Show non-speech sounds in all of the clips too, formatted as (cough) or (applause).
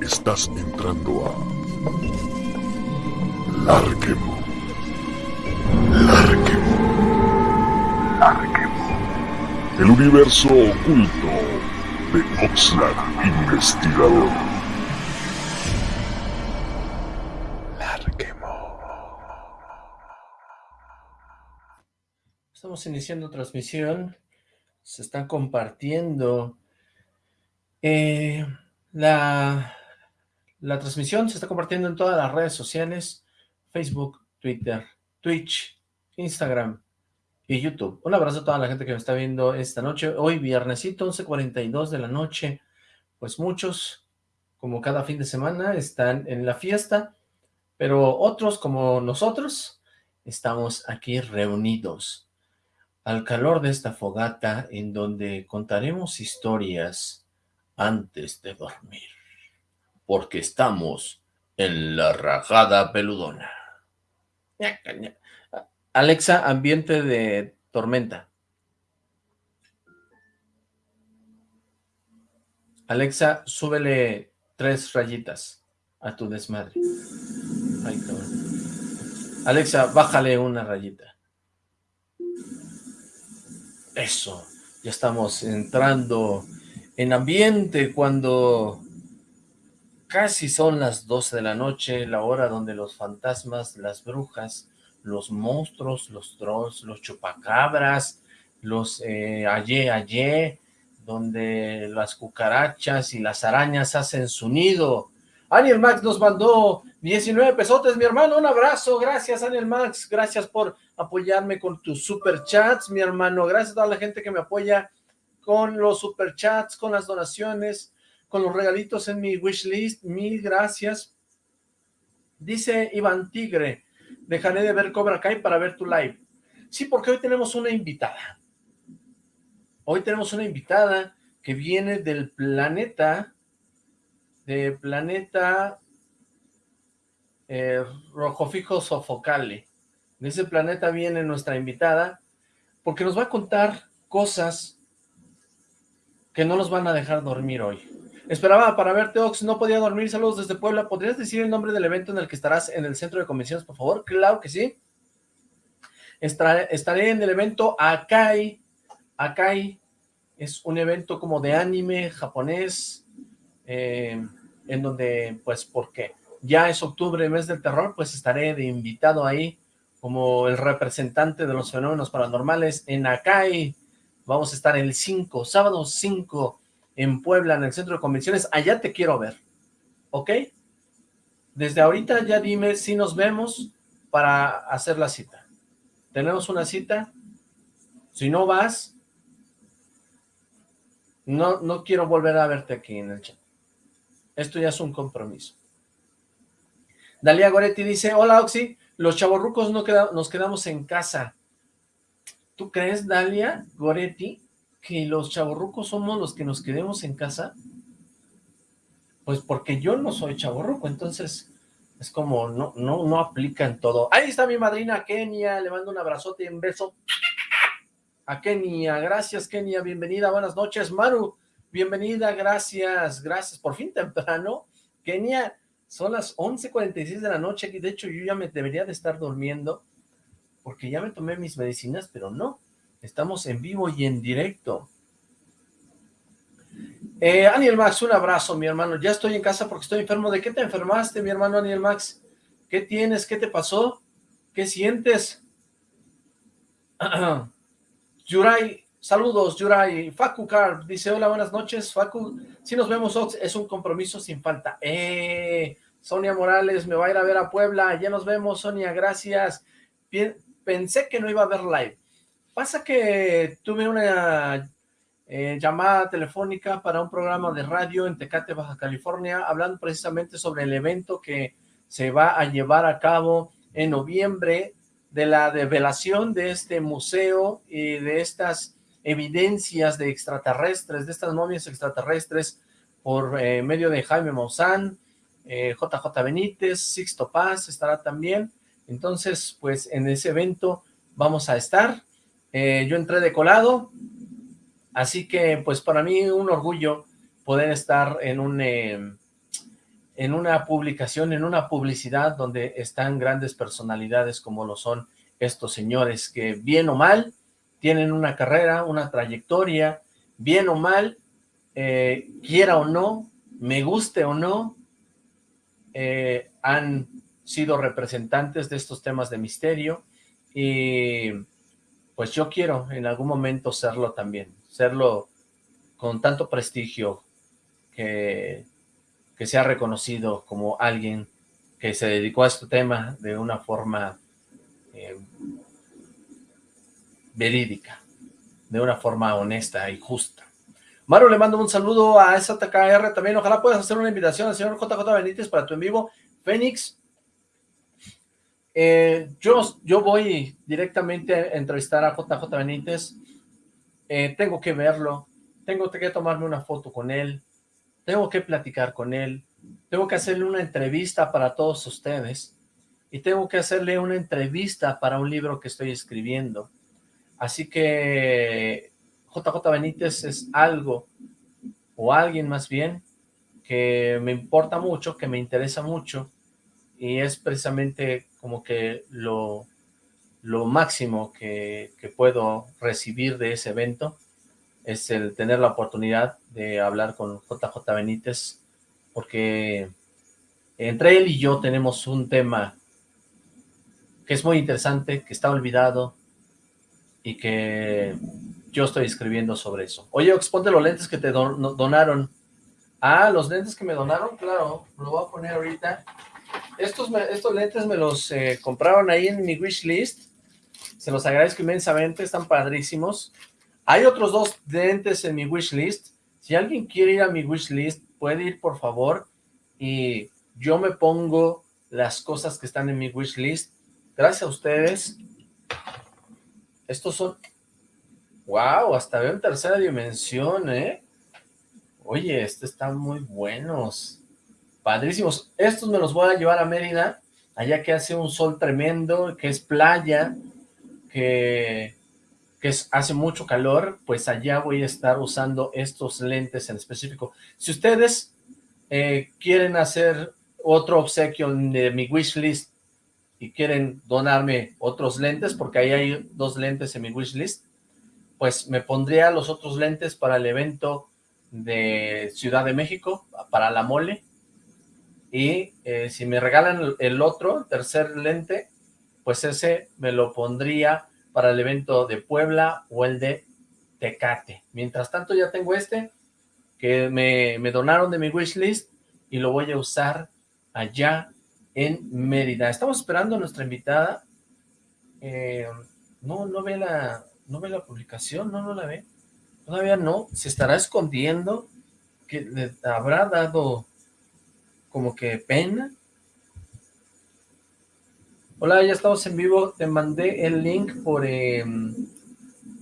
Estás entrando a Larquemo. Larquemo. Larquemo. El universo oculto de Oxlack Investigador. Larquemo. Estamos iniciando transmisión. Se están compartiendo eh, la transmisión se está compartiendo en todas las redes sociales, Facebook, Twitter, Twitch, Instagram y YouTube. Un abrazo a toda la gente que me está viendo esta noche. Hoy viernesito, 11.42 de la noche. Pues muchos, como cada fin de semana, están en la fiesta, pero otros, como nosotros, estamos aquí reunidos al calor de esta fogata en donde contaremos historias antes de dormir porque estamos en la rajada peludona. Alexa, ambiente de tormenta. Alexa, súbele tres rayitas a tu desmadre. Alexa, bájale una rayita. Eso, ya estamos entrando en ambiente cuando Casi son las 12 de la noche, la hora donde los fantasmas, las brujas, los monstruos, los trolls, los chupacabras, los eh, ayé, donde las cucarachas y las arañas hacen su nido. Aniel Max nos mandó 19 pesotes, mi hermano, un abrazo, gracias Aniel Max, gracias por apoyarme con tus superchats, mi hermano, gracias a toda la gente que me apoya con los superchats, con las donaciones, con los regalitos en mi wishlist, mil gracias. Dice Iván Tigre, dejaré de ver Cobra Kai para ver tu live. Sí, porque hoy tenemos una invitada. Hoy tenemos una invitada que viene del planeta, de planeta eh, Rojo Fijo Sofocale. De ese planeta viene nuestra invitada, porque nos va a contar cosas que no nos van a dejar dormir hoy. Esperaba para verte, Ox, no podía dormir, saludos desde Puebla. ¿Podrías decir el nombre del evento en el que estarás en el centro de convenciones, por favor? Claro que sí. Estaré, en el evento Akai. Akai es un evento como de anime japonés, eh, en donde, pues, porque ya es octubre, mes del terror, pues estaré de invitado ahí como el representante de los fenómenos paranormales en Akai. Vamos a estar el 5, sábado 5 en Puebla, en el centro de convenciones, allá te quiero ver, ¿ok? Desde ahorita ya dime si nos vemos para hacer la cita. ¿Tenemos una cita? Si no vas, no, no quiero volver a verte aquí en el chat. Esto ya es un compromiso. Dalia Goretti dice, hola Oxy, los chavorrucos no nos quedamos en casa. ¿Tú crees, Dalia Goretti? que los chavorrucos somos los que nos quedemos en casa? Pues porque yo no soy chavorruco, entonces es como no, no, no aplica en todo. Ahí está mi madrina Kenia, le mando un abrazote y un beso a Kenia. Gracias Kenia, bienvenida, buenas noches. Maru, bienvenida, gracias, gracias. Por fin temprano, Kenia, son las 11.46 de la noche, y de hecho yo ya me debería de estar durmiendo, porque ya me tomé mis medicinas, pero no, Estamos en vivo y en directo. Eh, Aniel Max, un abrazo, mi hermano. Ya estoy en casa porque estoy enfermo. ¿De qué te enfermaste, mi hermano Aniel Max? ¿Qué tienes? ¿Qué te pasó? ¿Qué sientes? (clears throat) Yuray, saludos, Yuray. Facu Carp dice, hola, buenas noches. Facu, si nos vemos, Ox, es un compromiso sin falta. Eh, Sonia Morales, me va a ir a ver a Puebla. Ya nos vemos, Sonia, gracias. Pensé que no iba a haber live. Pasa que tuve una eh, llamada telefónica para un programa de radio en Tecate, Baja California, hablando precisamente sobre el evento que se va a llevar a cabo en noviembre de la develación de este museo y de estas evidencias de extraterrestres, de estas momias extraterrestres por eh, medio de Jaime Maussan, JJ eh, Benítez, Sixto Paz estará también. Entonces, pues en ese evento vamos a estar. Eh, yo entré de colado, así que pues para mí un orgullo poder estar en un... Em, en una publicación, en una publicidad donde están grandes personalidades como lo son estos señores que bien o mal tienen una carrera, una trayectoria, bien o mal, eh, quiera o no, me guste o no, eh, han sido representantes de estos temas de misterio y pues yo quiero en algún momento serlo también, serlo con tanto prestigio que, que sea reconocido como alguien que se dedicó a este tema de una forma eh, verídica, de una forma honesta y justa. Mario, le mando un saludo a STKR también. Ojalá puedas hacer una invitación al señor JJ Benítez para tu en vivo. Fénix, eh, yo, yo voy directamente a entrevistar a JJ Benítez. Eh, tengo que verlo. Tengo que tomarme una foto con él. Tengo que platicar con él. Tengo que hacerle una entrevista para todos ustedes. Y tengo que hacerle una entrevista para un libro que estoy escribiendo. Así que JJ Benítez es algo, o alguien más bien, que me importa mucho, que me interesa mucho, y es precisamente como que lo, lo máximo que, que puedo recibir de ese evento, es el tener la oportunidad de hablar con JJ Benítez, porque entre él y yo tenemos un tema que es muy interesante, que está olvidado y que yo estoy escribiendo sobre eso. Oye, Ox, ponte los lentes que te donaron. Ah, los lentes que me donaron, claro, lo voy a poner ahorita. Estos, estos lentes me los eh, compraron ahí en mi wish list. Se los agradezco inmensamente, están padrísimos. Hay otros dos lentes en mi wish list. Si alguien quiere ir a mi wish list, puede ir por favor. Y yo me pongo las cosas que están en mi wish list. Gracias a ustedes. Estos son Wow, hasta veo en tercera dimensión, ¿eh? Oye, estos están muy buenos. Padrísimos. Estos me los voy a llevar a Mérida, allá que hace un sol tremendo, que es playa, que, que hace mucho calor, pues allá voy a estar usando estos lentes en específico. Si ustedes eh, quieren hacer otro obsequio de mi wish list y quieren donarme otros lentes, porque ahí hay dos lentes en mi wish list, pues me pondría los otros lentes para el evento de Ciudad de México, para la mole, y eh, si me regalan el otro, el tercer lente, pues ese me lo pondría para el evento de Puebla o el de Tecate. Mientras tanto ya tengo este, que me, me donaron de mi wishlist, y lo voy a usar allá en Mérida. Estamos esperando a nuestra invitada. Eh, no, no ve la, no ve la publicación, no, no la ve. Todavía no, se estará escondiendo, que le habrá dado como que pena. Hola, ya estamos en vivo, te mandé el link por, em,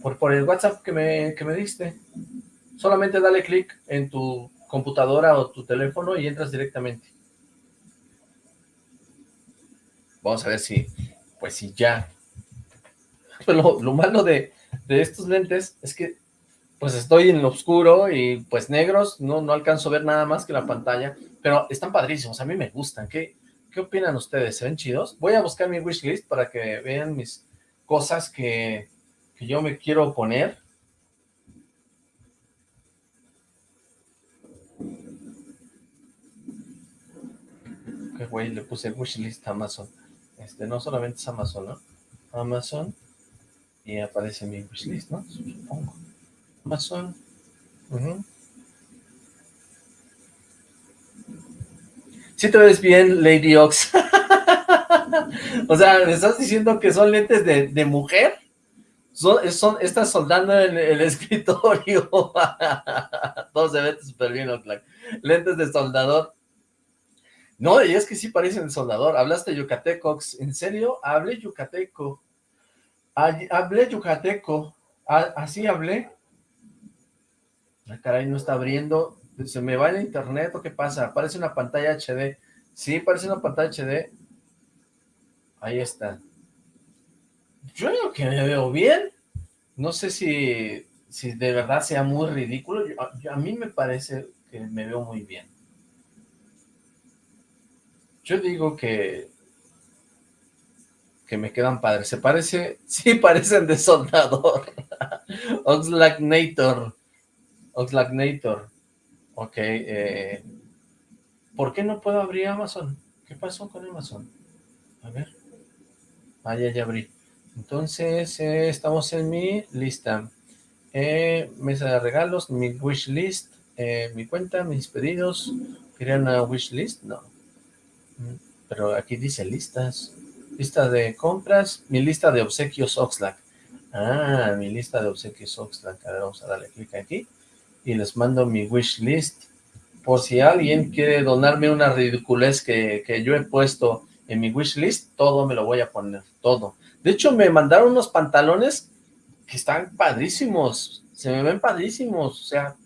por, por, el WhatsApp que me, que me diste. Solamente dale clic en tu computadora o tu teléfono y entras directamente. Vamos a ver si, pues si ya (laughs) pero lo, malo de, estos lentes es que pues estoy en lo oscuro y pues negros, no, no alcanzo a ver nada más que la pantalla, pero están padrísimos, a mí me gustan. ¿Qué, qué opinan ustedes? ¿Se ven chidos? Voy a buscar mi wishlist para que vean mis cosas que, que yo me quiero poner. Qué güey, le puse wishlist a Amazon. Este, no solamente es Amazon, ¿no? Amazon y aparece mi wishlist, ¿no? Supongo. Amazon. Si te ves bien, Lady Ox. (laughs) o sea, ¿me estás diciendo que son lentes de, de mujer? Son, son, estás soldando en el (laughs) escritorio. (laughs) Todo se ve súper bien, Oxlack. Lentes de soldador. No, y es que sí parecen soldador. Hablaste yucateco, ¿en serio? Hablé yucateco. Hablé yucateco, así hablé. La caray, no está abriendo. ¿Se me va el internet o qué pasa? Aparece una pantalla HD. Sí, parece una pantalla HD. Ahí está. Yo creo que me veo bien. No sé si, si de verdad sea muy ridículo. a mí me parece que me veo muy bien. Yo digo que que me quedan padres. Se parece, (laughs) sí parecen de soldador. (laughs) Oxlacknator. Oxlacknator. Ok, eh, ¿por qué no puedo abrir Amazon? ¿Qué pasó con Amazon? A ver. Ah, ya, ya abrí. Entonces, eh, estamos en mi lista. Eh, mesa de regalos, mi wish list, mi cuenta, mis pedidos. ¿Querían una wish list? No. Mm, pero aquí dice listas. Lista de compras, mi lista de obsequios Oxlack. Ah, mi lista de obsequios Oxlack. A ver, vamos a darle clic aquí. Y les mando mi wish list. Por si alguien quiere donarme una ridiculez que, que yo he puesto en mi wish list, todo me lo voy a poner, todo. De hecho, me mandaron unos pantalones que están padrísimos. Se me ven padrísimos. O sea,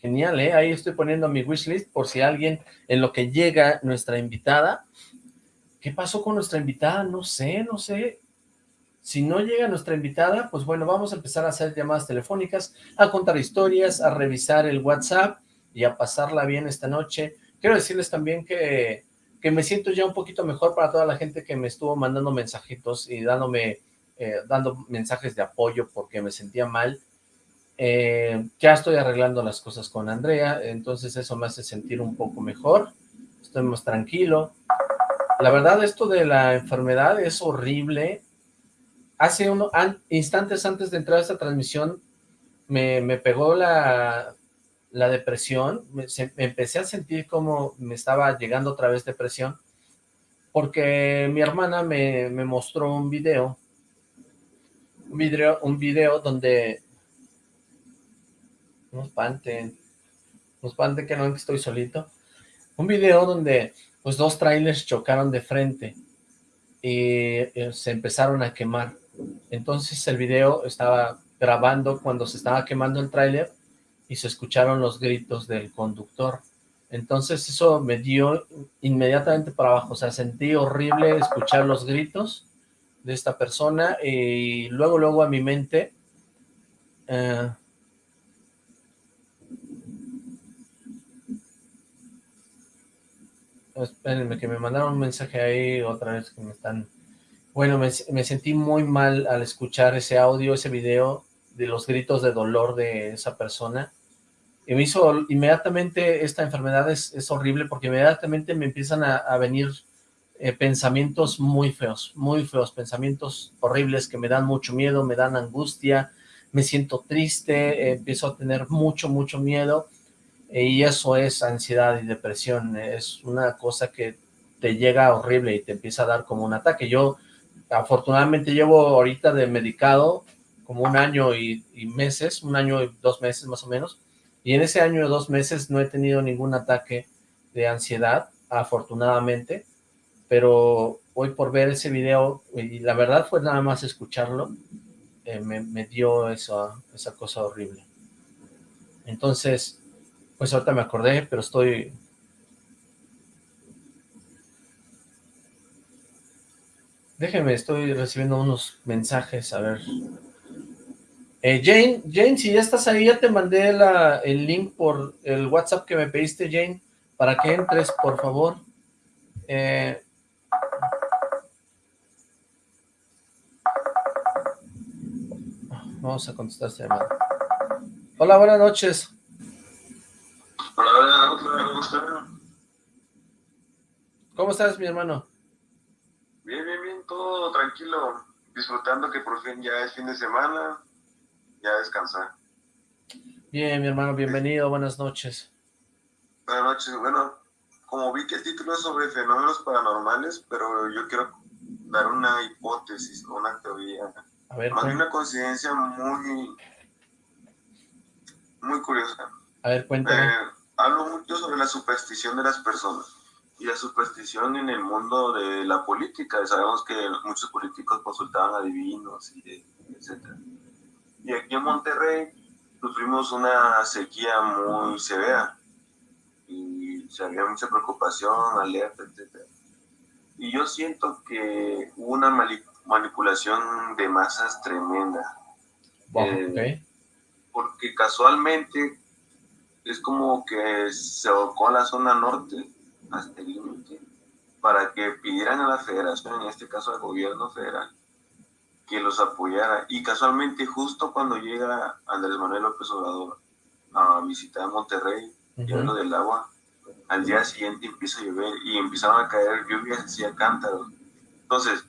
genial, ¿eh? Ahí estoy poniendo mi wish list por si alguien, en lo que llega nuestra invitada, ¿Qué pasó con nuestra invitada? No sé, no sé. Si no llega nuestra invitada, pues bueno, vamos a empezar a hacer llamadas telefónicas, a contar historias, a revisar el WhatsApp y a pasarla bien esta noche. Quiero decirles también que, que me siento ya un poquito mejor para toda la gente que me estuvo mandando mensajitos y dándome, eh, dando mensajes de apoyo porque me sentía mal. Eh, ya estoy arreglando las cosas con Andrea, entonces eso me hace sentir un poco mejor. Estoy más tranquilo. La verdad, esto de la enfermedad es horrible. Hace unos instantes antes de entrar a esta transmisión, me, pegó la, depresión. Me, empecé a sentir como me estaba llegando otra vez depresión, porque mi hermana me, mostró un video, un video, un video donde... No espanten, no espanten que no estoy solito. Un video donde pues dos trailers chocaron de frente y eh, se empezaron a quemar. Entonces el video estaba grabando cuando se estaba quemando el tráiler y se escucharon los gritos del conductor. Entonces eso me dio inmediatamente para abajo, o sea, sentí horrible escuchar los gritos de esta persona y luego, luego a mi mente eh, Espérenme, que me mandaron un mensaje ahí otra vez que me están... Bueno, me, sentí muy mal al escuchar ese audio, ese video de los gritos de dolor de esa persona. Y me hizo inmediatamente, esta enfermedad es, horrible porque inmediatamente me empiezan a, venir eh, pensamientos muy feos, muy feos, pensamientos horribles que me dan mucho miedo, me dan angustia, me siento triste, eh, empiezo a tener mucho, mucho miedo y eso es ansiedad y depresión, es una cosa que te llega horrible y te empieza a dar como un ataque. Yo afortunadamente llevo ahorita de medicado como un año y, meses, un año y dos meses más o menos, y en ese año y dos meses no he tenido ningún ataque de ansiedad, afortunadamente, pero hoy por ver ese video, y la verdad fue nada más escucharlo, eh, me, dio esa, esa cosa horrible. Entonces, pues ahorita me acordé, pero estoy... Déjeme, estoy recibiendo unos mensajes, a ver. Eh, Jane, Jane, si ya estás ahí, ya te mandé el link por el WhatsApp que me pediste, Jane, para que entres, por favor. Eh, vamos a contestar esta llamada. Hola, buenas noches. ¿Cómo estás, mi hermano? Todo tranquilo, disfrutando que por fin ya es fin de semana, ya descansar. Bien, mi hermano, bienvenido, buenas noches. Buenas noches, bueno, como vi que el título es sobre fenómenos paranormales, pero yo quiero dar una hipótesis, una teoría. A ver, Hay una coincidencia muy, muy curiosa. A ver, cuéntame. Eh, hablo mucho sobre la superstición de las personas y la superstición en el mundo de la política. Sabemos que muchos políticos consultaban adivinos y etc. Y aquí en Monterrey sufrimos una sequía muy severa y se había mucha preocupación, alerta, etc. Y yo siento que hubo una manipulación de masas tremenda. Eh, porque casualmente es como que se evocó la zona norte hasta el límite para que pidieran a la federación, en este caso al gobierno federal, que los apoyara. Y casualmente justo cuando llega Andrés Manuel López Obrador a visitar Monterrey, uh del agua, al día siguiente empieza a llover y empezaron a caer lluvias así a cántaros. Entonces,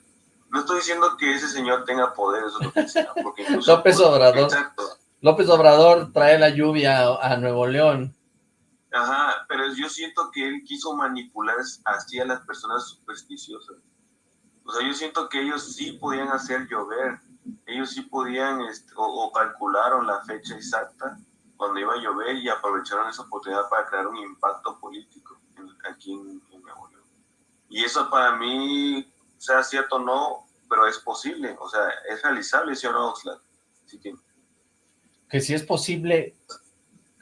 no estoy diciendo que ese señor tenga poder, eso es lo que sea, porque (laughs) López Obrador. López Obrador trae la lluvia a Nuevo León. Ajá, pero yo siento que él quiso manipular así a las personas supersticiosas. O sea, yo siento que ellos sí podían hacer llover, ellos sí podían, este, o, calcularon la fecha exacta cuando iba a llover y aprovecharon esa oportunidad para crear un impacto político aquí en, Nuevo León. Y eso para mí, sea cierto o no, pero es posible, o sea, es realizable, ¿sí o no, Oxlack? Así que... que si es posible,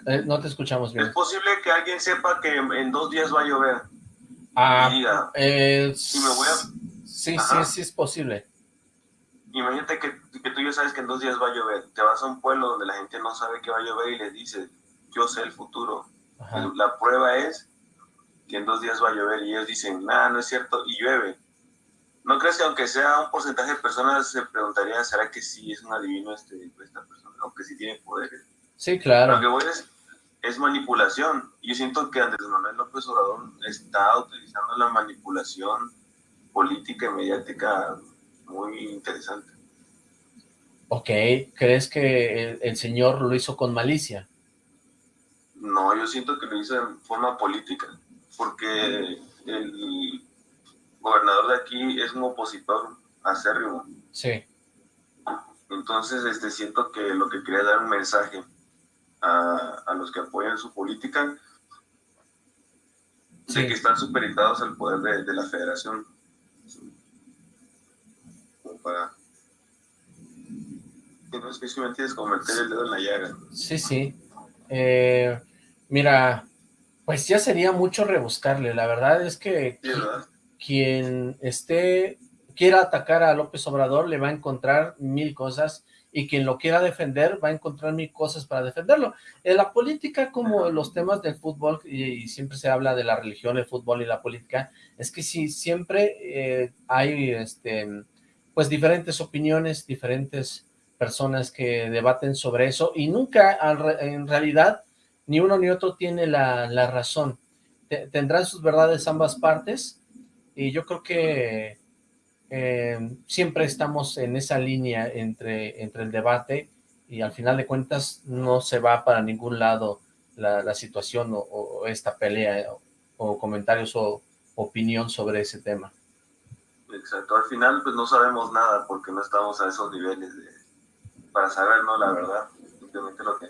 eh, no te escuchamos bien. Es posible que alguien sepa que en dos días va a llover. Ah, eh, me voy a... Sí, sí, sí es posible. Imagínate que, que, tú ya sabes que en dos días va a llover. Te vas a un pueblo donde la gente no sabe que va a llover y le dices, yo sé el futuro. La prueba es que en dos días va a llover y ellos dicen, nada, no es cierto, y llueve. ¿No crees que aunque sea un porcentaje de personas se preguntaría, ¿será que sí es un adivino este, esta persona? Aunque sí tiene poderes. Sí, claro. Lo que voy es, es manipulación. Yo siento que Andrés Manuel López Obrador está utilizando la manipulación política y mediática muy interesante. Ok, ¿crees que el, señor lo hizo con malicia? No, yo siento que lo hizo en forma política, porque el gobernador de aquí es un opositor acérrimo. Sí. Entonces, este, siento que lo que quería dar un mensaje a, los que apoyan su política de que están supeditados al poder de, la federación. Como para... No es que me entiendes, como meter el dedo en la llaga. Sí, sí. Eh, mira, pues ya sería mucho rebuscarle. La verdad es que quien esté quiera atacar a López Obrador le va a encontrar mil cosas y quien lo quiera defender va a encontrar mil cosas para defenderlo. En la política, como los temas del fútbol, y, siempre se habla de la religión, el fútbol y la política, es que sí, siempre eh, hay este, pues diferentes opiniones, diferentes personas que debaten sobre eso, y nunca en realidad ni uno ni otro tiene la, razón. tendrán sus verdades ambas partes, y yo creo que eh, siempre estamos en esa línea entre, entre el debate y al final de cuentas no se va para ningún lado la, situación o, esta pelea o, comentarios o opinión sobre ese tema. Exacto, al final pues no sabemos nada porque no estamos a esos niveles de, para saber, ¿no? La verdad, simplemente lo que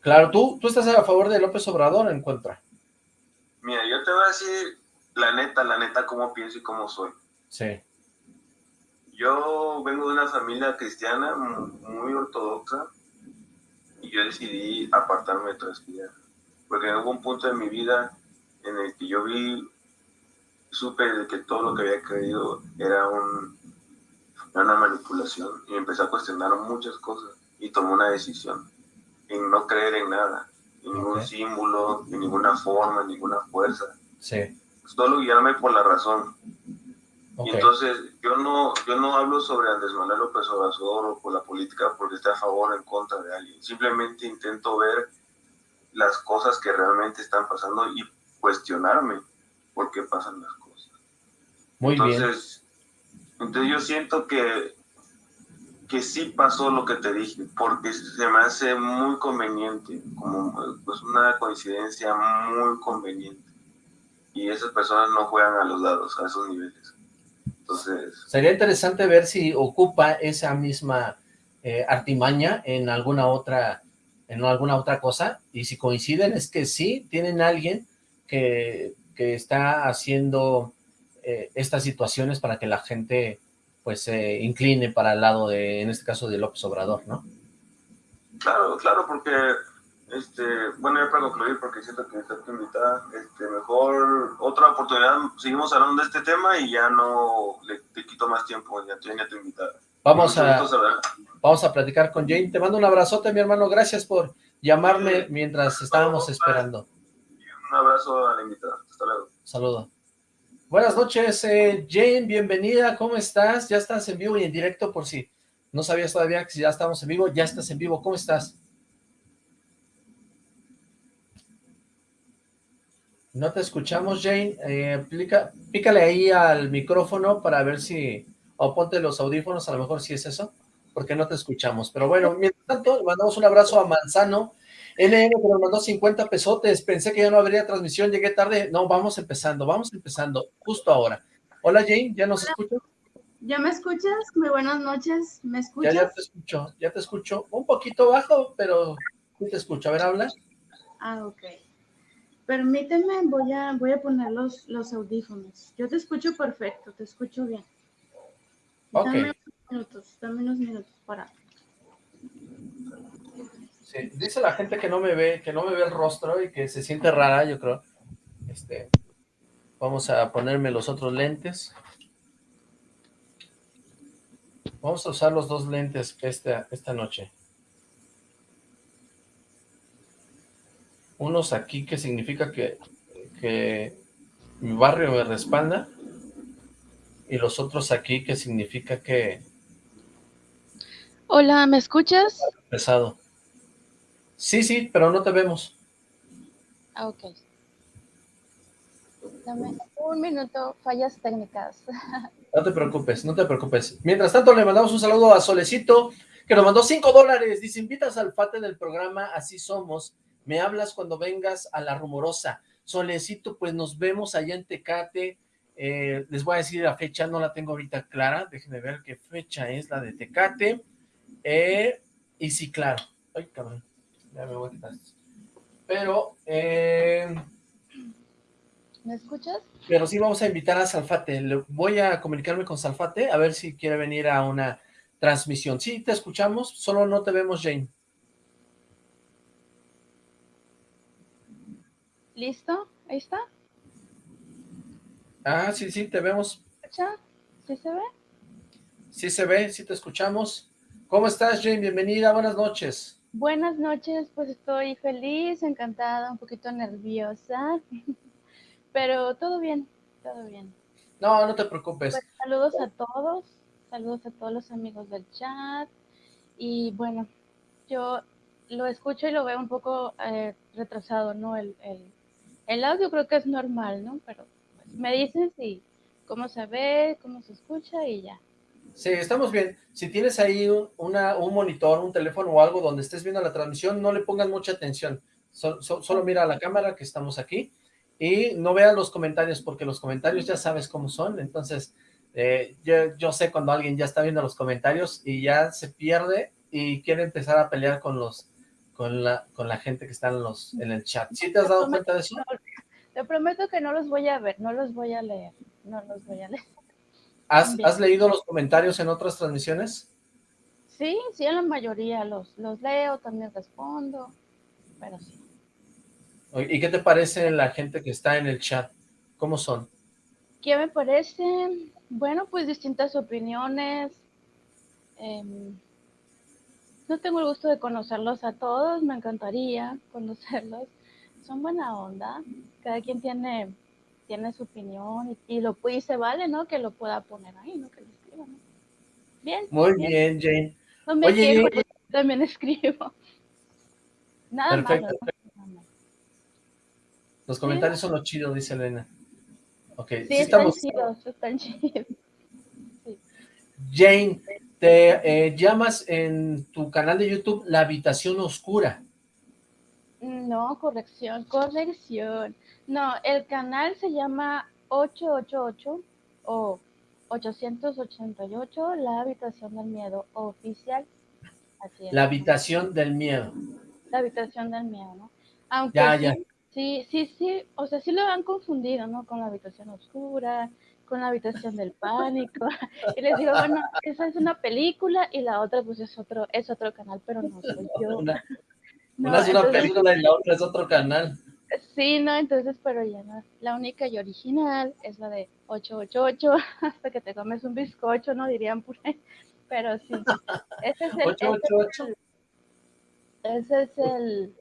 Claro, ¿tú, tú estás a favor de López Obrador en contra. Mira, yo te voy a decir la neta, la neta, cómo pienso y cómo soy. Sí. Yo vengo de una familia cristiana muy ortodoxa y yo decidí apartarme de toda vida. Porque hubo un punto en mi vida en el que yo vi, supe de que todo lo que había creído era, un, una manipulación y empecé a cuestionar muchas cosas y tomé una decisión en no creer en nada, en ningún símbolo, en ninguna forma, en ninguna fuerza. Sí. Solo guiarme por la razón. Y entonces yo no, yo no hablo sobre Andrés Manuel López Obrador o por la política porque esté a favor o en contra de alguien. Simplemente intento ver las cosas que realmente están pasando y cuestionarme por qué pasan las cosas. Muy entonces, bien. Entonces yo siento que, que sí pasó lo que te dije, porque se me hace muy conveniente, como pues una coincidencia muy conveniente. Y esas personas no juegan a los lados, a esos niveles. Sería interesante ver si ocupa esa misma eh, artimaña en alguna otra en alguna otra cosa, y si coinciden es que sí, tienen alguien que, que está haciendo eh, estas situaciones para que la gente pues se incline para el lado de, en este caso, de López Obrador, ¿no? Claro, claro, porque este, bueno, ya para concluir, porque siento que está invitada, este, mejor otra oportunidad, seguimos hablando de este tema y ya no le te quito más tiempo, ya, ya te invitada. Vamos a, vamos a platicar con Jane. Te mando un abrazote, mi hermano. Gracias por, llamarme mientras estábamos esperando. Un abrazo a la invitada. Hasta luego. Saludo. Buenas noches, eh, Jane, bienvenida, ¿cómo estás? Ya estás en vivo y en directo por si no sabías todavía que ya estamos en vivo, ya estás en vivo, ¿cómo estás? No te escuchamos, Jane, eh, pícale ahí al micrófono para ver si, o ponte los audífonos, a lo mejor si es eso, porque no te escuchamos. Pero bueno, mientras tanto, le mandamos un abrazo a Manzano, NN que nos mandó 50 pesotes, pensé que ya no habría transmisión, llegué tarde, no, vamos empezando, vamos empezando, justo ahora. Hola Jane, ¿ya nos escuchas? ¿Ya me escuchas? Muy buenas noches, ¿me escuchas? Ya, ya te escucho, ya te escucho, un poquito bajo, pero sí te escucho, a ver, habla. Ah, ok. Permíteme, voy a, voy a poner los, los audífonos. Yo te escucho perfecto, te escucho bien. Ok. Dame unos minutos, dame unos minutos para... Sí, dice la gente que no me ve, que no me ve el rostro y que se siente rara, yo creo. Este, vamos a ponerme los otros lentes. Vamos a usar los dos lentes esta, esta noche. Unos aquí que significa que, que mi barrio me respalda y los otros aquí que significa que... Hola, ¿me escuchas? Pesado. Sí, sí, pero no te vemos. Ah, ok. Dame un minuto, fallas técnicas. (laughs) No te preocupes, no te preocupes. Mientras tanto, le mandamos un saludo a Solecito, que nos mandó cinco dólares. Dice, invitas al Fate del programa, así somos. Me hablas cuando vengas a La Rumorosa. Solecito, pues nos vemos allá en Tecate. Eh, les voy a decir la fecha, no la tengo ahorita clara. Déjenme ver qué fecha es la de Tecate. Eh, y sí, claro. Ay, cabrón. Ya me voy a quitar. Pero, eh, ¿Me escuchas? pero sí vamos a invitar a Salfate. Le voy a comunicarme con Salfate a ver si quiere venir a una transmisión. Sí, te escuchamos, solo no te vemos, Jane. ¿Listo? ¿Ahí está? Ah, sí, sí, te vemos. ¿Escucha? ¿Sí se ve? Sí se ve, sí te escuchamos. ¿Cómo estás, Jane? Bienvenida, buenas noches. Buenas noches, pues estoy feliz, encantada, un poquito nerviosa, (laughs) pero todo bien, todo bien. No, no te preocupes. Pues, saludos a todos, saludos a todos los amigos del chat, y bueno, yo lo escucho y lo veo un poco eh, retrasado, ¿no? El, el, el, audio creo que es normal, ¿no? Pero pues, me dicen si, cómo se ve, cómo se escucha y ya. Sí, estamos bien. Si tienes ahí un, una, un monitor, un teléfono o algo donde estés viendo la transmisión, no le pongan mucha atención. So, so, solo mira a la cámara que estamos aquí y no vean los comentarios porque los comentarios ya sabes cómo son. Entonces, eh, yo, yo sé cuando alguien ya está viendo los comentarios y ya se pierde y quiere empezar a pelear con los con la, con la gente que está en, los, en el chat. ¿Sí te has dado cuenta de eso? Te prometo que no los voy a ver, no los voy a leer, no los voy a leer. ¿Has, ¿Has, leído los comentarios en otras transmisiones? Sí, sí, en la mayoría los, los leo, también respondo, pero sí. ¿Y qué te parece la gente que está en el chat? ¿Cómo son? ¿Qué me parece? Bueno, pues distintas opiniones. Eh, no tengo el gusto de conocerlos a todos, me encantaría conocerlos. Son buena onda, cada quien tiene tiene su opinión y, y lo y se vale, ¿no? Que lo pueda poner ahí, ¿no? Que lo escriba, ¿no? Bien. Muy bien, bien Jane. No me Oye, quejo, Jane. también escribo. Nada Perfecto. malo, ¿no? Nada malo. Los comentarios son los chidos, dice Elena. Ok, Sí, sí, están estamos. chidos, están chidos. Jane, te eh, llamas en tu canal de YouTube La Habitación Oscura. No, corrección, corrección. No, el canal se llama 888 o 888, La Habitación del Miedo Oficial. Así es. La Habitación del Miedo. La Habitación del Miedo, ¿no? Aunque Ya, sí, ya. sí, sí, sí, o sea, sí lo han confundido, ¿no? Con la Habitación Oscura, con la Habitación del Pánico. (laughs) Y les digo, bueno, esa es una película y la otra pues es otro, es otro canal, pero no soy (laughs) yo. Una, No, una es una entonces- película y la otra es otro canal. Sí, no, entonces, pero ya no. La única y original es la de 888, (laughs) hasta que te comes un bizcocho, ¿no? Dirían por ahí. Pero sí, ese es el... ese es 888. el- Ese es el,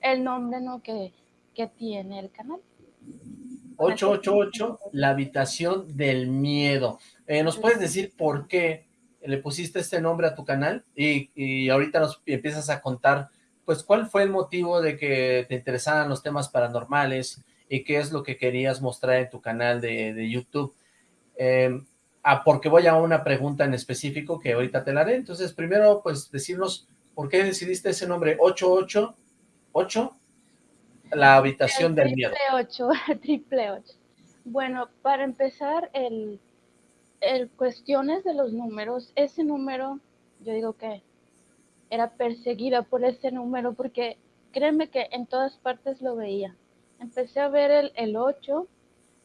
el nombre ¿no? que, que tiene el canal. 888, la habitación del miedo. Eh, ¿Nos puedes decir por qué le pusiste este nombre a tu canal? Y, y, ahorita nos empiezas a contar, pues, cuál fue el motivo de que te interesaran los temas paranormales y qué es lo que querías mostrar en tu canal de, de YouTube. Eh, ah, porque voy a una pregunta en específico que ahorita te la haré. Entonces, primero, pues, decirnos por qué decidiste ese nombre 888, la habitación del miedo. 8, triple 8. (laughs) Bueno, para empezar, el, el cuestiones de los números, ese número, yo digo que era perseguida por ese número porque créeme que en todas partes lo veía. Empecé a ver el, el 8,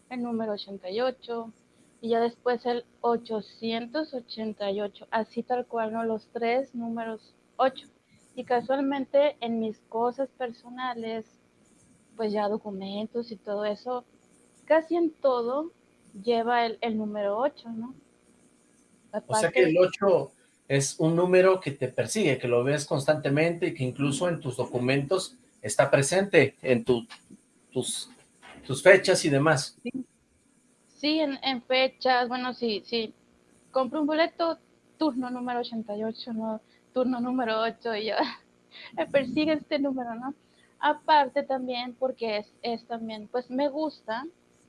el número 88, y ya después el 888, así tal cual, ¿no? Los tres números 8. Y casualmente en mis cosas personales, pues ya documentos y todo eso, casi en todo lleva el, el número 8, ¿no? Aparte, o sea que el 8 es un número que te persigue, que lo ves constantemente y que incluso en tus documentos está presente, en tu, tus, tus fechas y demás. Sí, sí en, en, fechas, bueno, sí, sí, compro un boleto, turno número 88, ¿no? turno número 8 y ya (laughs) me persigue este número, ¿no? Aparte también porque es, es también, pues me gusta,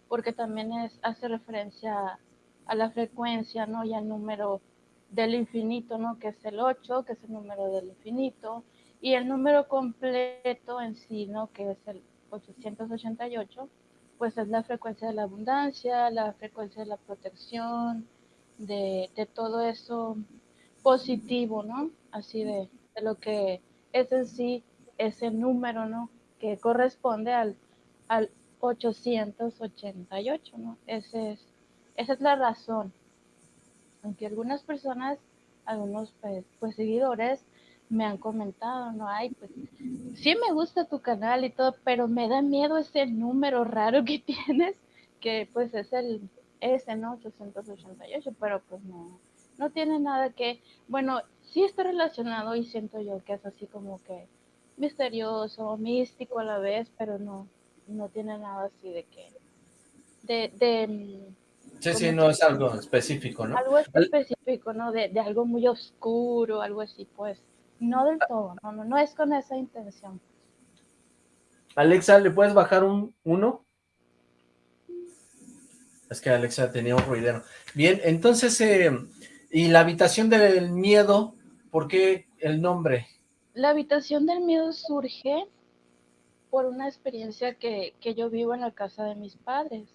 porque también es, hace referencia a la frecuencia, ¿no? Y al número del infinito, ¿no? Que es el 8, que es el número del infinito, y el número completo en sí, ¿no? Que es el 888, pues es la frecuencia de la abundancia, la frecuencia de la protección, de, de todo eso positivo, ¿no? Así de, de, lo que es en sí ese número, ¿no? Que corresponde al, al 888, ¿no? Ese es, esa es la razón. Aunque algunas personas, algunos pues, pues seguidores me han comentado, ¿no? Ay, pues sí me gusta tu canal y todo, pero me da miedo ese número raro que (laughs) tienes, que pues es el ese, ¿no? 888, pero pues no, no tiene nada que, bueno, sí está relacionado y siento yo que es así como que misterioso, místico a la vez, pero no, no tiene nada así de que, de, de mm, Sí, sí, no es algo específico, ¿no? Algo específico, ¿no? De, de, algo muy oscuro, algo así, pues, no del todo, no, no, no es con esa intención. Alexa, ¿le puedes bajar un uno? Es que Alexa tenía un ruidero. Bien, entonces, eh, ¿Y la habitación del miedo? ¿Por qué el nombre? La habitación del miedo surge por una experiencia que, que yo vivo en la casa de mis padres.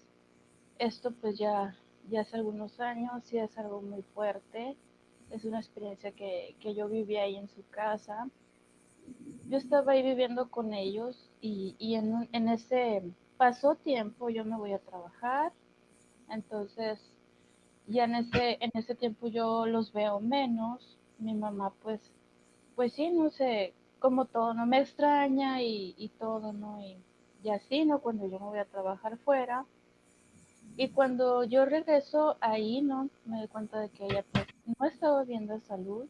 Esto pues ya, ya hace algunos años y es algo muy fuerte. Es una experiencia que, que yo viví ahí en su casa. Yo estaba ahí viviendo con ellos y, y en, en ese pasó tiempo, yo me voy a trabajar. Entonces ya en ese, en ese tiempo yo los veo menos, mi mamá pues, pues sí, no sé, como todo, no me extraña y, y todo, ¿no? Y, y, así, ¿no? Cuando yo me voy a trabajar fuera. Y cuando yo regreso ahí, ¿no? Me doy cuenta de que ella pues no estaba bien de salud.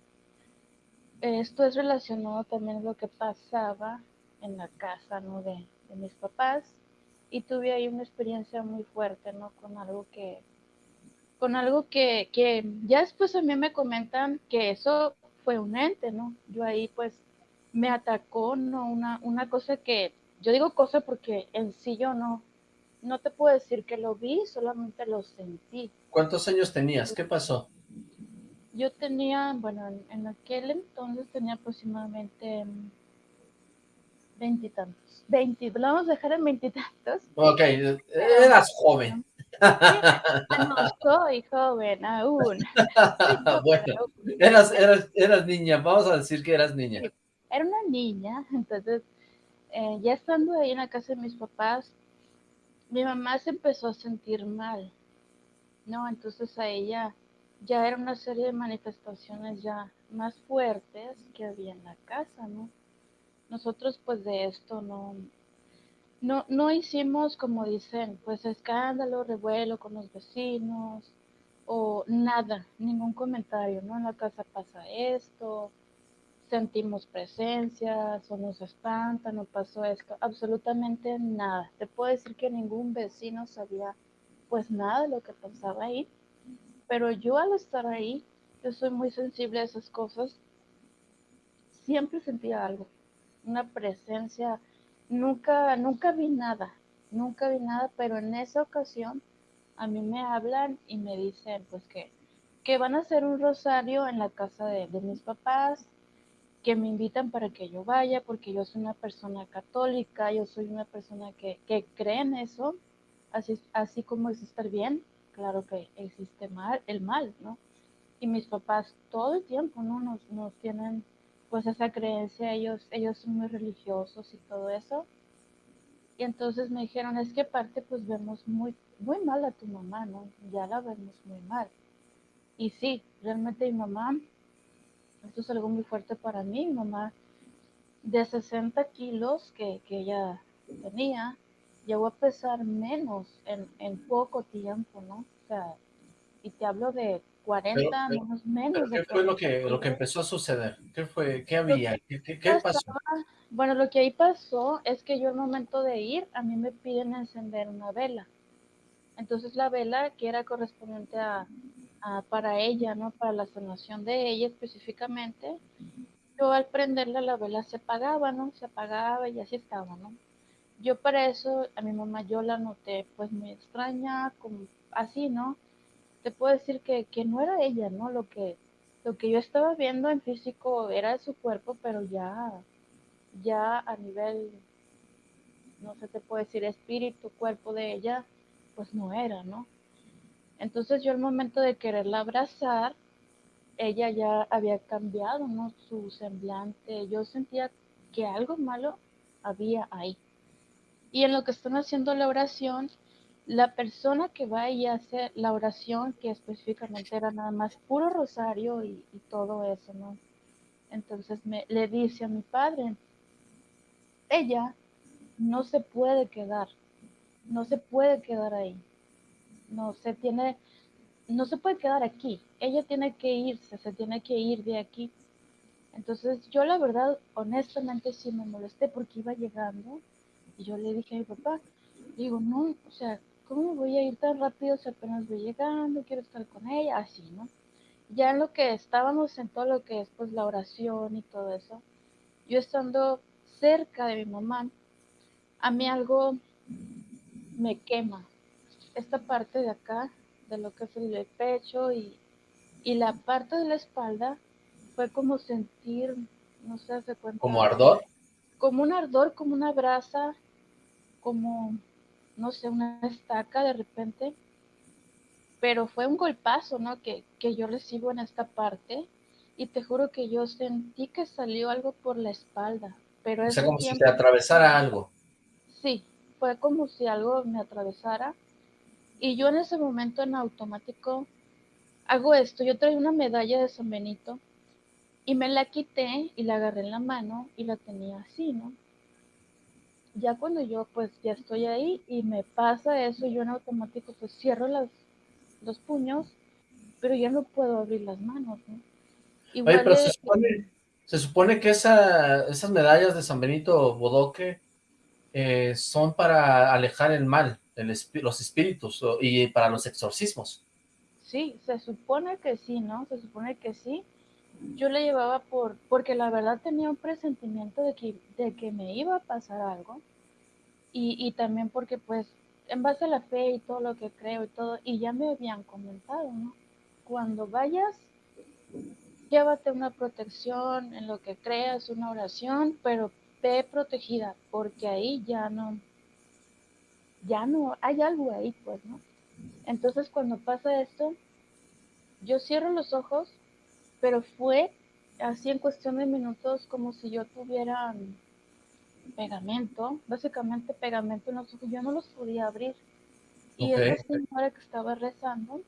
Esto es relacionado también a lo que pasaba en la casa, ¿no? De, de mis papás. Y tuve ahí una experiencia muy fuerte, ¿no? Con algo que, con algo que, que ya después a mí me comentan que eso fue un ente, ¿no? Yo ahí pues me atacó, ¿no? Una, una cosa que, yo digo cosa porque en sí yo no, no te puedo decir que lo vi, solamente lo sentí. ¿Cuántos años tenías? ¿Qué pasó? Yo tenía, bueno, en, en aquel entonces tenía aproximadamente veintitantos. Veinte, vamos a dejar en veintitantos. Ok, eras joven. No soy joven aún. (laughs) bueno, eras, eras, eras niña, vamos a decir que eras niña. Era una niña, entonces, eh, ya estando ahí en la casa de mis papás, mi mamá se empezó a sentir mal, ¿no? Entonces a ella ya era una serie de manifestaciones ya más fuertes que había en la casa, ¿no? Nosotros pues de esto no, no, no hicimos, como dicen, pues escándalo, revuelo con los vecinos o nada, ningún comentario, ¿no? En la casa pasa esto, sentimos presencias o nos espanta, no pasó esto, absolutamente nada. Te puedo decir que ningún vecino sabía pues nada de lo que pasaba ahí, pero yo al estar ahí, yo soy muy sensible a esas cosas, siempre sentía algo, una presencia, nunca, nunca vi nada, nunca vi nada, pero en esa ocasión a mí me hablan y me dicen pues que, que van a hacer un rosario en la casa de, de mis papás, que me invitan para que yo vaya, porque yo soy una persona católica, yo soy una persona que, que cree en eso, así, así como existe el bien, claro que existe mal, el mal, ¿no? Y mis papás todo el tiempo, ¿no? Nos, nos tienen pues esa creencia, ellos, ellos son muy religiosos y todo eso. Y entonces me dijeron, es que aparte pues vemos muy, muy mal a tu mamá, ¿no? Ya la vemos muy mal. Y sí, realmente mi mamá esto es algo muy fuerte para mí. Mi mamá, de 60 kilos que, ella tenía, llegó a pesar menos en, poco tiempo, ¿no? O sea, y te hablo de 40, menos, menos. ¿Qué fue lo que, lo que empezó a suceder? ¿Qué fue? ¿Qué había? ¿Qué, pasó? Bueno, lo que ahí pasó es que yo al momento de ir, a mí me piden encender una vela. Entonces la vela, que era correspondiente a, para ella, ¿no? Para la sanación de ella específicamente, yo al prenderla la vela se apagaba, ¿no? Se apagaba y así estaba, ¿no? Yo para eso, a mi mamá yo la noté pues muy extraña, como así, ¿no? Te puedo decir que, que no era ella, ¿no? Lo que, lo que yo estaba viendo en físico era su cuerpo, pero ya, ya a nivel, no sé, te puedo decir espíritu, cuerpo de ella, pues no era, ¿no? Entonces yo al momento de quererla abrazar, ella ya había cambiado, ¿no? Su semblante. Yo sentía que algo malo había ahí. Y en lo que están haciendo la oración, la persona que va y hace la oración, que específicamente era nada más puro rosario y, todo eso, ¿no? Entonces me, le dice a mi padre, ella no se puede quedar, no se puede quedar ahí no se tiene, no se puede quedar aquí, ella tiene que irse, se tiene que ir de aquí. Entonces yo la verdad, honestamente sí me molesté porque iba llegando y yo le dije a mi papá, digo, no, o sea, ¿cómo voy a ir tan rápido si apenas voy llegando, quiero estar con ella? Así, ¿no? Ya en lo que estábamos en todo lo que es pues la oración y todo eso, yo estando cerca de mi mamá, a mí algo me quema, esta parte de acá, de lo que es el pecho y, la parte de la espalda, fue como sentir, no sé, se cuenta. ¿Como ardor? Como un ardor, como una brasa, como, no sé, una estaca de repente. Pero fue un golpazo, ¿no? Que, que yo recibo en esta parte. Y te juro que yo sentí que salió algo por la espalda. Pero o sea, como si te atravesara algo. Sí, fue como si algo me atravesara y yo en ese momento en automático hago esto. Yo traía una medalla de San Benito y me la quité y la agarré en la mano y la tenía así, ¿no? Ya cuando yo pues ya estoy ahí y me pasa eso, yo en automático pues cierro las, los puños, pero ya no puedo abrir las manos, ¿no? Igual pero se, supone, se supone que esa, esas medallas de San Benito Bodoque eh, son para alejar el mal los espíritus y para los exorcismos. Sí, se supone que sí, ¿no? Se supone que sí. Yo le llevaba por, porque la verdad tenía un presentimiento de que, de que me iba a pasar algo. Y, y también porque pues en base a la fe y todo lo que creo y todo, y ya me habían comentado, ¿no? Cuando vayas, llévate una protección en lo que creas, una oración, pero ve protegida, porque ahí ya no, ya no, hay algo ahí, pues, ¿no? Entonces cuando pasa esto, yo cierro los ojos, pero fue así en cuestión de minutos como si yo tuviera pegamento, básicamente pegamento en los ojos, yo no los podía abrir. Y esa señora que estaba rezando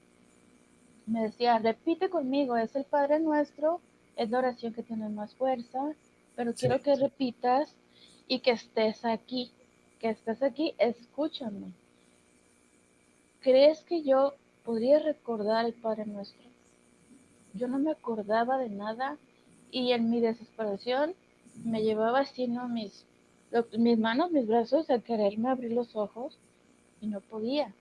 me decía, repite conmigo, es el Padre Nuestro, es la oración que tiene más fuerza, pero quiero que repitas y que estés aquí que estás aquí, escúchame. ¿Crees que yo podría recordar el Padre Nuestro? Yo no me acordaba de nada y en mi desesperación me llevaba así, ¿no? Mis, mis manos, mis brazos a quererme abrir los ojos y no podía.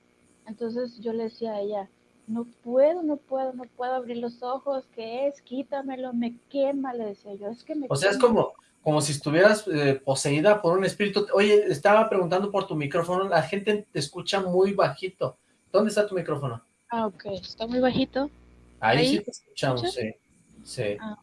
Entonces yo le decía a ella, no puedo, no puedo, no puedo abrir los ojos, ¿qué es? Quítamelo, me quema, le decía yo, es que me O sea, es como, como si estuvieras eh, poseída por un espíritu. Oye, estaba preguntando por tu micrófono, la gente te escucha muy bajito. ¿Dónde está tu micrófono? Ah, ok, está muy bajito. Ahí, sí te escuchamos, sí. sí. Ah.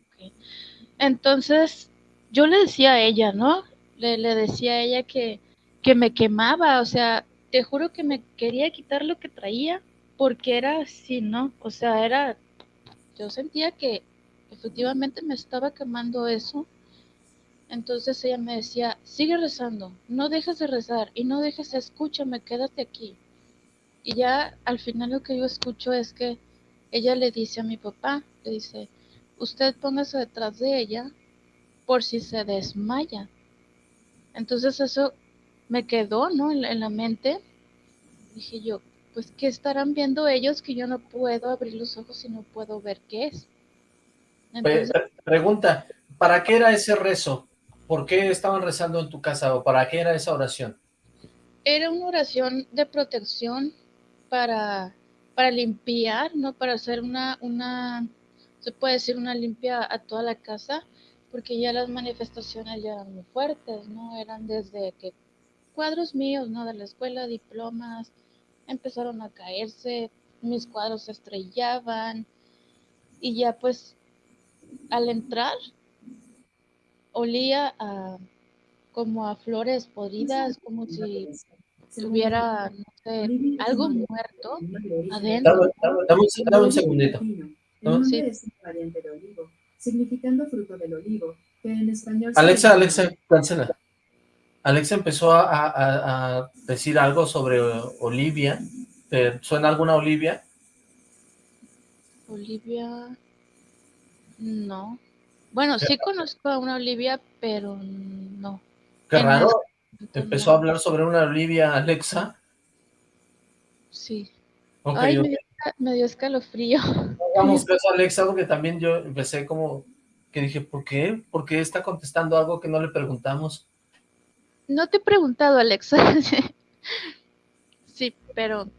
Entonces, yo le decía a ella, ¿no? Le, le decía a ella que, que me quemaba, o sea, te juro que me quería quitar lo que traía porque era así, ¿no? O sea, era, yo sentía que efectivamente me estaba quemando eso. Entonces ella me decía, sigue rezando, no dejes de rezar y no dejes, escúchame, quédate aquí. Y ya al final lo que yo escucho es que ella le dice a mi papá, le dice, usted póngase detrás de ella por si se desmaya. Entonces eso me quedó, ¿no? En, la mente. Dije yo, pues, ¿qué estarán viendo ellos que yo no puedo abrir los ojos y no puedo ver qué es? pregunta, ¿para qué era ese rezo? ¿Por qué estaban rezando en tu casa o para qué era esa oración? Era una oración de protección para, para limpiar, ¿no? Para hacer una, una, se puede decir una limpia a toda la casa, porque ya las manifestaciones ya eran muy fuertes, ¿no? Eran desde que cuadros míos, ¿no? De la escuela, diplomas, empezaron a caerse, mis cuadros se estrellaban y ya pues al entrar olía a como a flores podridas, como si tuviera, no sé, algo muerto adentro. Dame, un segundito. Sí. significando fruto del olivo, que en español... Alexa, Alexa, cancela. Alexa empezó a, decir algo sobre Olivia. ¿Te suena alguna Olivia? Olivia... No. Bueno, sí conozco a una Olivia, pero no. Qué raro. Empezó a hablar sobre una Olivia, Alexa. Sí. Ay, me dio, escalofrío. Vamos, caso (laughs) Alexa, porque también yo empecé como que dije, ¿por qué? ¿Por qué está contestando algo que no le preguntamos? No te he preguntado, Alexa. (laughs) sí, pero...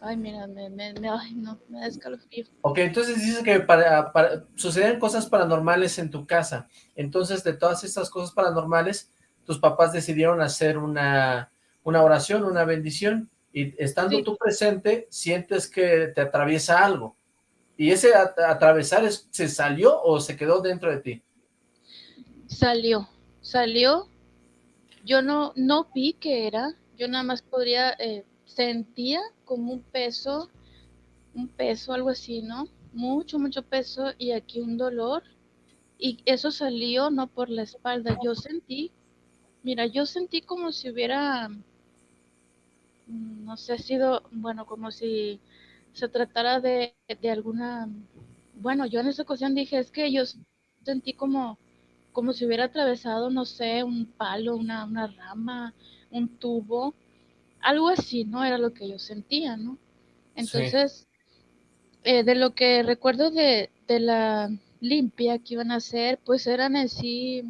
Ay, mira, me, me, ay, no, me da escalofrío. Ok, entonces dices que para, para, suceden cosas paranormales en tu casa. Entonces, de todas estas cosas paranormales, tus papás decidieron hacer una, una oración, una bendición, y estando tú presente, sientes que te atraviesa algo. ¿Y ese atravesar es, se salió o se quedó dentro de ti? Salió, salió yo no, no vi qué era, yo nada más podría, eh, sentía como un peso, un peso, algo así, ¿no? Mucho, mucho peso y aquí un dolor. Y eso salió no por la espalda, yo sentí, mira, yo sentí como si hubiera, mm, no sé, sido, bueno, como si se tratara de, de alguna, bueno, yo en esa ocasión dije, es que yo sentí como como si hubiera atravesado, no sé, un palo, una, una rama, un tubo, algo así, ¿no? Era lo que yo sentía, ¿no? Entonces, eh, de lo que recuerdo de, de, la limpia que iban a hacer, pues eran así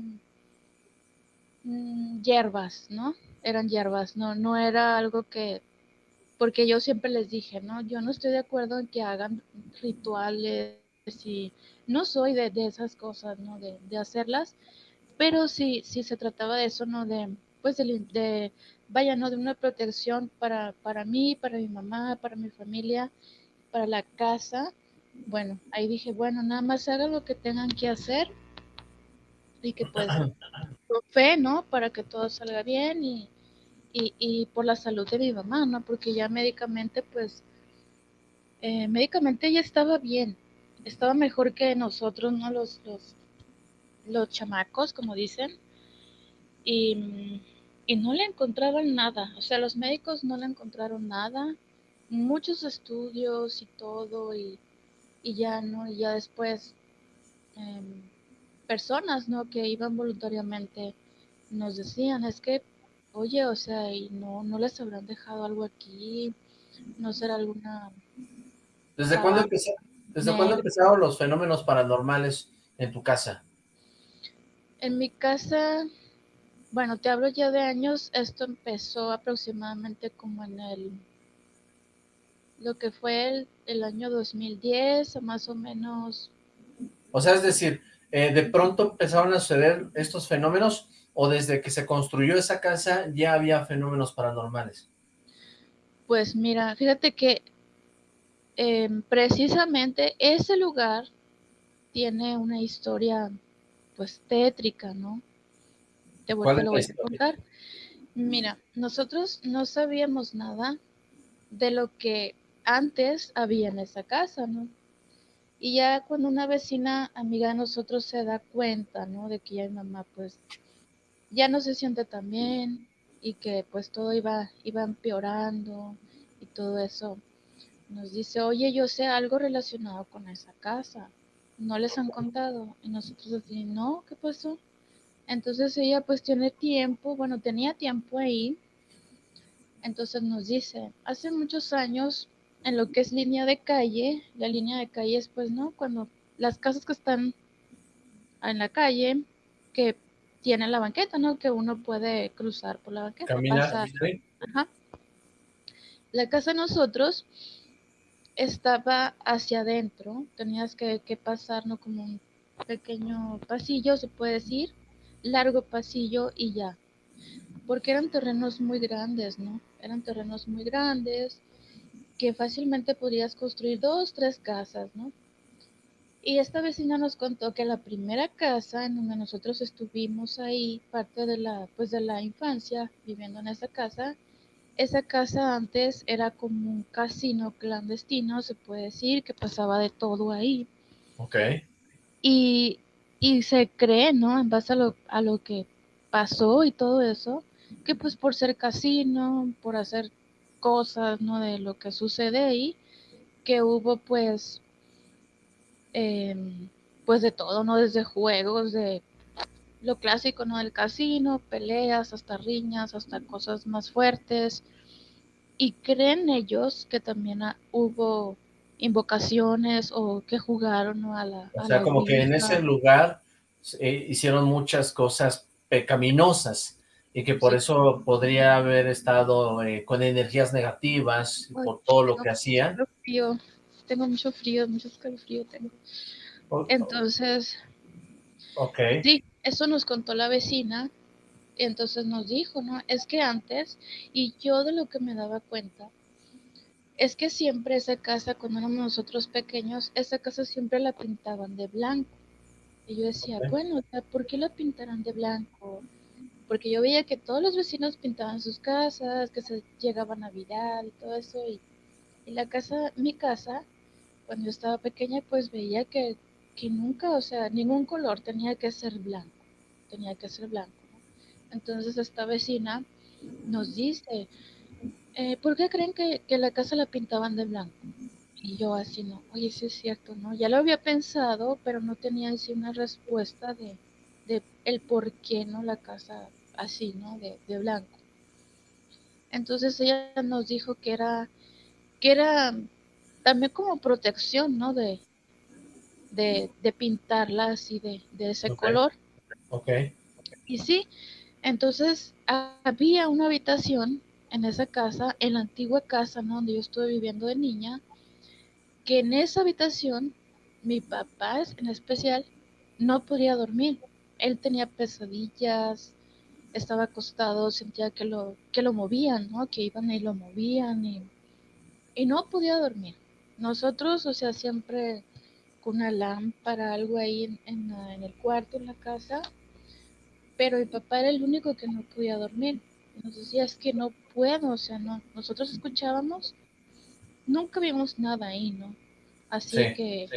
mm, hierbas, ¿no? Eran hierbas, no, no era algo que, porque yo siempre les dije, ¿no? Yo no estoy de acuerdo en que hagan rituales y no soy de, esas cosas, ¿no? De, hacerlas, pero sí, sí se trataba de eso, ¿no? De, pues, de, vaya, ¿no? De una protección para, para mí, para mi mamá, para mi familia, para la casa. Bueno, ahí dije, bueno, nada más haga lo que tengan que hacer y que pues con fe, ¿no? Para que todo salga bien y, y, y, por la salud de mi mamá, ¿no? Porque ya médicamente, pues, eh, médicamente ella estaba bien, estaba mejor que nosotros, ¿no? Los, los, los chamacos, como dicen. Y, y no le encontraron nada. O sea, los médicos no le encontraron nada. Muchos estudios y todo. Y, y ya, ¿no? Y ya después em, personas, ¿no? Que iban voluntariamente nos decían, es que, oye, o sea, y no, no les habrán dejado algo aquí, no será alguna... ¿Desde cuándo empezó, ¿Desde cuándo empezaron los fenómenos paranormales en tu casa? En mi casa, bueno, te hablo ya de años, esto empezó aproximadamente como en el, lo que fue el, el año 2010, o más o menos. O sea, es decir, eh, de pronto empezaron a suceder estos fenómenos, o desde que se construyó esa casa ya había fenómenos paranormales. Pues mira, fíjate que em, precisamente ese lugar tiene una historia pues tétrica, ¿no? Te voy, te lo voy a contar. Mira, nosotros no sabíamos nada de lo que antes había en esa casa, ¿no? Y ya cuando una vecina amiga de nosotros se da cuenta, ¿no? De que ya mi mamá pues ya no se siente tan bien y que pues todo iba, iba empeorando y todo eso. Nos dice, oye, yo sé algo relacionado con esa casa. ¿No les han contado? Y nosotros decimos, no, ¿qué pasó? Entonces ella pues tiene tiempo, bueno, tenía tiempo ahí. Entonces nos dice, hace muchos años, en lo que es línea de calle, la línea de calle es pues, ¿no? Cuando las casas que están en la calle, que tienen la banqueta, ¿no? Que uno puede cruzar por la banqueta. Caminar. Ajá. La casa de nosotros estaba hacia adentro, tenías que, que pasar, ¿no? Como un pequeño pasillo, se puede decir, largo pasillo y ya. Porque eran terrenos muy grandes, ¿no? Eran terrenos muy grandes que fácilmente podrías construir dos, tres casas, ¿no? Y esta vecina nos contó que la primera casa en donde nosotros estuvimos ahí, parte de la, pues de la infancia, viviendo en esa casa, esa casa antes era como un casino clandestino, se puede decir, que pasaba de todo ahí. Ok. Y, y se cree, ¿no? En base a lo, a lo que pasó y todo eso, que pues por ser casino, por hacer cosas, ¿no? De lo que sucede ahí, que hubo pues, em, pues de todo, ¿no? Desde juegos, de lo clásico, ¿no? Del casino, peleas, hasta riñas, hasta cosas más fuertes. Y creen ellos que también hubo invocaciones o que jugaron ¿no? a la... O sea, como que en ese lugar eh, hicieron muchas cosas pecaminosas y que por eso podría haber estado eh, con energías negativas por todo lo que hacían. Frío. Tengo mucho frío, mucho frío tengo. Entonces, okay. sí, eso nos contó la vecina, y entonces nos dijo, ¿no? Es que antes, y yo de lo que me daba cuenta, es que siempre esa casa, cuando éramos nosotros pequeños, esa casa siempre la pintaban de blanco. Y yo decía, bueno, ¿por qué la pintarán de blanco? Porque yo veía que todos los vecinos pintaban sus casas, que se llegaba Navidad y todo eso. Y, la casa, mi casa, cuando yo estaba pequeña, pues veía que, que nunca, o sea, ningún color tenía que ser blanco tenía que ser blanco. Entonces esta vecina nos dice, eh, ¿por qué creen que, la casa la pintaban de blanco? Y yo así, no, oye, sí es cierto, ¿no? Ya lo había pensado, pero no tenía así una respuesta de, de el por qué, ¿no? La casa así, ¿no? De, de blanco. Entonces ella nos dijo que era, que era también como protección, ¿no? De, de, de pintarla así de, de ese color. Ok. Y sí, entonces había una habitación en esa casa, en la antigua casa donde yo estuve viviendo de niña, que en esa habitación mi papá en especial no podía dormir. Él tenía pesadillas, estaba acostado, sentía que lo, que lo movían, ¿no? Que iban y lo movían y, y no podía dormir. Nosotros, o sea, siempre con una lámpara, algo ahí en, en, en el cuarto, en la casa, pero mi papá era el único que no podía dormir. Nos decía, es que no puedo, o sea, no. Nosotros escuchábamos, nunca vimos nada ahí, ¿no? Así que,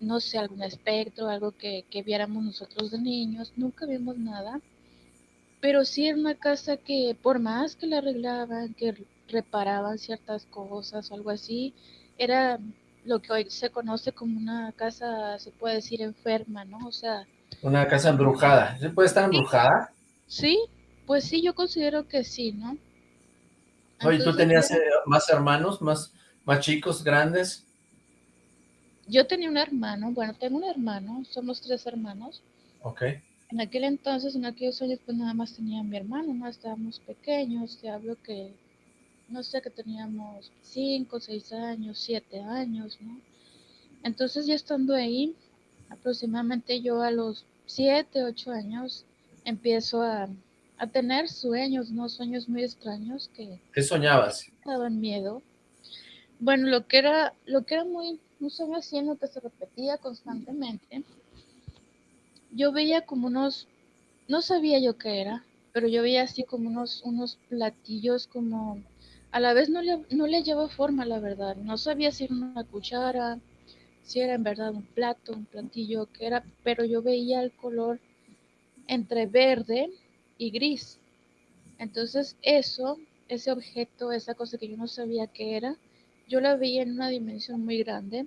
no sé, algún espectro, algo que, que viéramos nosotros de niños, nunca vimos nada. Pero sí era una casa que, por más que la arreglaban, que reparaban ciertas cosas o algo así, era lo que hoy se conoce como una casa, se puede decir, enferma, ¿no? O sea, una casa embrujada. ¿Se puede estar embrujada? Sí, pues sí, yo considero que sí, ¿no? Oye, ¿tú tenías eh, más hermanos, más, más chicos, grandes? Yo tenía un hermano, bueno, tengo un hermano, somos tres hermanos. Ok. En aquel entonces, en aquellos años, pues nada más tenía mi hermano, ¿no? Estábamos pequeños, te hablo que, no sé, que teníamos cinco, seis años, siete años, ¿no? Entonces ya estando ahí, aproximadamente yo a los siete, ocho años, empiezo a, a tener sueños, ¿no? Sueños muy extraños que... ¿Qué soñabas? Daban miedo. Bueno, lo que era, lo que era muy, un sueño así en lo que se repetía constantemente, yo veía como unos, no sabía yo qué era, pero yo veía así como unos, unos platillos como, a la vez no le, no le llevaba forma, la verdad, no sabía si era una cuchara, si era en verdad un plato, un platillo, que era, pero yo veía el color entre verde y gris. Entonces eso, ese objeto, esa cosa que yo no sabía qué era, yo la veía en una dimensión muy grande,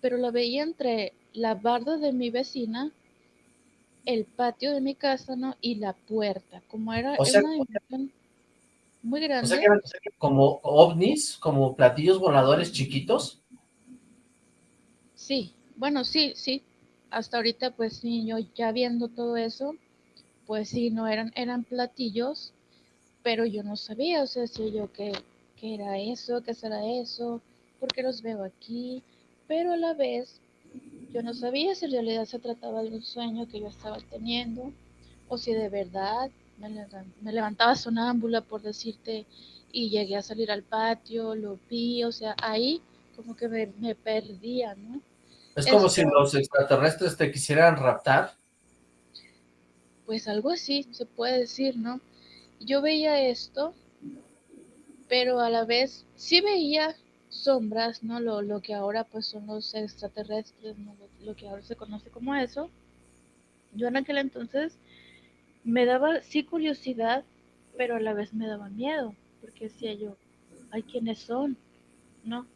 pero la veía entre la barda de mi vecina, el patio de mi casa, ¿no? Y la puerta, como era, o sea, una dimensión muy grande. O sea, que eran como ovnis, como platillos voladores chiquitos. Sí, bueno, sí, sí. Hasta ahorita, pues sí, yo ya viendo todo eso, pues sí, no eran, eran platillos, pero yo no sabía, o sea, si yo qué, qué era eso, qué será eso, por qué los veo aquí, pero a la vez yo no sabía si en realidad se trataba de un sueño que yo estaba teniendo o si de verdad me, levantaba sonámbula por decirte y llegué a salir al patio, lo vi, o sea, ahí como que me, me perdía, ¿no? Es como si los extraterrestres te quisieran raptar. Pues algo así, se puede decir, ¿no? Yo veía esto, pero a la vez sí veía sombras, ¿no? Lo, lo que ahora pues son los extraterrestres, lo, lo que ahora se conoce como eso. Yo en aquel entonces me daba sí curiosidad, pero a la vez me daba miedo, porque decía yo, ay, ¿quiénes son? ¿No?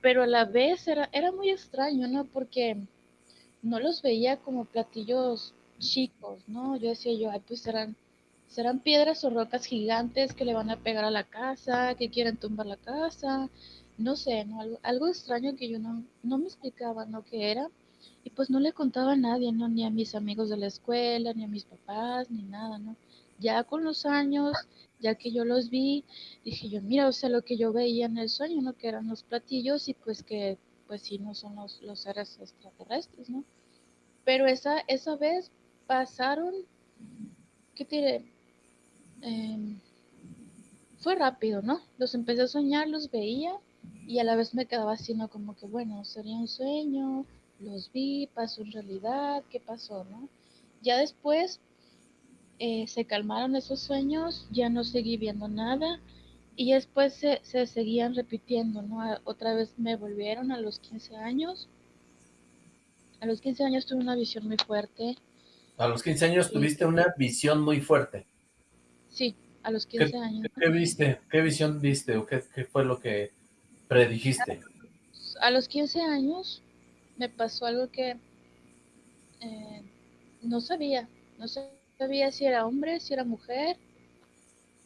Pero a la vez era, era muy extraño, ¿no? Porque no los veía como platillos chicos, ¿no? Yo decía yo, ay, pues serán, serán piedras o rocas gigantes que le van a pegar a la casa, que quieren tumbar la casa, no sé, ¿no? Algo, algo extraño que yo no, no me explicaba, ¿no? ¿Qué era? Y pues no le contaba a nadie, ¿no? Ni a mis amigos de la escuela, ni a mis papás, ni nada, ¿no? Ya con los años, ya que yo los vi, dije yo, mira, o sea, lo que yo veía en el sueño, ¿no? Que eran los platillos y pues que, pues sí, no son los, los seres extraterrestres, ¿no? Pero esa, esa vez pasaron, ¿qué diré? Eh, fue rápido, ¿no? Los empecé a soñar, los veía y a la vez me quedaba así, ¿no? Como que, bueno, sería un sueño, los vi, pasó en realidad, ¿qué pasó, no? Ya después eh, se calmaron esos sueños, ya no seguí viendo nada y después se, se seguían repitiendo, ¿no? Otra vez me volvieron a los 15 años. A los 15 años tuve una visión muy fuerte. A los 15 años tuviste una visión muy fuerte. Sí, a los 15 ¿Qué, años. ¿Qué viste? ¿Qué visión viste o qué, qué fue lo que predijiste? A los 15 años me pasó algo que eh, no sabía, no sabía si era hombre, si era mujer,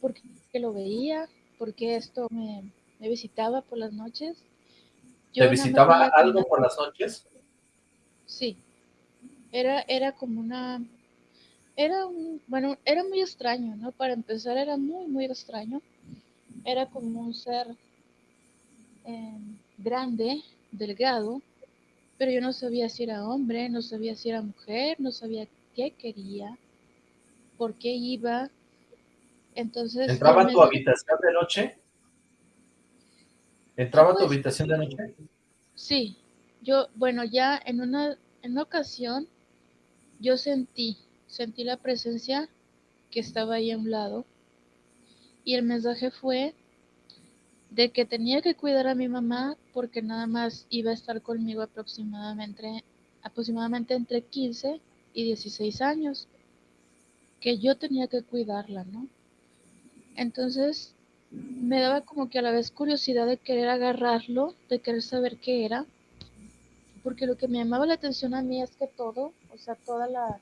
porque lo veía, porque esto me, me visitaba por las noches. Yo ¿Te visitaba algo por las noches? Sí, era, era como una, era un, bueno, era muy extraño, ¿no? Para empezar era muy, muy extraño. Era como un ser eh, grande, delgado, pero yo no sabía si era hombre, no sabía si era mujer, no sabía qué quería, por qué iba. Entonces... ¿Entraba a tu habitación de noche? ¿Entraba a tu habitación de noche? Sí, yo, bueno, ya en una, en una ocasión yo sentí, sentí la presencia que estaba ahí a un lado y el mensaje fue de que tenía que cuidar a mi mamá porque nada más iba a estar conmigo aproximadamente, aproximadamente entre 15 y 16 años, que yo tenía que cuidarla, ¿no? Entonces me daba como que a la vez curiosidad de querer agarrarlo, de querer saber qué era, porque lo que me llamaba la atención a mí es que todo, o sea, toda la,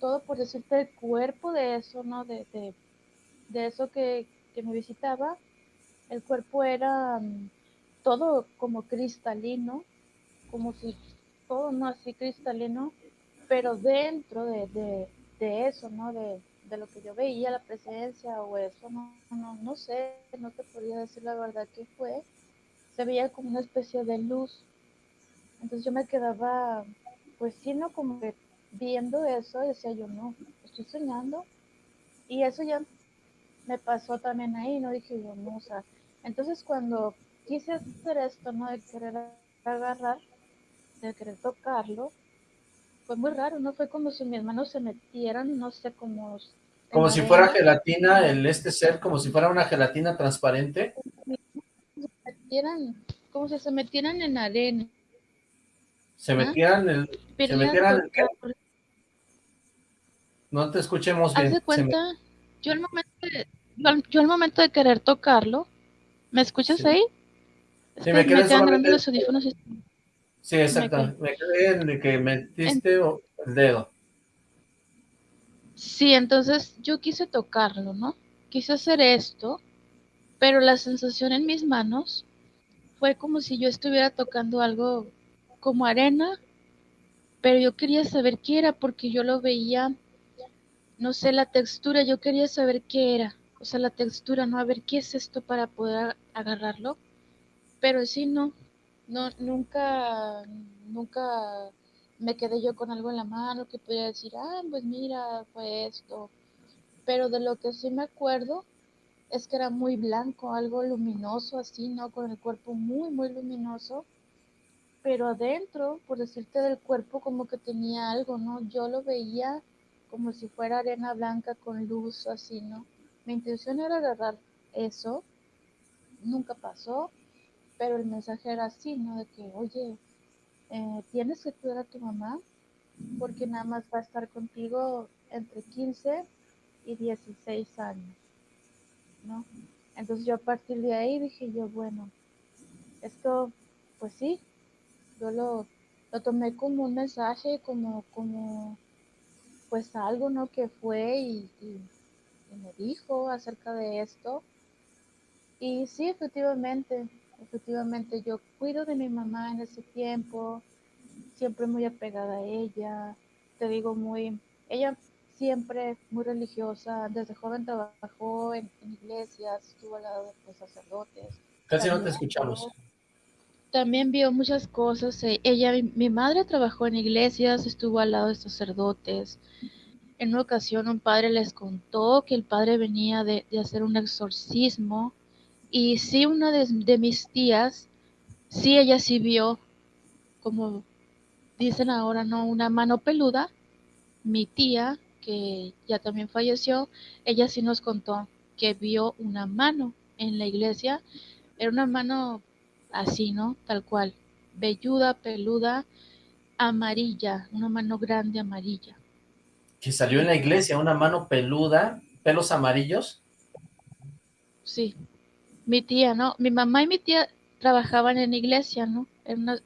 todo por decirte el cuerpo de eso, ¿no? De, de, de eso que, que me visitaba, el cuerpo era um, todo como cristalino, como si todo no así cristalino, pero dentro de, de, de eso, ¿no? De, de, lo que yo veía, la presencia o eso, no, no, no sé, no te podría decir la verdad que fue, se veía como una especie de luz. Entonces yo me quedaba, pues sí, ¿no? Como que viendo eso, decía yo, no, estoy soñando. Y eso ya me pasó también ahí, ¿no? Dije yo, no, o sea, entonces cuando quise hacer esto, ¿no? De querer agarrar, de querer tocarlo, fue muy raro, ¿no? Fue como si mis manos se metieran, no sé, como... Como si fuera gelatina, el este ser, como si fuera una gelatina transparente. Se metieran, como si se metieran en arena. Se metieran en el... se metieran No te escuchemos bien. Haz de cuenta, yo al momento de, yo al momento de querer tocarlo, ¿me escuchas Sí. ahí? Sí, me me quedan grandes los audífonos. y- Sí, exacto. Me quedé en que metiste el dedo. Sí, entonces yo quise tocarlo, ¿no? Quise hacer esto, pero la sensación en mis manos fue como si yo estuviera tocando algo como arena, pero yo quería saber qué era porque yo lo veía, no sé, la textura, yo quería saber qué era, o sea, la textura, ¿no? A ver qué es esto para poder agarrarlo, pero sí, no, no, nunca, nunca me quedé yo con algo en la mano que pudiera decir, ah, pues mira, fue esto. Pero de lo que sí me acuerdo es que era muy blanco, algo luminoso así, ¿no? Con el cuerpo muy, muy luminoso. Pero adentro, por decirte del cuerpo, como que tenía algo, ¿no? Yo lo veía como si fuera arena blanca con luz, así, ¿no? Mi intención era agarrar eso, nunca pasó, pero el mensaje era así, ¿no? De que, oye, eh, tienes que cuidar a tu mamá porque nada más va a estar contigo entre 15 y 16 años, ¿no? Entonces yo a partir de ahí dije yo, bueno, esto, pues sí, yo lo, lo tomé como un mensaje, como, como, pues algo, ¿no? Que fue y, y- y me dijo acerca de esto. Y sí, efectivamente, efectivamente, yo cuido de mi mamá en ese tiempo, siempre muy apegada a ella, te digo, muy, ella siempre muy religiosa, desde joven trabajó en, en iglesias, estuvo al lado de los sacerdotes. Casi no te escuchamos. También vio muchas cosas. eh, Ella, mi, mi madre trabajó en iglesias, estuvo al lado de sacerdotes. En una ocasión un padre les contó que el padre venía de, de hacer un exorcismo y sí, una de, de mis tías, sí, ella sí vio, como dicen ahora, ¿no? Una mano peluda. Mi tía, que ya también falleció, ella sí nos contó que vio una mano en la iglesia. Era una mano así, ¿no? Tal cual. Velluda, peluda, amarilla, una mano grande amarilla. Que salió en la iglesia una mano peluda, pelos amarillos. Sí. Mi tía, ¿no? Mi mamá y mi tía trabajaban en la iglesia, ¿no?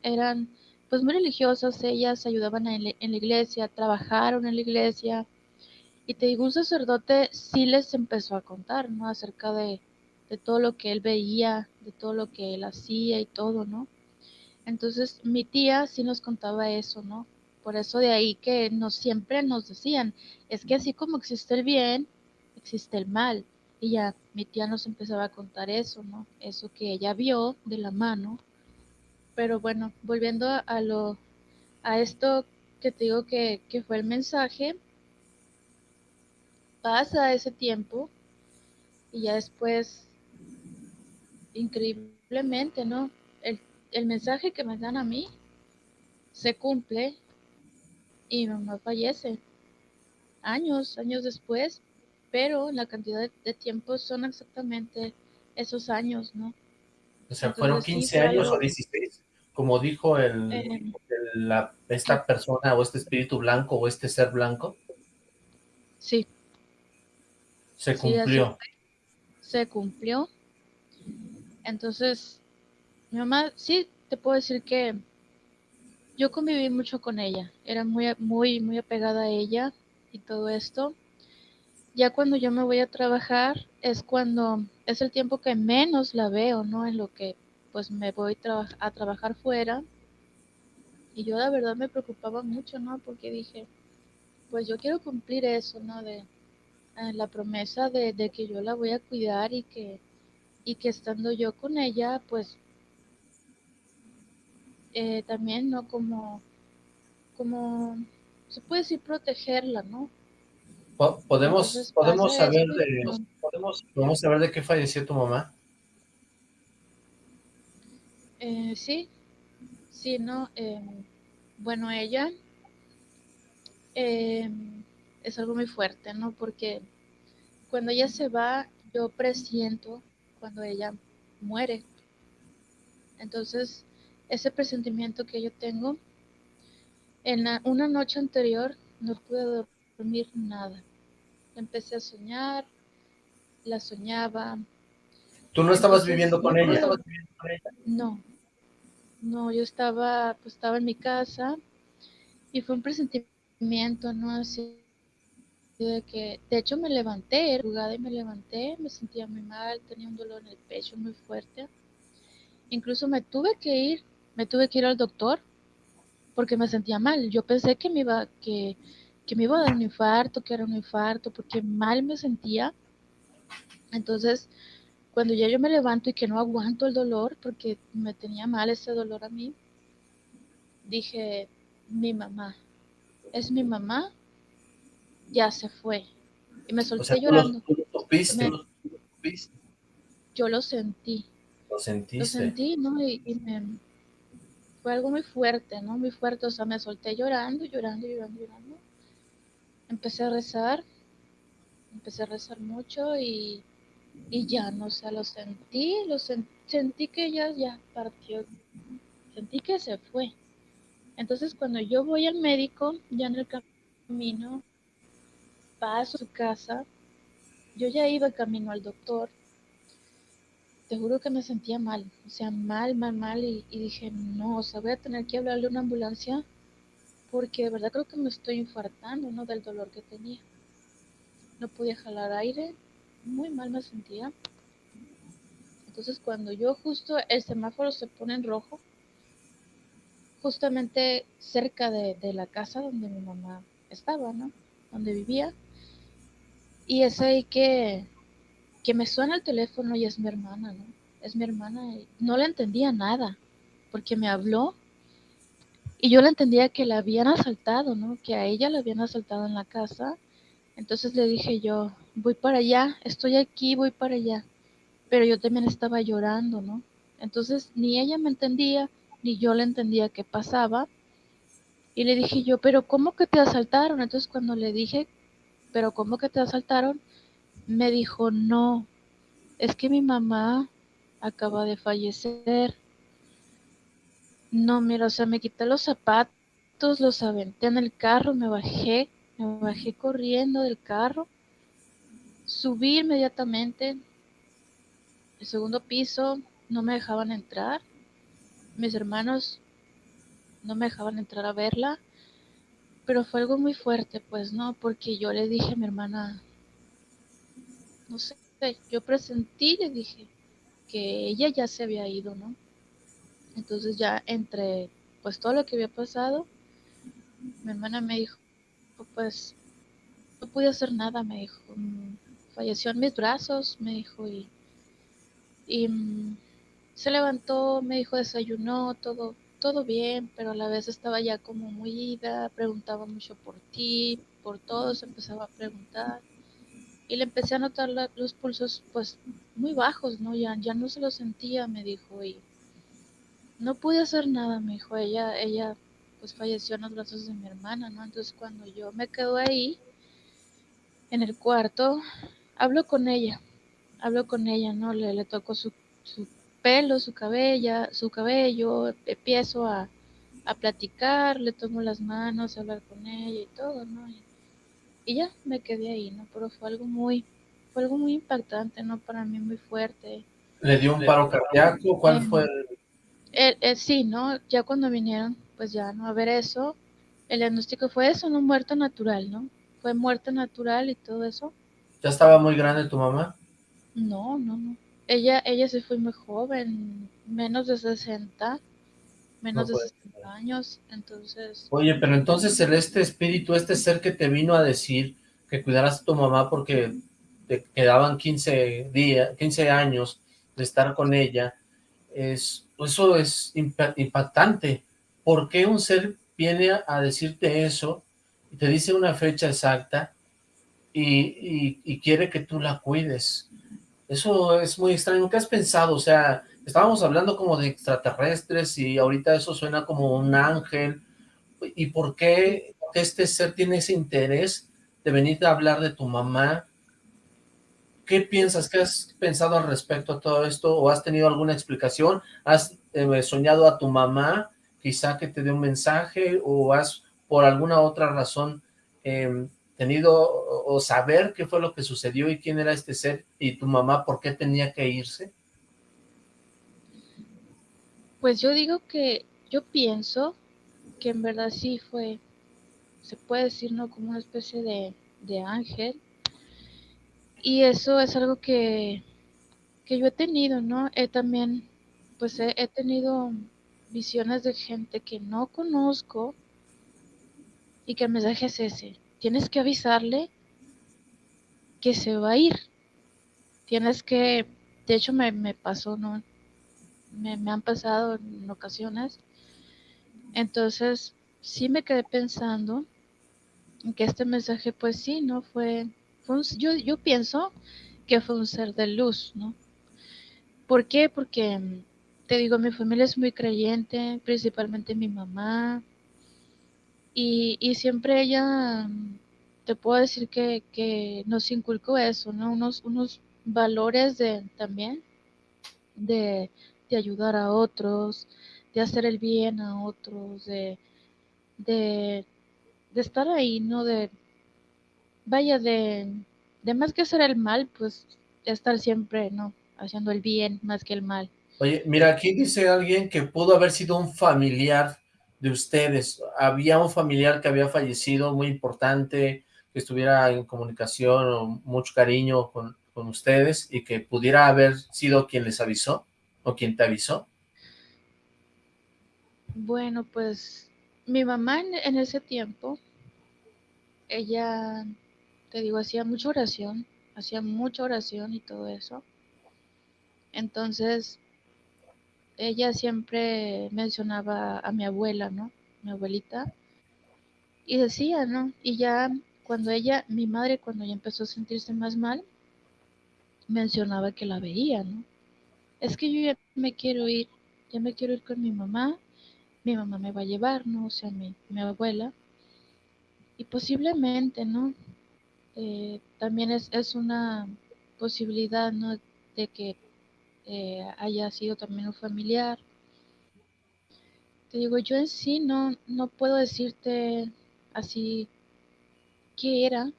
Eran, pues muy religiosas, ellas ayudaban en la, en la iglesia, trabajaron en la iglesia. Y te digo, un sacerdote sí les empezó a contar, ¿no? Acerca de, de todo lo que él veía, de todo lo que él hacía y todo, ¿no? Entonces mi tía sí nos contaba eso, ¿no? Por eso de ahí que nos siempre nos decían, es que así como existe el bien, existe el mal. Y ya mi tía nos empezaba a contar eso, ¿no? Eso que ella vio de la mano. Pero bueno, volviendo a, lo, a esto que te digo que, que fue el mensaje, pasa ese tiempo y ya después, increíblemente, ¿no? El, el mensaje que me dan a mí se cumple y mi mamá fallece años, años después, pero la cantidad de, de tiempo son exactamente esos años, ¿no? O sea, Entonces, fueron sí, 15 fue años o 16, como dijo el, Eh, el- la- esta persona o este espíritu blanco o este ser blanco, sí, se Sí, cumplió. se cumplió. Entonces, mi mamá, sí, te puedo decir que yo conviví mucho con ella, era muy, muy, muy apegada a ella y todo esto. Ya cuando yo me voy a trabajar es cuando es el tiempo que menos la veo, ¿no? En lo que pues me voy a trabajar fuera. Y yo la verdad me preocupaba mucho, ¿no? Porque dije, pues yo quiero cumplir eso, ¿no? De eh, la promesa de que yo la voy a cuidar y que, y que estando yo con ella, pues eh, también, ¿no? Como, como, se puede decir protegerla, ¿no? ¿Podemos, Entonces, podemos, saber de, ¿no? podemos, podemos saber de qué falleció tu mamá? Eh, sí, sí, ¿no? Eh, bueno, ella eh, es algo muy fuerte, ¿no? Porque cuando ella se va, yo presiento cuando ella muere. Entonces, ese presentimiento que yo tengo, en la- una noche anterior no pude dormir nada. Empecé a soñar, la soñaba, ¿Tú no estabas Entonces, viviendo con no ella? No, no, yo estaba, pues estaba en mi casa y fue un presentimiento, ¿no? Así de que, de hecho me levanté, madrugada y me levanté, me sentía muy mal, tenía un dolor en el pecho muy fuerte. Incluso me tuve que ir, me tuve que ir al doctor porque me sentía mal. Yo pensé que me iba, que, que me iba a dar un infarto, que era un infarto, porque mal me sentía. Entonces, cuando ya yo me levanto y que no aguanto el dolor, porque me tenía mal ese dolor a mí, dije, mi mamá, es mi mamá, ya se fue. Y me O solté sea, lo, llorando. tú lo supiste, Me- lo supiste, Yo lo sentí, lo lo sentiste. sentí, ¿no? Y, y me, fue algo muy fuerte, ¿no? Muy fuerte, o sea, me solté llorando, llorando, llorando, llorando. Empecé a rezar, empecé a rezar mucho y, y ya, no, o sea, lo sentí, lo sen- sentí que ella ya partió, sentí que se fue. Entonces, cuando yo voy al médico, ya en el camino, paso a su casa, yo ya iba camino al doctor, te juro que me sentía mal, o sea, mal, mal, mal, y, dije, no, o sea, voy a tener que hablarle a una ambulancia, porque de verdad creo que me estoy infartando, ¿no? Del dolor que tenía. No podía jalar aire, muy mal me sentía. Entonces, cuando yo justo el semáforo se pone en rojo, justamente cerca de la casa donde mi mamá estaba, ¿no? Donde vivía. Y es ahí que, que me suena el teléfono y es mi hermana, ¿no? Es mi hermana y no le entendía nada, porque me habló y yo le entendía que la habían asaltado, ¿no? Que a ella la habían asaltado en la casa. Entonces le dije yo, voy para allá, estoy aquí, voy para allá. Pero yo también estaba llorando, ¿no? Entonces ni ella me entendía, ni yo le entendía qué pasaba. Y le dije yo, pero ¿cómo que te asaltaron? Entonces cuando le dije, pero ¿cómo que te asaltaron? Me dijo, no, es que mi mamá acaba de fallecer. No, mira, o sea, me quité los zapatos, los aventé en el carro, me bajé, me bajé corriendo del carro, subí inmediatamente, el segundo piso, no me dejaban entrar, mis hermanos no me dejaban entrar a verla, pero fue algo muy fuerte, pues, ¿no? Porque yo le dije a mi hermana, no sé, yo presentí, le dije que ella ya se había ido, ¿no? Entonces ya entre, pues, todo lo que había pasado, mi hermana me dijo, pues, no pude hacer nada, me dijo, "Mm, falleció en mis brazos, me dijo, y, y mm, se levantó, me dijo, desayunó, todo, todo bien, pero a la vez estaba ya como muy ida, preguntaba mucho por ti, por todos, empezaba a preguntar. Y le empecé a notar los pulsos, pues, muy bajos, ¿no? Ya, ya no se los sentía, me dijo, y no pude hacer nada, me dijo, ella, ella, pues, falleció en los brazos de mi hermana, ¿no? Entonces, cuando yo me quedo ahí, en el cuarto, hablo con ella, hablo con ella, ¿no? Le, le toco su pelo, su cabella, su cabello, empiezo a, a platicar, le tomo las manos, a hablar con ella y todo, ¿no? Y, y ya me quedé ahí, ¿no? Pero fue algo muy, fue algo muy impactante, ¿no? Para mí muy fuerte. ¿Le dio un paro cardíaco? ¿Cuál fue? el- Eh, eh, sí, ¿no? Ya cuando vinieron, pues ya, ¿no? A ver eso, el diagnóstico fue eso, ¿no? Muerte natural, ¿no? Fue muerte natural y todo eso. ¿Ya estaba muy grande tu mamá? No, no, no. Ella, ella se fue muy joven, menos de 60, menos No de puede 60 años, entonces, Oye, pero entonces el este espíritu, este ser que te vino a decir que cuidaras a tu mamá porque te quedaban 15 días, 15 años de estar con ella, es, eso es impa- impactante. ¿Por qué un ser viene a, a decirte eso y te dice una fecha exacta y, y- y quiere que tú la cuides? Eso es muy extraño. ¿Qué has pensado? O sea, estábamos hablando como de extraterrestres y ahorita eso suena como un ángel. ¿Y por qué este ser tiene ese interés de venir a hablar de tu mamá? ¿Qué piensas? ¿Qué has pensado al respecto a todo esto? ¿O has tenido alguna explicación? ¿Has eh, soñado a tu mamá? Quizá que te dé un mensaje o has por alguna otra razón eh, tenido o, saber qué fue lo que sucedió y quién era este ser y tu mamá por qué tenía que irse? pues yo digo que, yo pienso que en verdad sí fue, se puede decir, ¿no? Como una especie de, de ángel. Y eso es algo que, que yo he tenido, ¿no? He también, pues he, he tenido visiones de gente que no conozco y que el mensaje es ese. Tienes que avisarle que se va a ir. Tienes que, de hecho me, me pasó, ¿no? Me, me han pasado en ocasiones. Entonces, sí me quedé pensando en que este mensaje, pues sí, ¿no? Fue, un- yo, yo pienso que fue un ser de luz, ¿no? ¿Por qué? Porque, te digo, mi familia es muy creyente, principalmente mi mamá, y, y siempre ella, te puedo decir que, que nos inculcó eso, ¿no? Unos, unos valores de, también de, de ayudar a otros, de hacer el bien a otros, de, de, de estar ahí, ¿no? De, vaya, de, de más que hacer el mal, pues estar siempre, ¿no? Haciendo el bien más que el mal. Oye, mira, aquí dice alguien que pudo haber sido un familiar de ustedes. Había un familiar que había fallecido muy importante, que estuviera en comunicación o mucho cariño con, con ustedes y que pudiera haber sido quien les avisó o quien te avisó. Bueno, pues mi mamá en, en ese tiempo, ella, te digo, hacía mucha oración, hacía mucha oración y todo eso. Entonces, ella siempre mencionaba a mi abuela, ¿no? Mi abuelita, y decía, ¿no? Y ya cuando ella, mi madre, cuando ya empezó a sentirse más mal, mencionaba que la veía, ¿no? Es que yo ya me quiero ir, ya me quiero ir con mi mamá, mi mamá me va a llevar, ¿no? O sea, mi, mi abuela. Y posiblemente, ¿no? Eh, también es, es una posibilidad, ¿no? De que eh, haya sido también un familiar. Te digo, yo en sí no, no puedo decirte así qué era,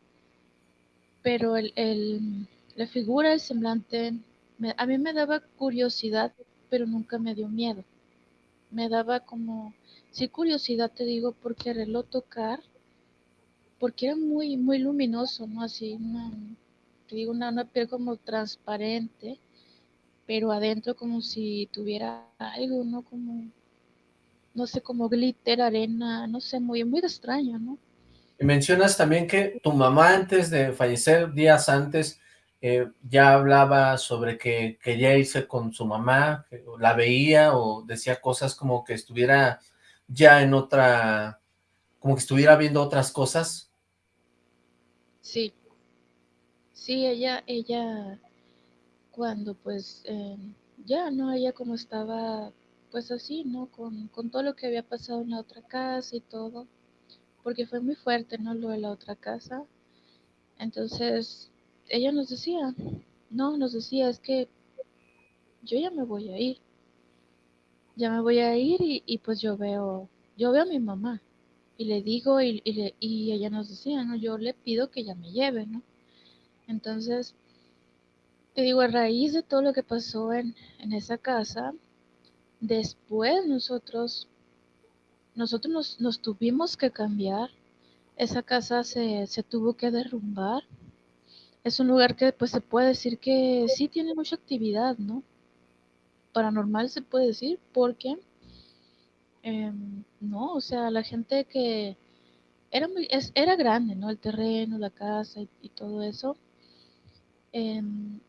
pero el, el- la figura, el semblante, me- a mí me daba curiosidad, pero nunca me dio miedo. Me daba como, sí curiosidad te digo, por quererlo tocar, porque era muy, muy luminoso, ¿no? Así, una, te digo, una, una piel como transparente, pero adentro como si tuviera algo, ¿no? Como, no sé, como glitter, arena, no sé, muy, muy extraño, ¿no? Y mencionas también que tu mamá antes de fallecer, días antes, eh, ya hablaba sobre que quería irse con su mamá, que la veía o decía cosas como que estuviera ya en otra, como que estuviera viendo otras cosas. Sí, sí, ella, ella, cuando pues, eh, ya, ¿no? Ella como estaba, pues así, ¿no? Con, con todo lo que había pasado en la otra casa y todo, porque fue muy fuerte, ¿no? Lo de la otra casa. Entonces, ella nos decía, no, nos decía, es que yo ya me voy a ir, ya me voy a ir y, y pues yo veo, yo veo a mi mamá y le digo y, y, le- y ella nos decía, ¿no? Yo le pido que ella me lleve, ¿no? Entonces, te digo, a raíz de todo lo que pasó en, en esa casa, después nosotros, nosotros nos, nos tuvimos que cambiar, esa casa se, se tuvo que derrumbar. Es un lugar que pues se puede decir que sí tiene mucha actividad, ¿no? Paranormal se puede decir porque Em, no, o sea, la gente que era muy, es, era grande, ¿no? El terreno, la casa y, todo eso. Em,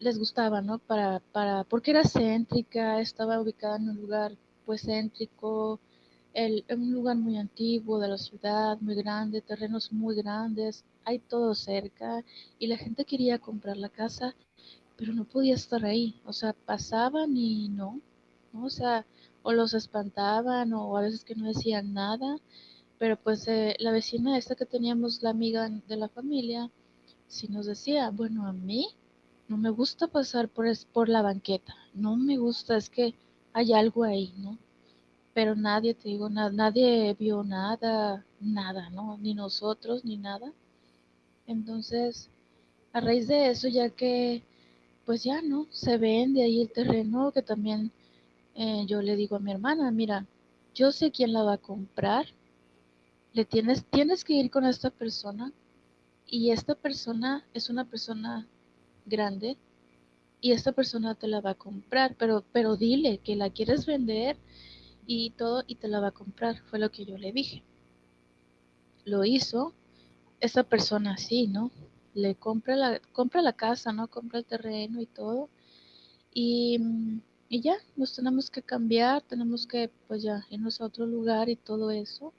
les gustaba, ¿no? Para, para, porque era céntrica, estaba ubicada en un lugar pues céntrico, el, en un lugar muy antiguo de la ciudad, muy grande, terrenos muy grandes, hay todo cerca y la gente quería comprar la casa, pero no podía estar ahí, o sea, pasaban y no, ¿no? o sea, o los espantaban o a veces que no decían nada, pero pues eh, la vecina esta que teníamos, la amiga de la familia, sí nos decía, bueno, a mí no me gusta pasar por, por la banqueta, no me gusta, es que hay algo ahí, ¿no? Pero nadie, te digo, nadie vio nada, nada, ¿no? Ni nosotros, ni nada. Entonces, a raíz de eso, ya que, pues ya, ¿no? Se vende ahí el terreno, que también eh, yo le digo a mi hermana, mira, yo sé quién la va a comprar, le tienes, tienes que ir con esta persona y esta persona es una persona grande y esta persona te la va a comprar, pero, pero dile que la quieres vender y todo y te la va a comprar, fue lo que yo le dije. Lo hizo, esa persona sí, ¿no? Le compra la, compra la casa, ¿no? Compra el terreno y todo. Y, y ya, nos tenemos que cambiar, tenemos que pues ya irnos a otro lugar y todo eso.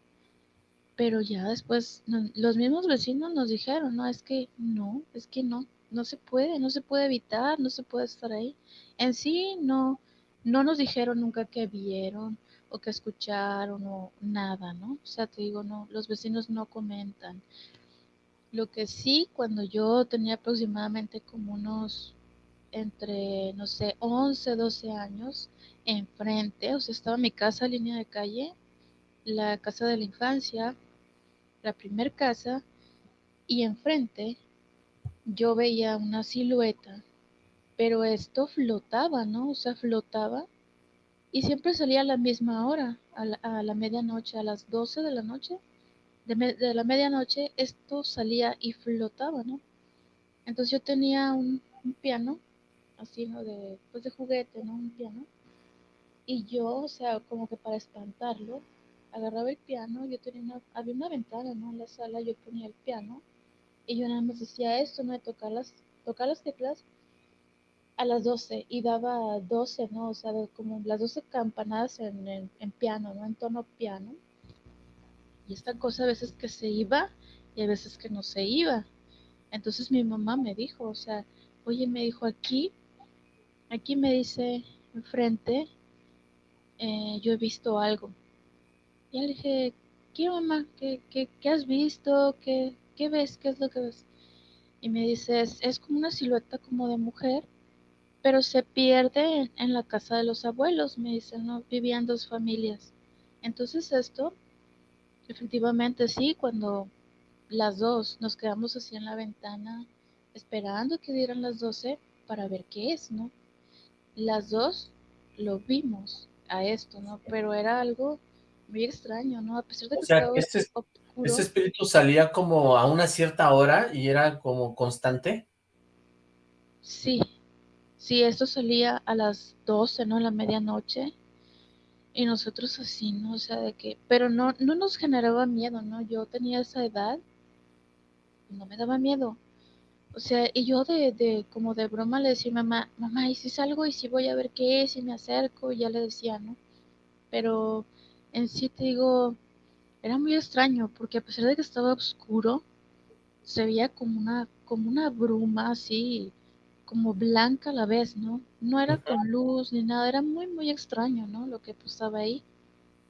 Pero ya después los mismos vecinos nos dijeron, no, es que no, es que no, no se puede, no se puede evitar, no se puede estar ahí. En sí no, no nos dijeron nunca que vieron o que escucharon o nada, ¿no? O sea, te digo, no, los vecinos no comentan. Lo que sí, cuando yo tenía aproximadamente como unos entre, no sé, 11, 12 años, enfrente, o sea, estaba mi casa, línea de calle, la casa de la infancia, la primer casa, y enfrente yo veía una silueta, pero esto flotaba, ¿no? O sea, flotaba y siempre salía a la misma hora, a la, medianoche, a las 12 de la noche. De, la medianoche esto salía y flotaba, ¿no? Entonces yo tenía un, piano, así, ¿no? De, pues de juguete, ¿no? Un piano. Y yo, o sea, como que para espantarlo, agarraba el piano, yo tenía una, había una ventana, ¿no? En la sala yo ponía el piano y yo nada más decía esto, ¿no? Tocar las, tocar las teclas a las 12 y daba 12, ¿no? O sea, como las 12 campanadas en, en, piano, ¿no? En tono piano. Y esta cosa a veces que se iba y a veces que no se iba. Entonces mi mamá me dijo, o sea, oye, me dijo aquí, aquí me dice enfrente, eh, yo he visto algo. Y le dije, ¿qué mamá? ¿Qué, qué, qué has visto? ¿Qué, ¿qué ves? ¿Qué es lo que ves? Y me dice, es, como una silueta como de mujer, pero se pierde en, la casa de los abuelos, me dice, ¿no? Vivían dos familias. Entonces esto, efectivamente sí, cuando las dos nos quedamos así en la ventana esperando que dieran las 12 para ver qué es, ¿no? Las dos lo vimos a esto, ¿no? Pero era algo muy extraño, ¿no? A pesar de que estaba este ¿Ese espíritu salía como a una cierta hora y era como constante? Sí, sí, esto salía a las 12, ¿no? A la medianoche. Y nosotros así, ¿no? O sea, de que... Pero no, no nos generaba miedo, ¿no? Yo tenía esa edad no me daba miedo. O sea, y yo de, de como de broma le decía mamá, mamá, ¿y si salgo y si voy a ver qué es y me acerco? Y ya le decía, ¿no? Pero en sí te digo, era muy extraño porque a pesar de que estaba oscuro, se veía como una, como una bruma así, como blanca a la vez, ¿no? No era con luz ni nada, era muy, muy extraño, ¿no? Lo que pasaba ahí.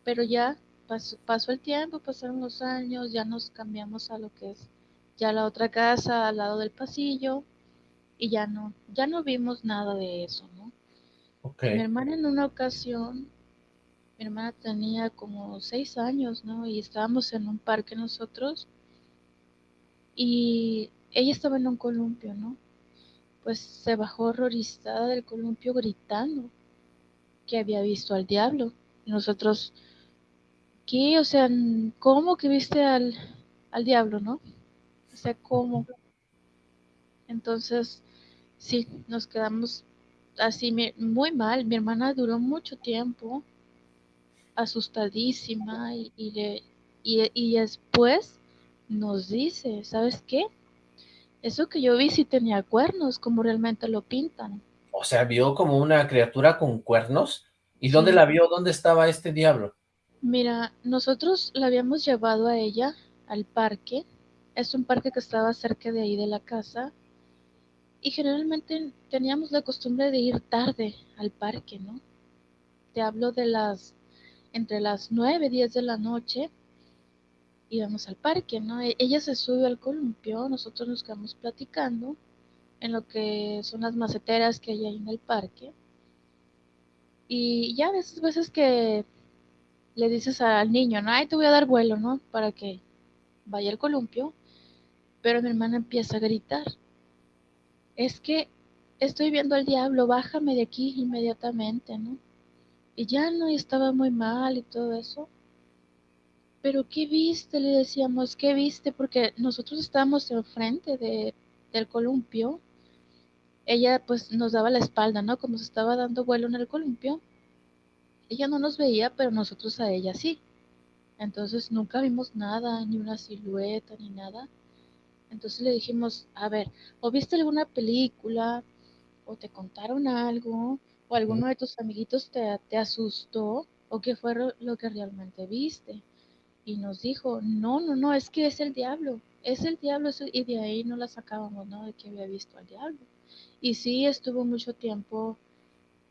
Pero ya pasó, pasó el tiempo, pasaron los años, ya nos cambiamos a lo que es ya la otra casa al lado del pasillo y ya no, ya no vimos nada de eso, ¿no? Okay. Mi hermana en una ocasión mi hermana tenía como seis años, ¿no? Y estábamos en un parque nosotros y ella estaba en un columpio, ¿no? Pues se bajó horrorizada del columpio gritando que había visto al diablo. Y nosotros, ¿qué? O sea, ¿cómo que viste al, al diablo, no? O sea, ¿cómo? Entonces, sí, nos quedamos así muy mal. Mi hermana duró mucho tiempo asustadísima y, y, y, después nos dice, ¿sabes qué? Eso que yo vi sí tenía cuernos, como realmente lo pintan. O sea, vio como una criatura con cuernos. ¿Y dónde la vio? ¿Dónde estaba este diablo? Mira, nosotros la habíamos llevado a ella al parque. Es un parque que estaba cerca de ahí de la casa. Y generalmente teníamos la costumbre de ir tarde al parque, ¿no? Te hablo de las, entre las 9, 10 de la noche, íbamos al parque, ¿no? E, ella se subió al columpio, nosotros nos quedamos platicando en lo que son las maceteras que hay ahí en el parque. Y ya de esas veces que le dices al niño, no, ay, te voy a dar vuelo, ¿no? Para que vaya al columpio. Pero mi hermana empieza a gritar es que estoy viendo al diablo, bájame de aquí inmediatamente, ¿no? Y ya no estaba muy mal y todo eso. Pero ¿qué viste? Le decíamos, ¿qué viste? Porque nosotros estábamos enfrente de, del columpio. Ella pues nos daba la espalda, ¿no? Como se estaba dando vuelo en el columpio. Ella no nos veía, pero nosotros a ella sí. Entonces nunca vimos nada, ni una silueta, ni nada. Entonces le dijimos, a ver, o viste alguna película, o te contaron algo, o alguno de tus amiguitos te, te asustó, o qué fue lo que realmente viste. Y nos dijo, no, no, no, es que es el diablo, es el diablo, y de ahí no la sacábamos, ¿no? De que había visto al diablo. Y sí, estuvo mucho tiempo,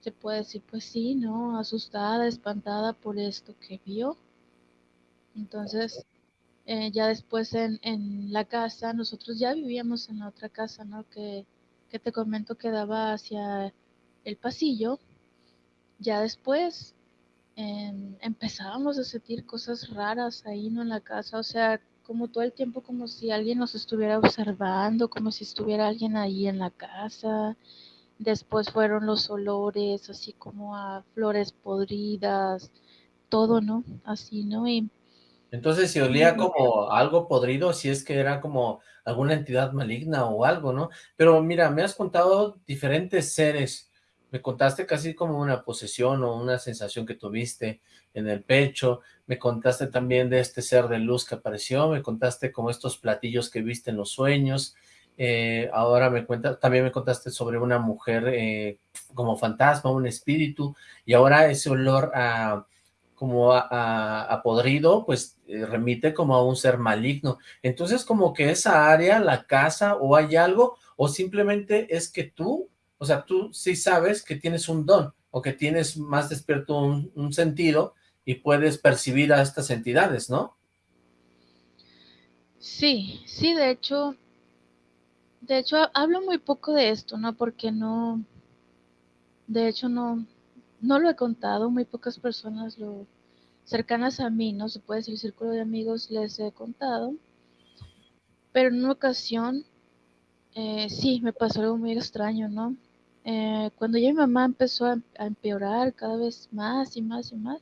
se puede decir, pues sí, ¿no? Asustada, espantada por esto que vio. Entonces, eh, ya después en, en, la casa, nosotros ya vivíamos en la otra casa, ¿no? Que, que te comento que daba hacia el pasillo. Ya después em, empezábamos a sentir cosas raras ahí, ¿no? En la casa, o sea, como todo el tiempo como si alguien nos estuviera observando, como si estuviera alguien ahí en la casa. Después fueron los olores, así como a flores podridas, todo, ¿no? Así, ¿no? Y entonces, si olía como algo podrido, si es que era como alguna entidad maligna o algo, ¿no? Pero mira, me has contado diferentes seres. Me contaste casi como una posesión o una sensación que tuviste en el pecho. Me contaste también de este ser de luz que apareció. Me contaste como estos platillos que viste en los sueños. Eh, ahora me cuentas, también me contaste sobre una mujer eh, como fantasma, un espíritu. Y ahora ese olor a como a, podrido, pues eh, remite como a un ser maligno. Entonces como que esa área, la casa o hay algo, o simplemente es que tú, o sea, tú sí sabes que tienes un don, o que tienes más despierto un, sentido y puedes percibir a estas entidades, ¿no? Sí, sí, de hecho, de hecho hablo muy poco de esto, ¿no? Porque no, de hecho no, no lo he contado, muy pocas personas lo cercanas a mí, no se puede decir el círculo de amigos, les he contado. Pero en una ocasión, eh, sí, me pasó algo muy extraño, ¿no? Eh, cuando ya mi mamá empezó a, a, empeorar cada vez más y más y más,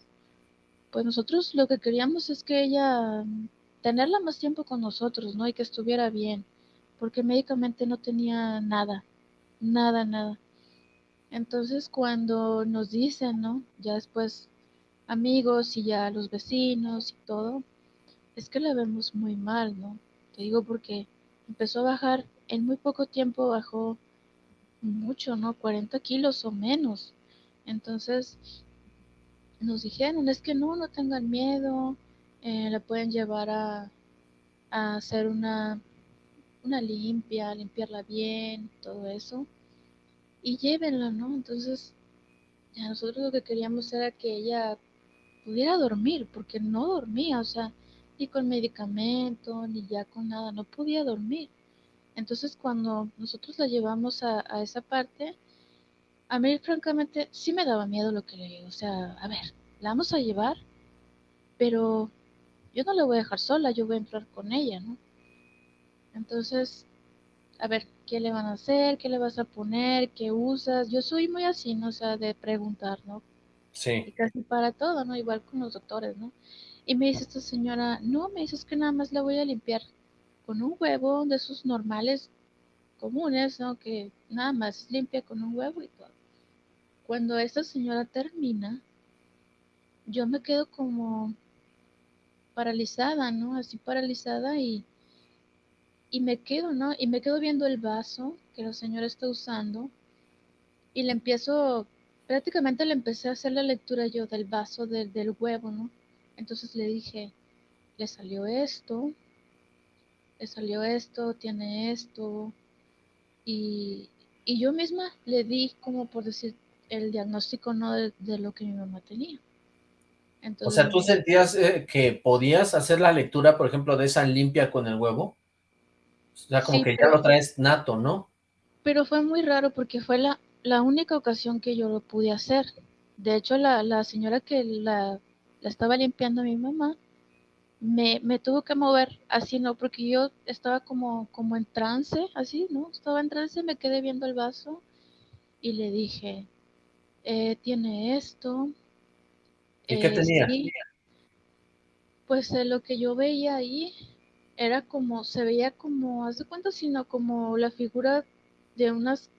pues nosotros lo que queríamos es que ella, tenerla más tiempo con nosotros, ¿no? Y que estuviera bien, porque médicamente no tenía nada, nada, nada. Entonces cuando nos dicen, ¿no? Ya después amigos y ya los vecinos y todo, es que la vemos muy mal, ¿no? Te digo porque empezó a bajar, en muy poco tiempo bajó mucho, ¿no? 40 kilos o menos. Entonces nos dijeron, es que no, no tengan miedo, eh, la pueden llevar a, a hacer una, una limpia, limpiarla bien, todo eso y llévenla, ¿no? Entonces, ya nosotros lo que queríamos era que ella pudiera dormir, porque no dormía, o sea, ni con medicamento, ni ya con nada, no podía dormir. Entonces, cuando nosotros la llevamos a, a esa parte, a mí francamente sí me daba miedo lo que le digo, o sea, a ver, la vamos a llevar, pero yo no la voy a dejar sola, yo voy a entrar con ella, ¿no? Entonces, a ver, ¿qué le van a hacer? ¿Qué le vas a poner? ¿Qué usas? Yo soy muy así, ¿no? O sea, de preguntar, ¿no? Sí. Y casi para todo, ¿no? Igual con los doctores, ¿no? Y me dice esta señora, no, me dices que nada más la voy a limpiar con un huevo de esos normales comunes, ¿no? Que nada más limpia con un huevo y todo. Cuando esta señora termina, yo me quedo como paralizada, ¿no? Así paralizada y, y me quedo, ¿no? Y me quedo viendo el vaso que la señora está usando y le empiezo, prácticamente le empecé a hacer la lectura yo del vaso del huevo, ¿no? Entonces le dije, le salió esto, le salió esto, tiene esto, y, y yo misma le di como por decir el diagnóstico no de, lo que mi mamá tenía. o sea, ¿tú sentías eh, que podías hacer la lectura, por ejemplo, de esa limpia con el huevo? O sea, como que ya lo traes nato, ¿no? Pero fue muy raro porque fue la, la única ocasión que yo lo pude hacer. De hecho, la, la señora que la, la, estaba limpiando a mi mamá me, me, tuvo que mover así, ¿no? Porque yo estaba como, como en trance, así, ¿no? Estaba en trance, me quedé viendo el vaso y le dije, eh, tiene esto. ¿Y qué eh, tenía? Pues eh, lo que yo veía ahí era como, se veía como, hace cuenta, sino como la figura de unas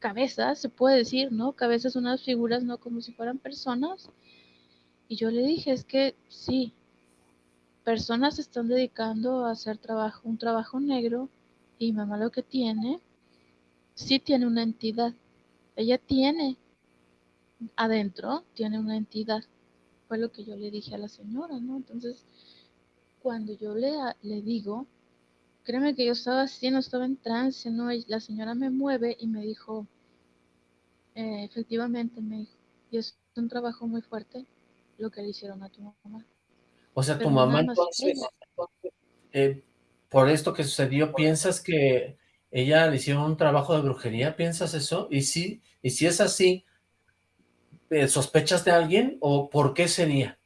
cabezas, se puede decir, ¿no? Cabezas, unas figuras, no como si fueran personas. Y yo le dije, es que sí, personas se están dedicando a hacer trabajo, un trabajo negro, y mamá lo que tiene, sí tiene una entidad. Ella tiene adentro, tiene una entidad. Fue lo que yo le dije a la señora, ¿no? Entonces, cuando yo le, le digo, créeme que yo estaba así, no estaba en trance, ¿no? La señora me mueve y me dijo, eh, efectivamente, me dijo, y es un trabajo muy fuerte lo que le hicieron a tu mamá. O sea, tu mamá entonces, eh, por esto que sucedió, ¿piensas que ella le hicieron un trabajo de brujería? ¿Piensas eso? Y si, y si es así, eh, ¿sospechas de alguien o por qué sería?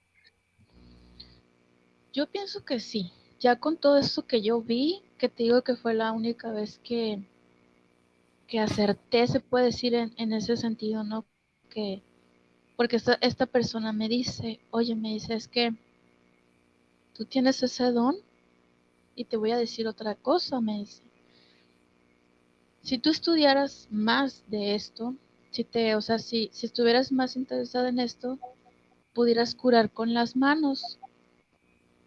Yo pienso que sí. Ya con todo eso que yo vi, que te digo que fue la única vez que, que acerté, se puede decir en, en ese sentido, ¿no? Que, porque esta, esta persona me dice, oye, me dice, es que tú tienes ese don y te voy a decir otra cosa, me dice. Si tú estudiaras más de esto, si te, o sea, si, si estuvieras más interesada en esto, pudieras curar con las manos.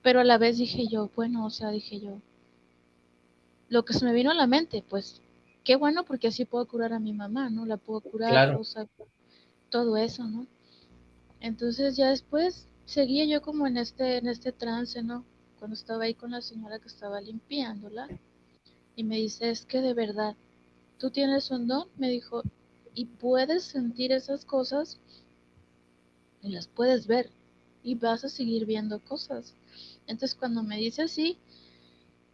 Pero a la vez dije yo, bueno, o sea, dije yo, lo que se me vino a la mente, pues, qué bueno porque así puedo curar a mi mamá, ¿no? La puedo curar, o sea, todo eso, ¿no? Entonces ya después seguía yo como en este, en este trance, ¿no? Cuando estaba ahí con la señora que estaba limpiándola y me dice, es que de verdad, tú tienes un don, me dijo, y puedes sentir esas cosas y las puedes ver y vas a seguir viendo cosas. Entonces cuando me dice así,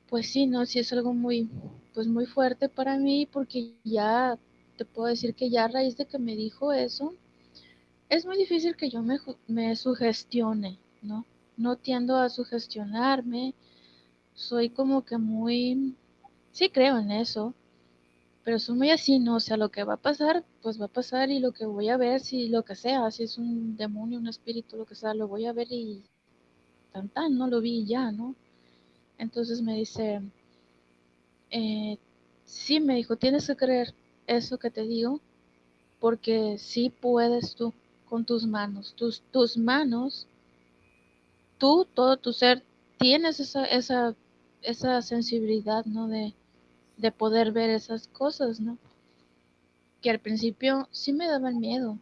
pues sí, no, sí es algo muy, pues muy fuerte para mí porque ya te puedo decir que ya a raíz de que me dijo eso, es muy difícil que yo me, me sugestione, ¿no? No tiendo a sugestionarme, soy como que muy, sí creo en eso, pero soy muy así, ¿no? O sea, lo que va a pasar, pues va a pasar y lo que voy a ver, si lo que sea, si es un demonio, un espíritu, lo que sea, lo voy a ver y tan tan, no lo vi ya, ¿no? Entonces me dice, eh, sí, me dijo, tienes que creer eso que te digo, porque sí puedes tú con tus manos, tus, tus manos, tú, todo tu ser, tienes esa, esa, esa sensibilidad, ¿no? De, de poder ver esas cosas, ¿no? Que al principio sí me daban miedo,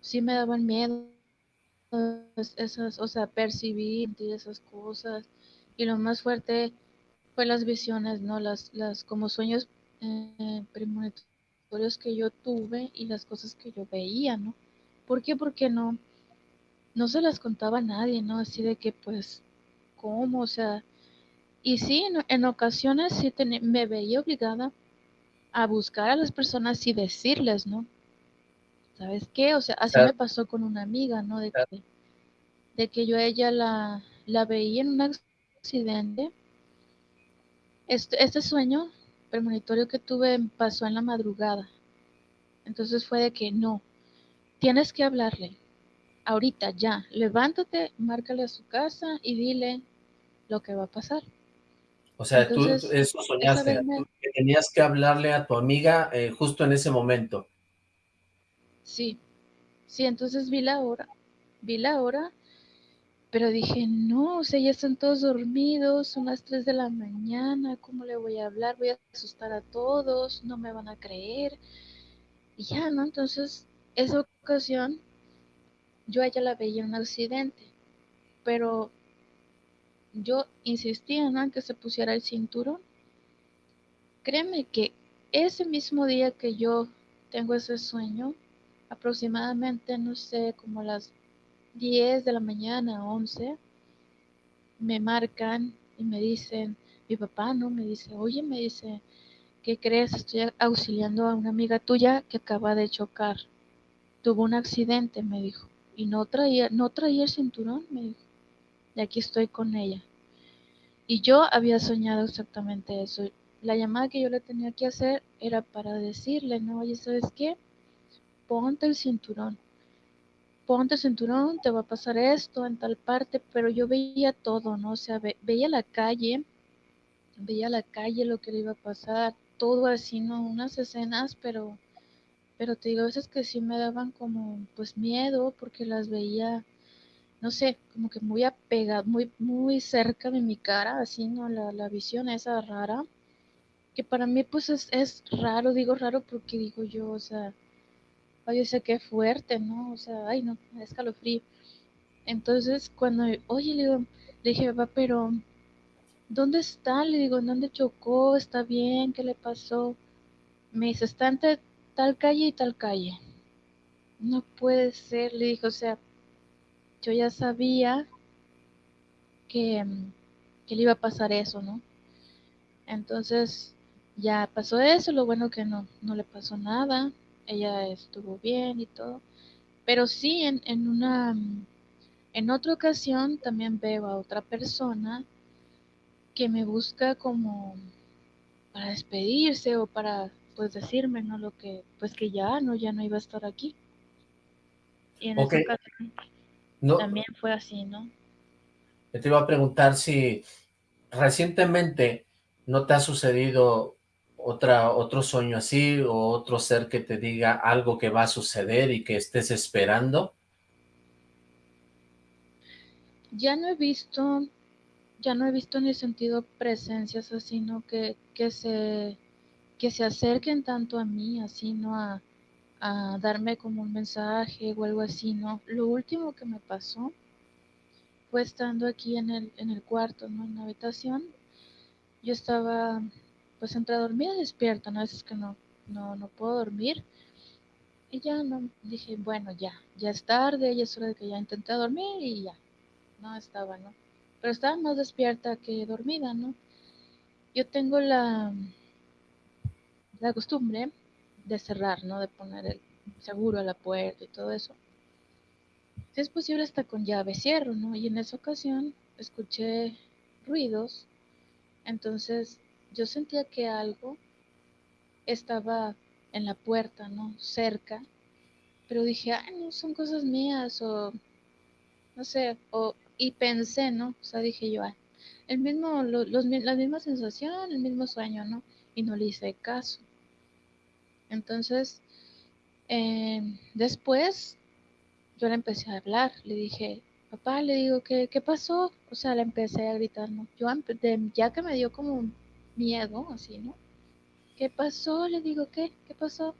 sí me daban miedo esas, o sea, percibir esas cosas. Y lo más fuerte fue las visiones, ¿no? Las, las como sueños eh, premonitorios que yo tuve y las cosas que yo veía, ¿no? ¿Por qué? Porque no, no se las contaba a nadie, ¿no? Así de que, pues, ¿cómo? O sea, y sí, en, ocasiones sí me veía obligada a buscar a las personas y decirles, ¿no? ¿Sabes qué? O sea, así me pasó con una amiga, ¿no? De que, de que yo a ella la, la veía en un accidente. Este, este sueño premonitorio que tuve pasó en la madrugada. Entonces fue de que no, tienes que hablarle. Ahorita, ya, levántate, márcale a su casa y dile lo que va a pasar. O sea, tú eso soñaste, que tenías que hablarle a tu amiga eh, justo en ese momento. Sí, sí, entonces vi la hora vi la hora, pero dije, no, o sea, ya están todos dormidos, son las 3 de la mañana, ¿cómo le voy a hablar? Voy a asustar a todos, no me van a creer. Y ya, ¿no? Entonces, esa ocasión, yo a ella la veía en un accidente, pero yo insistía, ¿no? En que se pusiera el cinturón. Créeme que ese mismo día que yo tengo ese sueño, aproximadamente, no sé, como las 10 de la mañana, 11, me marcan y me dicen, mi papá, ¿no? Me dice, oye, me dice, ¿qué crees? Estoy auxiliando a una amiga tuya que acaba de chocar. Tuvo un accidente, me dijo, y no traía, no traía el cinturón, me dijo. Y aquí estoy con ella. Y yo había soñado exactamente eso. La llamada que yo le tenía que hacer era para decirle, no, oye, ¿sabes qué? Ponte el cinturón. Ponte el cinturón, te va a pasar esto en tal parte, pero yo veía todo, ¿no? O sea, veía la calle, veía la calle, lo que le iba a pasar, todo así, ¿no? Unas escenas, pero, pero te digo, a veces que sí me daban como, pues, miedo, porque las veía, no sé, como que muy apegada, muy, muy cerca de mi cara, así, ¿no? La, la visión esa rara que para mí pues es, es raro, digo raro porque digo yo, o sea, ay, o sea, qué fuerte, ¿no? O sea, ay, no, escalofrío. Entonces, cuando, oye, le digo, le dije, papá, pero, ¿dónde está? Le digo, ¿dónde chocó? ¿Está bien? ¿Qué le pasó? Me dice, está entre tal calle y tal calle. No puede ser, le dijo, o sea, yo ya sabía que, que le iba a pasar eso, ¿no? Entonces, ya pasó eso, lo bueno que no, no le pasó nada, ella estuvo bien y todo, pero sí en, en una, en otra ocasión también veo a otra persona que me busca como para despedirse o para pues decirme no lo que pues que ya no ya no iba a estar aquí y en okay. esa ocasión no, también fue así no te iba a preguntar si recientemente no te ha sucedido otra, otro sueño así o otro ser que te diga algo que va a suceder y que estés esperando? Ya no he visto, ya no he visto ni sentido presencias así, ¿no? Que, que, se, que se acerquen tanto a mí, así, ¿no? A, a darme como un mensaje o algo así, ¿no? Lo último que me pasó fue estando aquí en el, en el cuarto, ¿no? En la habitación. Yo estaba pues entre dormida y despierta, ¿no? A veces que no, no, no puedo dormir. Y ya no, dije, bueno, ya, ya es tarde, ya es hora de que ya intenté dormir y ya, no estaba, ¿no? Pero estaba más despierta que dormida, ¿no? Yo tengo la, la costumbre de cerrar, ¿no? De poner el seguro a la puerta y todo eso. Si es posible hasta con llave cierro, ¿no? Y en esa ocasión escuché ruidos, entonces yo sentía que algo estaba en la puerta, ¿no? Cerca, pero dije, ay, no, son cosas mías, o no sé, o, y pensé, ¿no? O sea, dije yo, el mismo, los, la misma sensación, el mismo sueño, ¿no? Y no le hice caso. Entonces, eh, después, yo le empecé a hablar, le dije, papá, le digo, ¿qué, qué pasó? O sea, le empecé a gritar, ¿no? Yo, ya que me dio como miedo, así, ¿no? ¿Qué pasó? Le digo, ¿qué? ¿Qué pasó?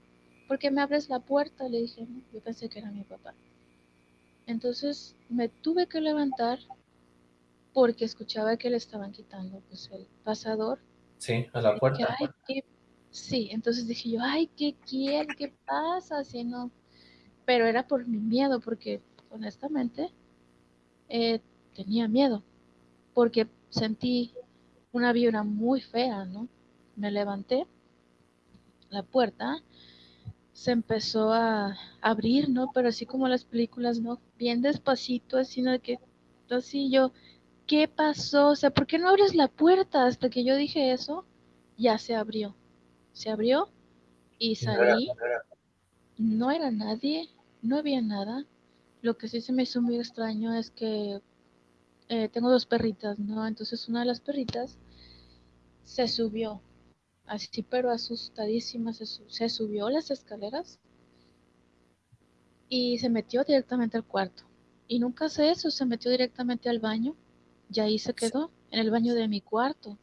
¿Por qué me abres la puerta? Le dije, ¿no? Yo pensé que era mi papá. Entonces me tuve que levantar porque escuchaba que le estaban quitando pues el pasador. Sí, a la puerta. Dije, ay, ¿qué? Sí, entonces dije yo, ay, ¿qué quiere? ¿Qué pasa? Así no. Pero era por mi miedo, porque honestamente eh, tenía miedo, porque sentí una vibra muy fea, ¿no? Me levanté, la puerta se empezó a abrir, ¿no? Pero así como las películas, ¿no? Bien despacito, así, ¿no? Que, así yo, ¿qué pasó? O sea, ¿por qué no abres la puerta? Hasta que yo dije eso, ya se abrió. Se abrió y salí. No era nadie, no había nada. Lo que sí se me hizo muy extraño es que eh, tengo dos perritas, ¿no? Entonces una de las perritas se subió, así pero asustadísima, se, se subió las escaleras y se metió directamente al cuarto. y nunca hace eso, se metió directamente al baño y ahí se quedó, en el baño de mi cuarto.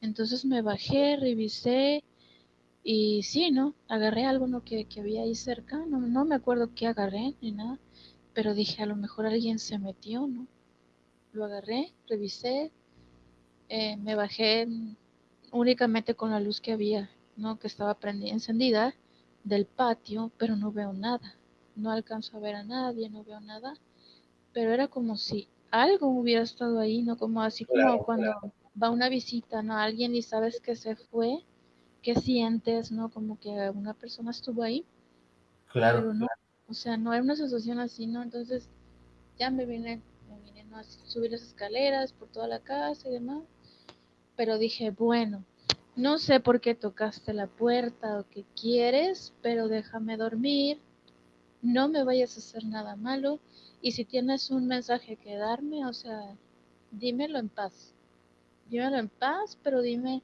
Entonces me bajé, revisé y sí, ¿no? Agarré algo ¿no? que, que había ahí cerca, no, no me acuerdo qué agarré ni nada, pero dije, a lo mejor alguien se metió, ¿no? Lo agarré, revisé, eh, me bajé únicamente con la luz que había, ¿no? Que estaba prendida, encendida del patio, pero no veo nada. No alcanzo a ver a nadie, no veo nada. Pero era como si algo hubiera estado ahí, ¿no? Como así como cuando va una visita, ¿no? Alguien y sabes que se fue, ¿qué sientes, no? Como que una persona estuvo ahí. Claro. Pero no, o sea, no era una sensación así, ¿no? Entonces ya me vine, me vine ¿no? a subir las escaleras por toda la casa y demás. Pero dije, bueno, no sé por qué tocaste la puerta o qué quieres, pero déjame dormir. No me vayas a hacer nada malo. Y si tienes un mensaje que darme, o sea, dímelo en paz. Dímelo en paz, pero dime,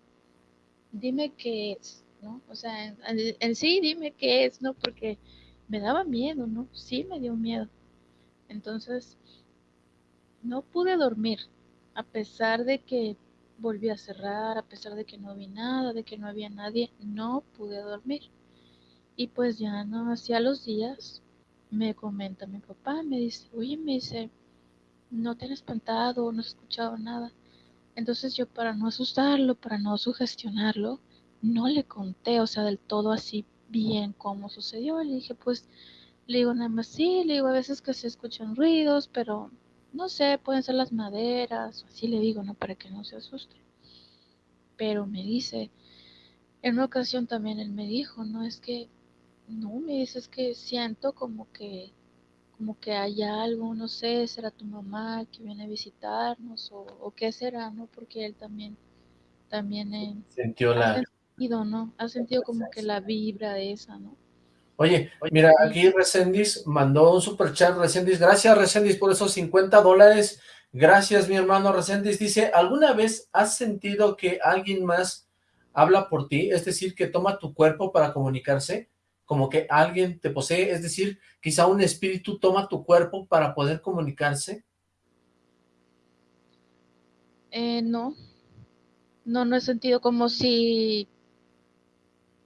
dime qué es, ¿no? O sea, en, sí dime qué es, ¿no? Porque me daba miedo, ¿no? Sí me dio miedo. Entonces, no pude dormir, a pesar de que volví a cerrar, a pesar de que no vi nada, de que no había nadie, no pude dormir. Y pues ya no, hacía los días, me comenta mi papá, me dice, oye, me dice, no te han espantado, no has escuchado nada. Entonces yo para no asustarlo, para no sugestionarlo, no le conté, o sea, del todo así bien cómo sucedió. Le dije, pues, le digo nada más sí, le digo a veces que se escuchan ruidos, pero no sé, pueden ser las maderas, así le digo, ¿no? Para que no se asuste. Pero me dice, en una ocasión también él me dijo, no, es que, no, me dice, es que siento como que, como que hay algo, no sé, será tu mamá que viene a visitarnos, o, o qué será, ¿no? Porque él también, también eh, Sintió ha la... sentido, ¿no? Ha sentido como que la vibra esa, ¿no? Oye, mira, aquí Recendis mandó un super chat, Recendis, gracias Recendis por esos 50 dólares, gracias mi hermano Recendis, dice, ¿alguna vez has sentido que alguien más habla por ti? Es decir, que toma tu cuerpo para comunicarse, como que alguien te posee, es decir, quizá un espíritu toma tu cuerpo para poder comunicarse. Eh, no, no, no he sentido como si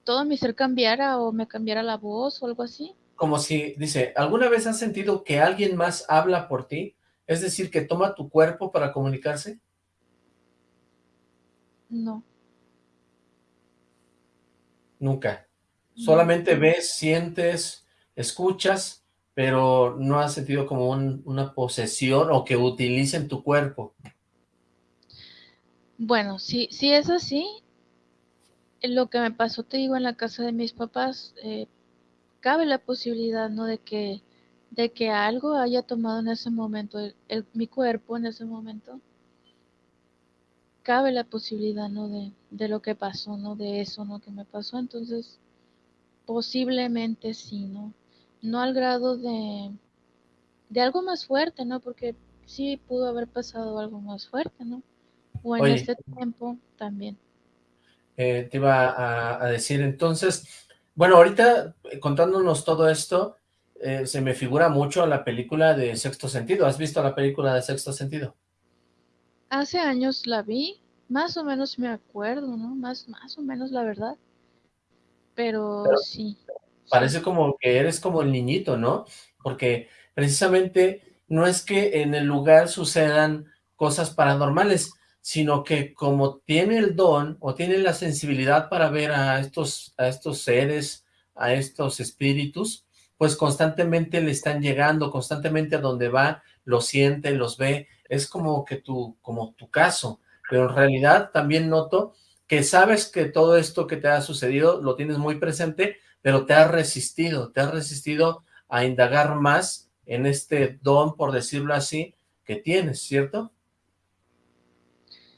todo mi ser cambiara o me cambiara la voz o algo así. Como si, dice, ¿alguna vez has sentido que alguien más habla por ti? Es decir, que toma tu cuerpo para comunicarse. No, Nunca. Solamente ves, sientes, escuchas, pero no has sentido como un- una posesión o que utilicen tu cuerpo. Bueno, si, si es así, lo que me pasó, te digo, en la casa de mis papás, eh, cabe la posibilidad, ¿no? De que, de que algo haya tomado en ese momento mi cuerpo en ese momento. Cabe la posibilidad, ¿no? De, de lo que pasó, ¿no? De eso, ¿no? Que me pasó. Entonces, posiblemente sí, ¿no? No al grado de, de algo más fuerte, ¿no? Porque sí pudo haber pasado algo más fuerte, ¿no? O en Oye, este tiempo también. eh, te iba a, a decir entonces, bueno, ahorita eh, contándonos todo esto, eh, se me figura mucho la película de Sexto Sentido. ¿Has visto la película de Sexto Sentido? Hace años la vi, más o menos me acuerdo, ¿no? Más, más o menos la verdad, pero Pero sí, parece como que eres como el niñito, ¿no? Porque precisamente no es que en el lugar sucedan cosas paranormales, sino que como tiene el don o tiene la sensibilidad para ver a estos, a estos seres, a estos espíritus, pues constantemente le están llegando, constantemente a donde va, los siente, los ve, es como que tu, como tu caso, pero en realidad también noto que sabes que todo esto que te ha sucedido lo tienes muy presente, pero te has resistido, te has resistido a indagar más en este don, por decirlo así, que tienes, ¿cierto?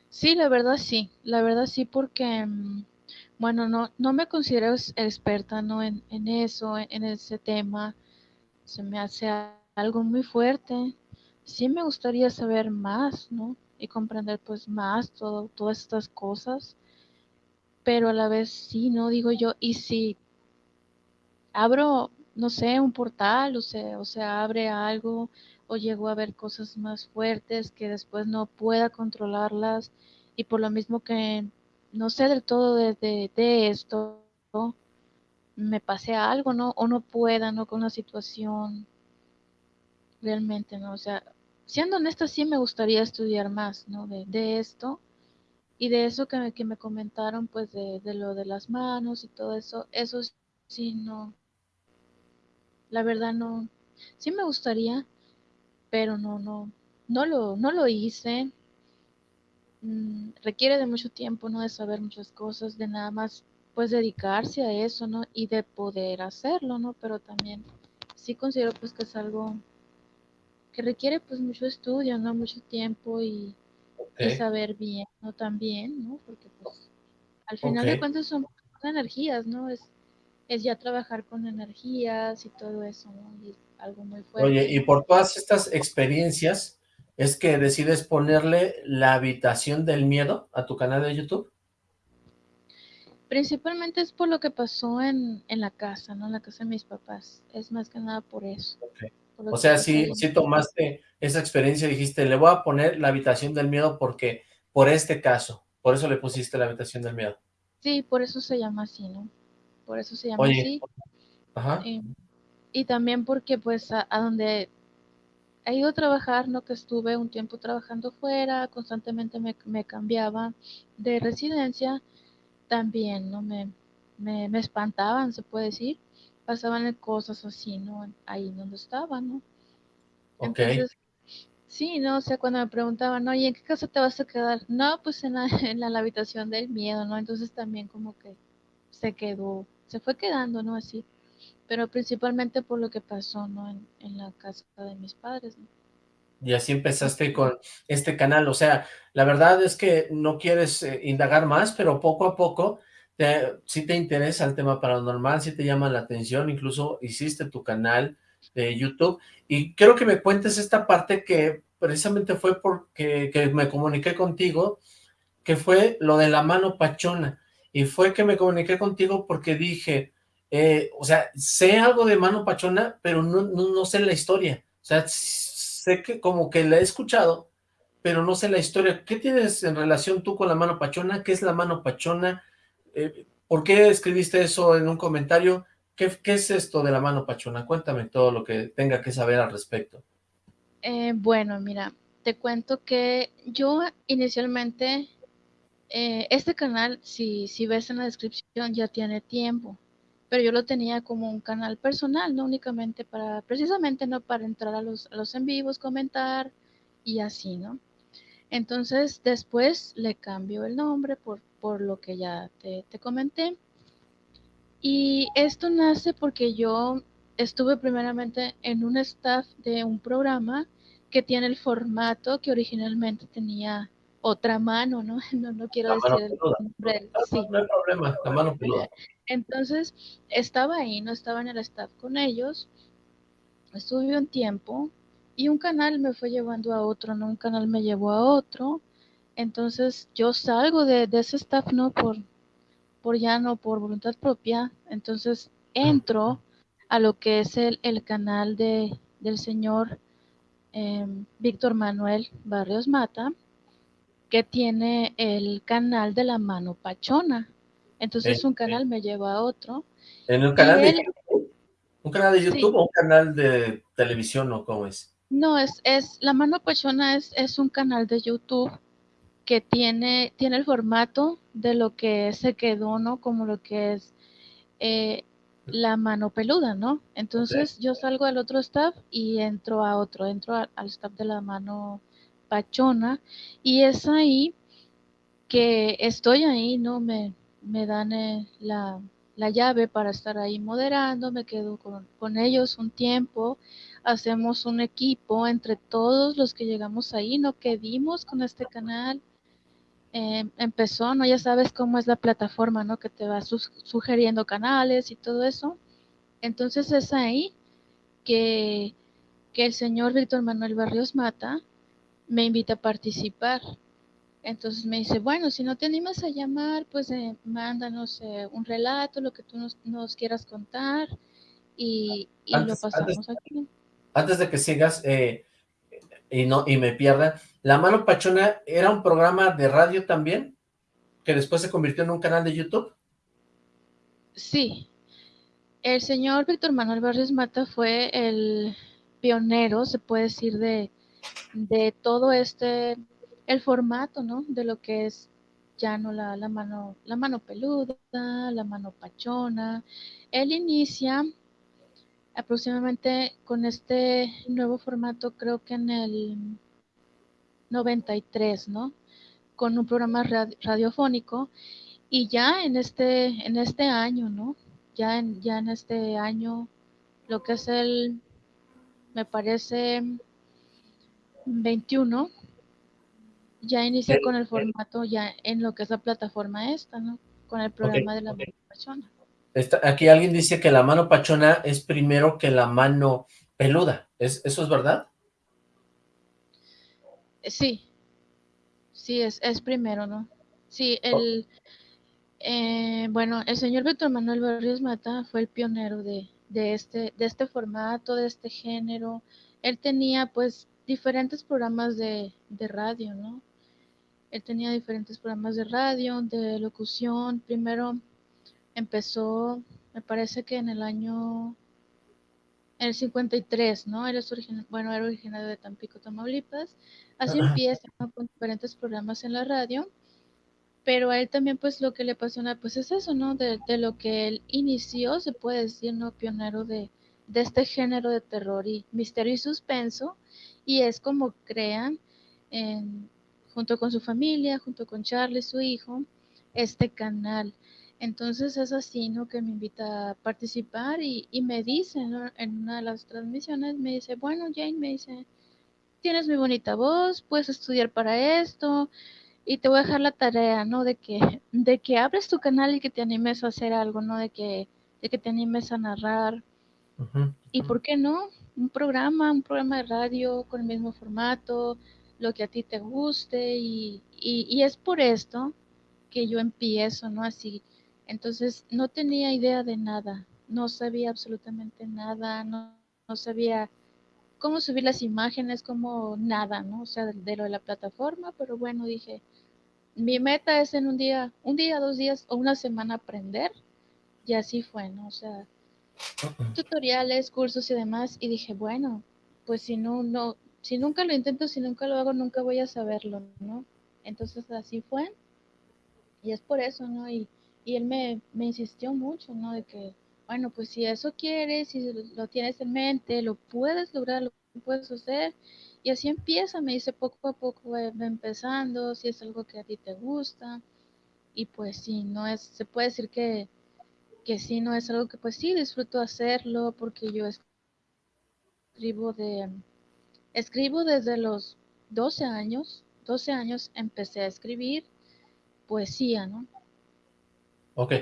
Sí, la verdad sí, la verdad sí, porque, mm, bueno, no, no me considero experta, ¿no? En, en eso, en, en ese tema, se me hace algo muy fuerte. Sí me gustaría saber más, ¿no? Y comprender pues más todo, todas estas cosas, pero a la vez sí, ¿no? Digo yo, y si abro, no sé, un portal o se, o abre algo o llego a ver cosas más fuertes que después no pueda controlarlas y por lo mismo que no sé del todo de, de, esto, me pase algo, ¿no? O no pueda, ¿no? Con la situación. Realmente, ¿no? O sea, siendo honesta, sí me gustaría estudiar más, ¿no? De, de esto y de eso que me, que me comentaron, pues de, de, lo de las manos y todo eso, eso sí no, la verdad no, sí me gustaría, pero no, no, no lo, no lo hice. Mm, requiere de mucho tiempo, ¿no? De saber muchas cosas, de nada más, pues dedicarse a eso, ¿no? Y de poder hacerlo, ¿no? Pero también sí considero pues que es algo que requiere pues mucho estudio, ¿no? Mucho tiempo y, y saber bien, ¿no? También, ¿no? Porque pues al final de cuentas son energías, ¿no? Es, es ya trabajar con energías y todo eso, ¿no? Y algo muy fuerte. Oye, y por todas estas experiencias, ¿es que decides ponerle la habitación del miedo a tu canal de YouTube? Principalmente es por lo que pasó en, en la casa, ¿no? En la casa de mis papás. Es más que nada por eso. Okay. O sea, sí, sí tomaste esa experiencia y dijiste, le voy a poner la habitación del miedo porque, por este caso, por eso le pusiste la habitación del miedo. Sí, por eso se llama así, ¿no? Por eso se llama así. Ajá. Y, y, también porque, pues, a, a, donde he ido a trabajar, ¿no? Que estuve un tiempo trabajando fuera, constantemente me, me cambiaba de residencia, también, ¿no? Me, me, me espantaban, se puede decir pasaban cosas así, ¿no? Ahí donde estaba, ¿no? Okay. Entonces, sí, ¿no? O sea, cuando me preguntaban, oye, ¿en qué casa te vas a quedar? No, pues en la, (laughs) en la, la habitación del miedo, ¿no? Entonces también como que se quedó, se fue quedando, ¿no? Así, pero principalmente por lo que pasó, ¿no? En, en la casa de mis padres, ¿no? Y así empezaste con este canal, o sea, la verdad es que no quieres eh, indagar más, pero poco a poco si te interesa el tema paranormal, si te llama la atención, incluso hiciste tu canal de YouTube, y quiero que me cuentes esta parte que precisamente fue porque que me comuniqué contigo, que fue lo de la mano pachona, y fue que me comuniqué contigo porque dije, eh, o sea, sé algo de mano pachona, pero no, no, no sé la historia, o sea, sé que como que la he escuchado, pero no sé la historia. ¿Qué tienes en relación tú con la mano pachona? ¿Qué es la mano pachona? Eh, ¿Por qué escribiste eso en un comentario? ¿Qué, ¿Qué, es esto de la mano pachona? Cuéntame todo lo que tenga que saber al respecto. Eh, bueno, mira, te cuento que yo inicialmente, eh, este canal, si, si ves en la descripción, ya tiene tiempo, pero yo lo tenía como un canal personal, no únicamente para, precisamente no para entrar a los, a los en vivos, comentar y así, ¿no? Entonces después le cambio el nombre por por lo que ya te, te comenté. Y esto nace porque yo estuve primeramente en un staff de un programa que tiene el formato que originalmente tenía otra mano, ¿no? (laughs) No, no quiero decir el nombre. No, sí. no hay problema, la mano peluda. Entonces, estaba ahí, no estaba en el staff con ellos, estuve un tiempo y un canal me fue llevando a otro, ¿no? Un canal me llevó a otro entonces yo salgo de, de ese staff, ¿no? Por, por ya no, por voluntad propia. Entonces entro a lo que es el, el canal de, del señor eh, Víctor Manuel Barrios Mata, que tiene el canal de la mano pachona. Entonces un canal me lleva a otro. ¿En un canal de YouTube? ¿Un canal de YouTube sí. o un canal de televisión o cómo es? No, es, es la mano pachona es, es un canal de YouTube que tiene, tiene el formato de lo que se quedó, ¿no? Como lo que es eh, la mano peluda, ¿no? Entonces okay. yo salgo al otro staff y entro a otro, entro a, al staff de la mano pachona y es ahí que estoy ahí, ¿no? Me, me dan eh, la, la, llave para estar ahí moderando, me quedo con, con ellos un tiempo, hacemos un equipo entre todos los que llegamos ahí, ¿no? Que dimos con este canal, eh, empezó, ¿no? Ya sabes cómo es la plataforma, ¿no? Que te va su sugiriendo canales y todo eso. Entonces es ahí que, que el señor Víctor Manuel Barrios Mata me invita a participar. Entonces me dice, bueno, si no te animas a llamar, pues eh, mándanos eh, un relato, lo que tú nos, nos, quieras contar. y, lo pasamos aquí. Antes de que sigas, eh, y no y me pierda, ¿La Mano Pachona era un programa de radio también? ¿Que después se convirtió en un canal de YouTube? Sí. El señor Víctor Manuel Barrios Mata fue el pionero, se puede decir, de, de todo este, el formato, ¿no? De lo que es ya no la, la, mano, la mano peluda, la mano pachona. Él inicia aproximadamente con este nuevo formato, creo que en el 93, ¿no? Con un programa radiofónico y ya en este, en este año, ¿no? Ya en, ya en este año, lo que es el, me parece, 21, ya inicia con el formato ya en lo que es la plataforma esta, ¿no? Con el programa de la mano aquí alguien dice que la mano pachona es primero que la mano peluda. ¿Es, ¿Eso es verdad? Sí, sí, es, es primero, ¿no? Sí, el, eh, bueno, el señor Víctor Manuel Barrios Mata fue el pionero de, de, este, de este formato, de este género. Él tenía pues diferentes programas de, de radio, ¿no? Él tenía diferentes programas de radio, de locución. Primero empezó, me parece que en el año en el 53, ¿no? Él es bueno, era originario de Tampico, Tamaulipas. Así empieza con diferentes programas en la radio, pero a él también pues lo que le apasiona pues es eso, ¿no? De, lo que él inició, se puede decir, ¿no? Pionero de, de este género de terror y misterio y suspenso, y es como crean, junto con su familia, junto con Charlie, su hijo, este canal. Entonces es así, ¿no? Que me invita a participar y, me dice, ¿no? En una de las transmisiones, me dice, bueno, Jane, me dice, tienes muy bonita voz, puedes estudiar para esto y te voy a dejar la tarea, ¿no? De que, (laughs) de que abres tu canal y que te animes a hacer algo, ¿no? De que, de que te animes a narrar. Y por qué no, un programa, un programa de radio con el mismo formato, lo que a ti te guste y, y es por esto que yo empiezo, ¿no? Así entonces no tenía idea de nada, no sabía absolutamente nada, no, sabía cómo subir las imágenes, como nada, ¿no? O sea, de, lo de la plataforma, pero bueno, dije, mi meta es en un día, un día, dos días o una semana aprender, y así fue, ¿no? O sea, tutoriales, cursos y demás, y dije, bueno, pues si no, no, si nunca lo intento, si nunca lo hago, nunca voy a saberlo, ¿no? Entonces así fue, y es por eso, ¿no? Y y él me, insistió mucho, ¿no? De que, bueno, pues si eso quieres, si lo tienes en mente, lo puedes lograr, lo puedes hacer. Y así empieza, me dice poco a poco, empezando, si es algo que a ti te gusta. Y pues sí, no es, se puede decir que, que sí, no es algo que pues sí disfruto hacerlo porque yo escribo de, escribo desde los 12 años, 12 años empecé a escribir poesía, ¿no? Ok.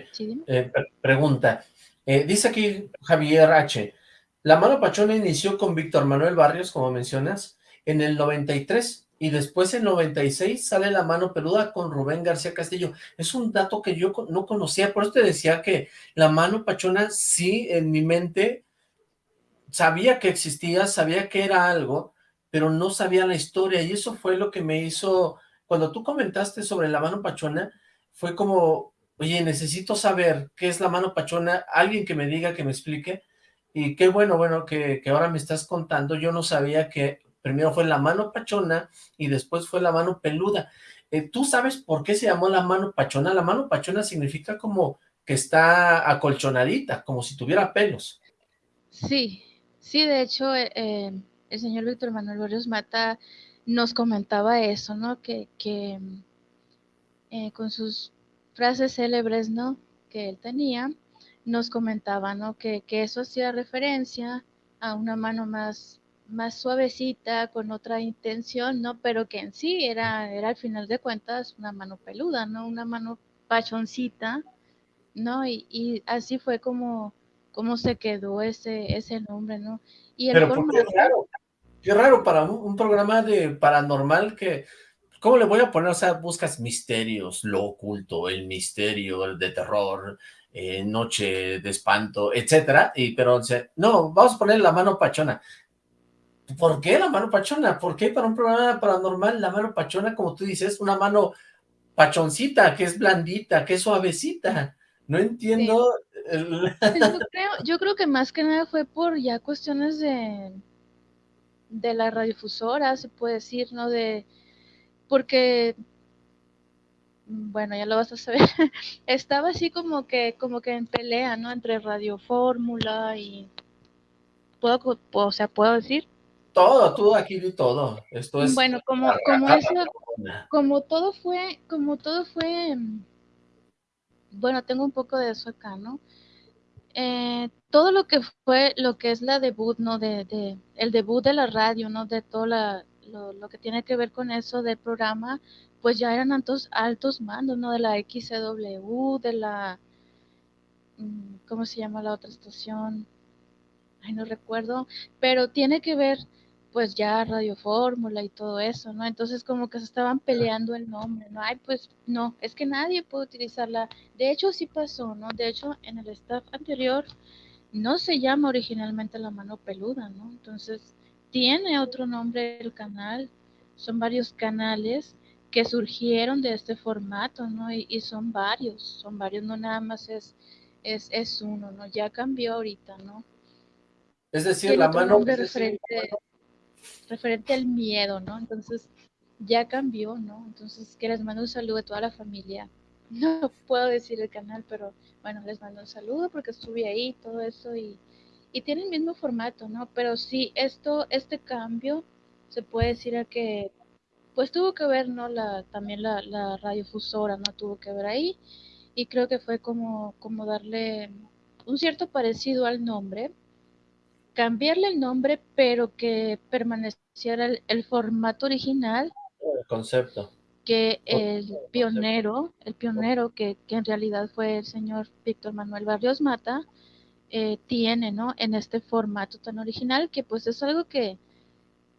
Eh, pregunta. Eh, dice aquí Javier H. La mano pachona inició con Víctor Manuel Barrios, como mencionas, en el 93 y después en 96 sale la mano peluda con Rubén García Castillo. Es un dato que yo no conocía, por eso te decía que la mano pachona sí en mi mente sabía que existía, sabía que era algo, pero no sabía la historia y eso fue lo que me hizo, cuando tú comentaste sobre la mano pachona, fue como oye, necesito saber qué es la mano pachona, alguien que me diga, que me explique, y qué bueno, bueno, que, ahora me estás contando, yo no sabía que primero fue la mano pachona y después fue la mano peluda. Eh, ¿Tú sabes por qué se llamó la mano pachona? La mano pachona significa como que está acolchonadita, como si tuviera pelos. Sí, sí, de hecho, eh, eh, el señor Víctor Manuel Barrios Mata nos comentaba eso, ¿no? Que, que con sus frases célebres, ¿no? Que él tenía, nos comentaba, ¿no? Que, eso hacía referencia a una mano más, más suavecita, con otra intención, ¿no? Pero que en sí era, era al final de cuentas una mano peluda, ¿no? Una mano pachoncita, ¿no? Y, así fue como, como se quedó ese, ese nombre, ¿no? Y el Pero qué raro, qué raro para un programa de paranormal que ¿Cómo le voy a poner? O sea, buscas misterios, lo oculto, el misterio, el de terror, eh, Noche de Espanto, etcétera, y pero no, vamos a poner la mano pachona. ¿Por qué la mano pachona? ¿Por qué para un programa paranormal la mano pachona, como tú dices, una mano pachoncita, que es blandita, que es suavecita? No entiendo. Pues yo, creo, yo creo que más que nada fue por ya cuestiones de, de la radiodifusora, se puede decir, ¿no? De, porque bueno, ya lo vas a saber, (laughs) estaba así como que, como que en pelea, ¿no? Entre Radio Fórmula y, ¿puedo, o sea, puedo decir? Todo, tú aquí di todo, esto es... Bueno, como, como eso, como todo fue, como todo fue, bueno, tengo un poco de eso acá, ¿no? Eh, todo lo que fue, lo que es la debut, ¿no? De, de, el debut de la radio, ¿no? De todo la, lo, lo que tiene que ver con eso del programa, pues ya eran altos, altos mandos, ¿no? De la XCW, de la, mm, ¿cómo se llama la otra estación? Ay, no recuerdo, pero tiene que ver, pues ya Radio Fórmula y todo eso, ¿no? Entonces como que se estaban peleando el nombre, ¿no? Ay, pues no, es que nadie puede utilizarla. De hecho, sí pasó, ¿no? De hecho, en el staff anterior no se llama originalmente La Mano Peluda, ¿no? Entonces, tiene otro nombre el canal, son varios canales que surgieron de este formato, ¿no? Y, son varios, son varios, no nada más es, es, es uno, ¿no? Ya cambió ahorita, ¿no? Es decir, la mano... Referente, referente al miedo, ¿no? Entonces, ya cambió, ¿no? Entonces, que les mando un saludo a toda la familia. (laughs) No puedo decir el canal, pero bueno, les mando un saludo porque estuve ahí, todo eso, y, y tiene el mismo formato, ¿no? Pero sí, esto, este cambio se puede decir a que pues tuvo que ver, ¿no? La, también la, la radiofusora, ¿no? Tuvo que ver ahí y creo que fue como, como darle un cierto parecido al nombre, cambiarle el nombre, pero que permaneciera el, formato original. El concepto. Que el pionero, el pionero que, que en realidad fue el señor Víctor Manuel Barrios Mata, eh, tiene, ¿no? En este formato tan original, que pues es algo que,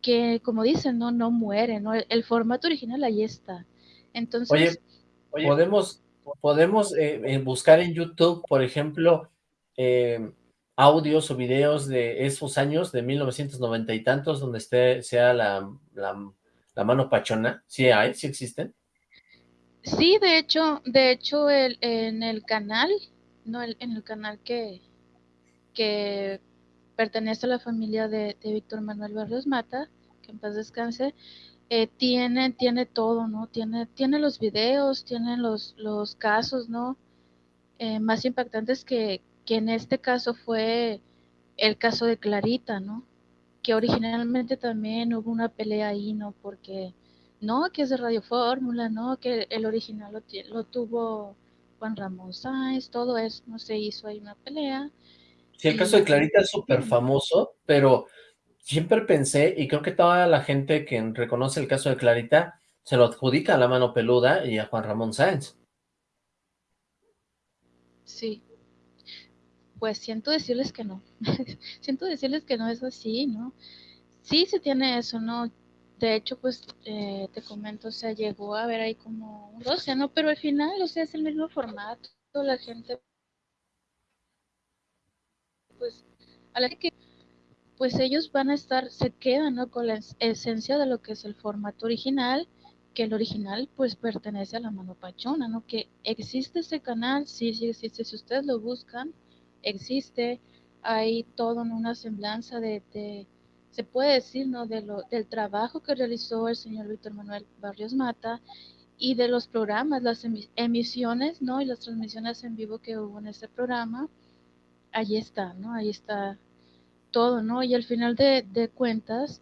que como dicen, no, no muere, ¿no? El, formato original ahí está. Entonces... Oye, podemos, podemos eh, eh, buscar en YouTube, por ejemplo, eh, audios o videos de esos años, de 1990 y tantos, donde esté, sea la, la, mano pachona. ¿Sí hay? ¿Sí existen? Sí, de hecho, de hecho, el, en el canal, no, en el canal que, que pertenece a la familia de, Víctor Manuel Barrios Mata, que en paz descanse, eh, tiene, tiene todo, ¿no? Tiene, tiene los videos, tiene los, los casos, ¿no? Eh, más impactantes que, que en este caso fue el caso de Clarita, ¿no? Que originalmente también hubo una pelea ahí, ¿no? Porque, no, que es de Radio Fórmula, ¿no? Que el original lo, lo tuvo Juan Ramón Sáenz, todo eso, no se hizo ahí una pelea Sí, el caso de Clarita es súper famoso, pero siempre pensé, y creo que toda la gente que reconoce el caso de Clarita, se lo adjudica a la mano peluda y a Juan Ramón Sáenz. Sí. Pues siento decirles que no. (laughs) siento decirles que no es así, ¿no? Sí se tiene eso, ¿no? De hecho, pues eh, te comento, o sea, llegó a ver ahí como un roce, ¿no? Pero al final, o sea, es el mismo formato, la gente pues a la que pues ellos van a estar, se quedan ¿no? con la esencia de lo que es el formato original, que el original pues pertenece a la mano pachona, ¿no? Que existe ese canal, sí, sí existe, si ustedes lo buscan, existe, hay todo en una semblanza de, de, se puede decir, ¿no? De lo, del trabajo que realizó el señor Víctor Manuel Barrios Mata y de los programas, las emisiones, ¿no? Y las transmisiones en vivo que hubo en ese programa ahí está, ¿no? Ahí está todo, ¿no? Y al final de, cuentas,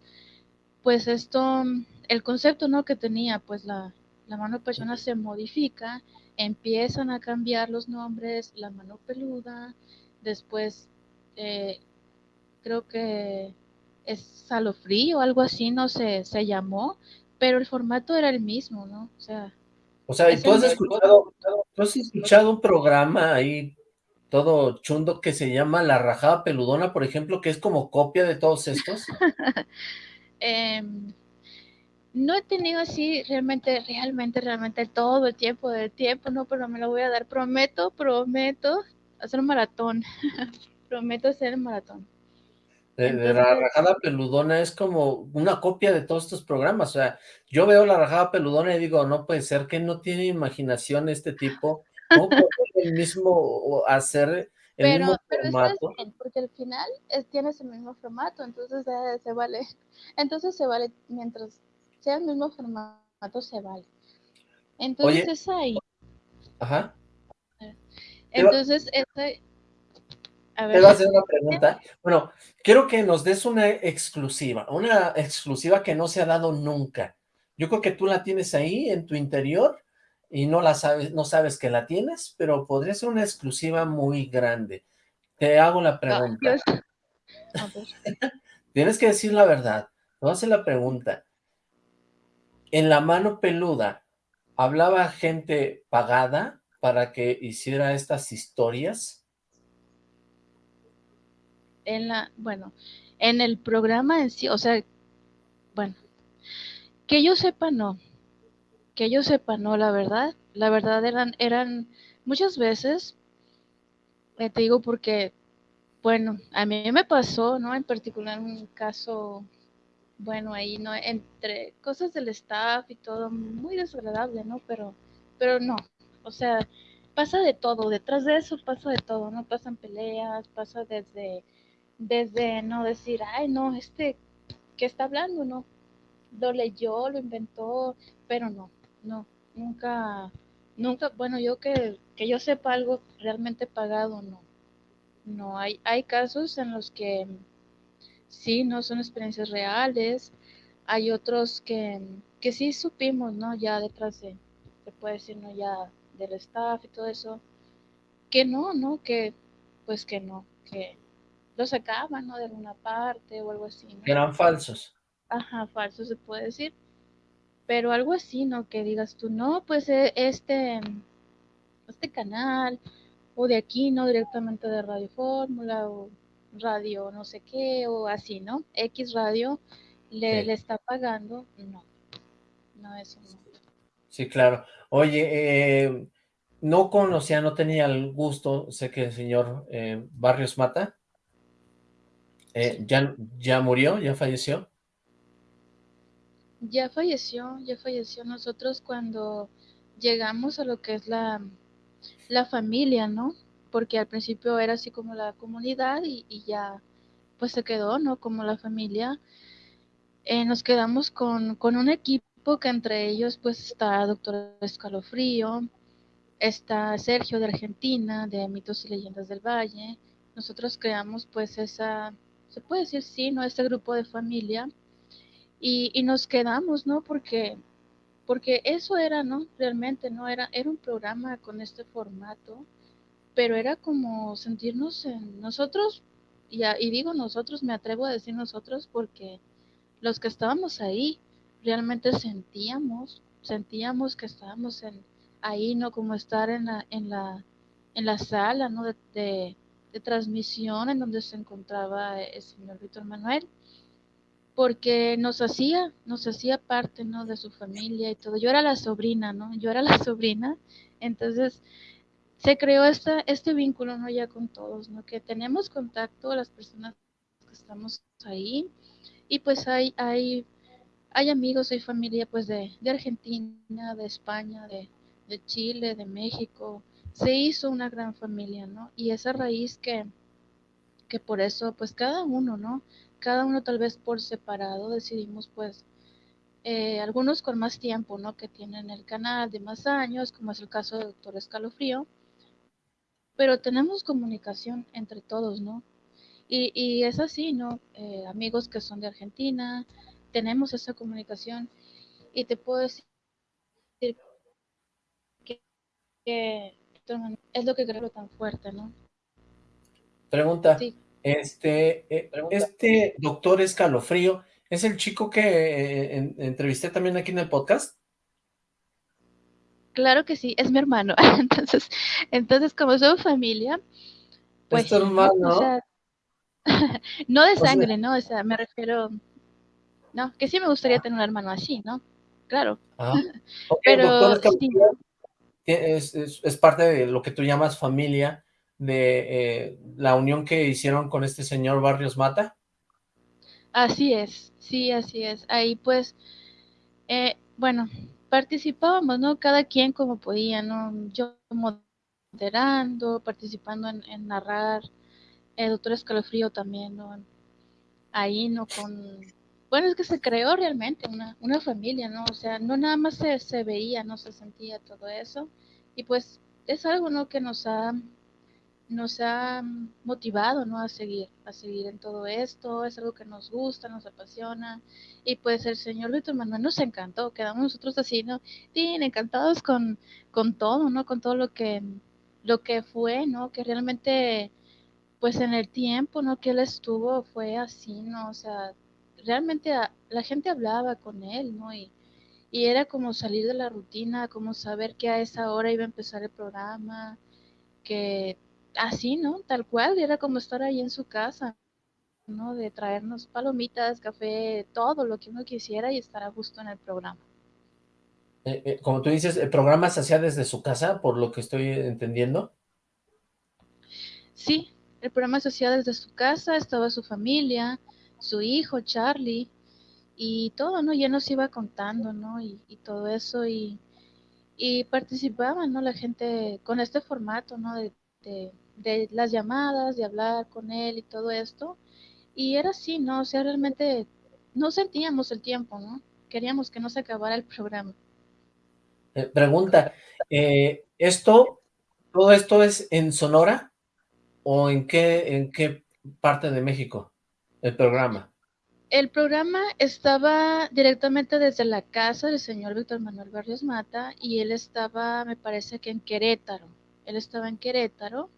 pues esto, el concepto, ¿no? Que tenía, pues la, mano persona se modifica, empiezan a cambiar los nombres, la mano peluda, después eh, creo que es Salofrí o algo así, no sé, se llamó, pero el formato era el mismo, ¿no? O sea... O sea, ¿y tú has escuchado, tú has escuchado un programa ahí todo chundo que se llama La Rajada Peludona, por ejemplo, que es como copia de todos estos? (laughs) Em, no he tenido así realmente, realmente, realmente todo el tiempo del tiempo, no, pero me lo voy a dar, prometo, prometo hacer un maratón. (laughs) Prometo hacer el maratón. De, la rajada peludona es como una copia de todos estos programas, o sea, yo veo la rajada peludona y digo, no puede ser que no tiene imaginación este tipo, ¿cómo puede el mismo hacer el mismo formato? porque al final es, tienes el mismo formato, entonces se vale, entonces se vale, mientras sea el mismo formato, se vale. Entonces es ahí. Ajá. Entonces, este, te voy a hacer una pregunta. Bueno, quiero que nos des una exclusiva, una exclusiva que no se ha dado nunca. Yo creo que tú la tienes ahí en tu interior y no la sabes, no sabes que la tienes, pero podría ser una exclusiva muy grande. Te hago la pregunta. (laughs) Tienes que decir la verdad. A hacer la pregunta. En la mano peluda, ¿hablaba gente pagada para que hiciera estas historias? en la, bueno, en el programa en sí, o sea, bueno, que yo sepa no, que yo sepa no, la verdad, la verdad eran, eran muchas veces, eh, te digo porque, bueno, a mí me pasó, ¿no? En particular un caso, bueno, ahí, ¿no? Entre cosas del staff y todo, muy desagradable, ¿no? Pero, pero no, o sea, pasa de todo, detrás de eso pasa de todo, ¿no? Pasan peleas, pasa desde desde no decir, ay, no, este, ¿qué está hablando? No, lo leyó, lo inventó, pero no, no, nunca, nunca, bueno, yo que, que yo sepa algo realmente pagado, no. No, hay, hay casos en los que sí, no son experiencias reales, hay otros que, que sí supimos, ¿no? Ya detrás de, se puede decir, ¿no? Ya del staff y todo eso, que no, ¿no? Que, pues que no, que lo sacaban, ¿no? De alguna parte o algo así. ¿no? Eran falsos. Ajá, falsos se puede decir. Pero algo así, ¿no? Que digas tú, no, pues e, este, este canal, o de aquí, ¿no? Directamente de Radio Fórmula, o radio no sé qué, o así, ¿no? X radio le, le está pagando, no. No, eso no. Sí, claro. Oye, eh, no conocía, no tenía el gusto, sé que el señor eh, Barrios Mata, eh, ¿ya, ¿Ya murió? ¿Ya falleció? Ya falleció, ya falleció. Nosotros cuando llegamos a lo que es la, la familia, ¿no? Porque al principio era así como la comunidad y, ya pues se quedó, ¿no? Como la familia. Eh, nos quedamos con, con un equipo que entre ellos pues está Doctor Escalofrío, está Sergio de Argentina, de Mitos y Leyendas del Valle. Nosotros creamos pues esa se puede decir sí, ¿no? Este grupo de familia. Y, y, nos quedamos, ¿no? Porque, porque eso era, ¿no? Realmente, ¿no? Era, era un programa con este formato, pero era como sentirnos en nosotros, y, y digo nosotros, me atrevo a decir nosotros porque los que estábamos ahí realmente sentíamos, sentíamos que estábamos en, ahí, ¿no? Como estar en la, en la, en la sala, ¿no? de de transmisión en donde se encontraba el señor Víctor Manuel, porque nos hacía, nos hacía parte, ¿no? De su familia y todo. Yo era la sobrina, ¿no? Yo era la (laughs) sobrina, entonces se creó esta, este vínculo, ¿no? Ya con todos, ¿no? Que tenemos contacto, las personas que estamos ahí, y pues hay, hay, hay amigos, hay familia, pues, de, de Argentina, de España, de, de Chile, de México, se hizo una gran familia, ¿no? Y esa raíz que, que por eso, pues cada uno, ¿no? Cada uno tal vez por separado decidimos, pues, eh, algunos con más tiempo, ¿no? Que tienen el canal de más años, como es el caso de Doctor Escalofrío, pero tenemos comunicación entre todos, ¿no? Y, y es así, ¿no? Eh, amigos que son de Argentina, tenemos esa comunicación y te puedo decir que es lo que creo tan fuerte, ¿no? Pregunta, este, eh, este doctor Escalofrío, ¿es el chico que eh, entrevisté también aquí en el podcast? Claro que sí, es mi hermano. (laughs) entonces, entonces como somos familia, pues... ¿Es tu hermano? (laughs) no de sangre, ¿no? O sea, me refiero... No, que sí me gustaría tener un hermano así, ¿no? Claro. Ah, (laughs) Pero es, es, parte de lo que tú llamas familia, de eh, la unión que hicieron con este señor Barrios Mata? Así es, sí, así es. Ahí pues, eh, bueno, participábamos, ¿no? Cada quien como podía, ¿no? Yo moderando, participando en, narrar, el doctor Escalofrío también, ¿no? Ahí, ¿no? Con... Bueno, es que se creó realmente una, una familia, ¿no? O sea, no nada más se, se veía, no se sentía todo eso. Y pues es algo, ¿no? Que nos ha nos ha motivado ¿no? a seguir, a seguir en todo esto, es algo que nos gusta, nos apasiona, y pues el señor Víctor Manuel nos encantó, quedamos nosotros así, ¿no? Bien, encantados con, con todo, ¿no? Con todo lo que, lo que fue, ¿no? Que realmente, pues en el tiempo, ¿no? Que él estuvo fue así, ¿no? O sea, realmente la gente hablaba con él, ¿no? Y, y era como salir de la rutina, como saber que a esa hora iba a empezar el programa, que así, ¿no? Tal cual, era como estar ahí en su casa, ¿no? De traernos palomitas, café, todo lo que uno quisiera y estar a gusto en el programa. Eh, eh, como tú dices, ¿el programa se hacía desde su casa, por lo que estoy entendiendo? Sí, el programa se hacía desde su casa, estaba su familia, su hijo, Charlie, y todo, ¿no? Ya nos iba contando, ¿no? Y, todo eso, y, y participaban, ¿no? La gente con este formato, ¿no? De, de, las llamadas, de hablar con él y todo esto. Y era así, ¿no? O sea, realmente no sentíamos el tiempo, ¿no? Queríamos que no se acabara el programa. Eh, pregunta, eh, ¿esto, todo esto es en Sonora o en qué, en qué parte de México el programa? El programa estaba directamente desde la casa del señor Víctor Manuel Barrios Mata y él estaba, me parece que en Querétaro. Él estaba en Querétaro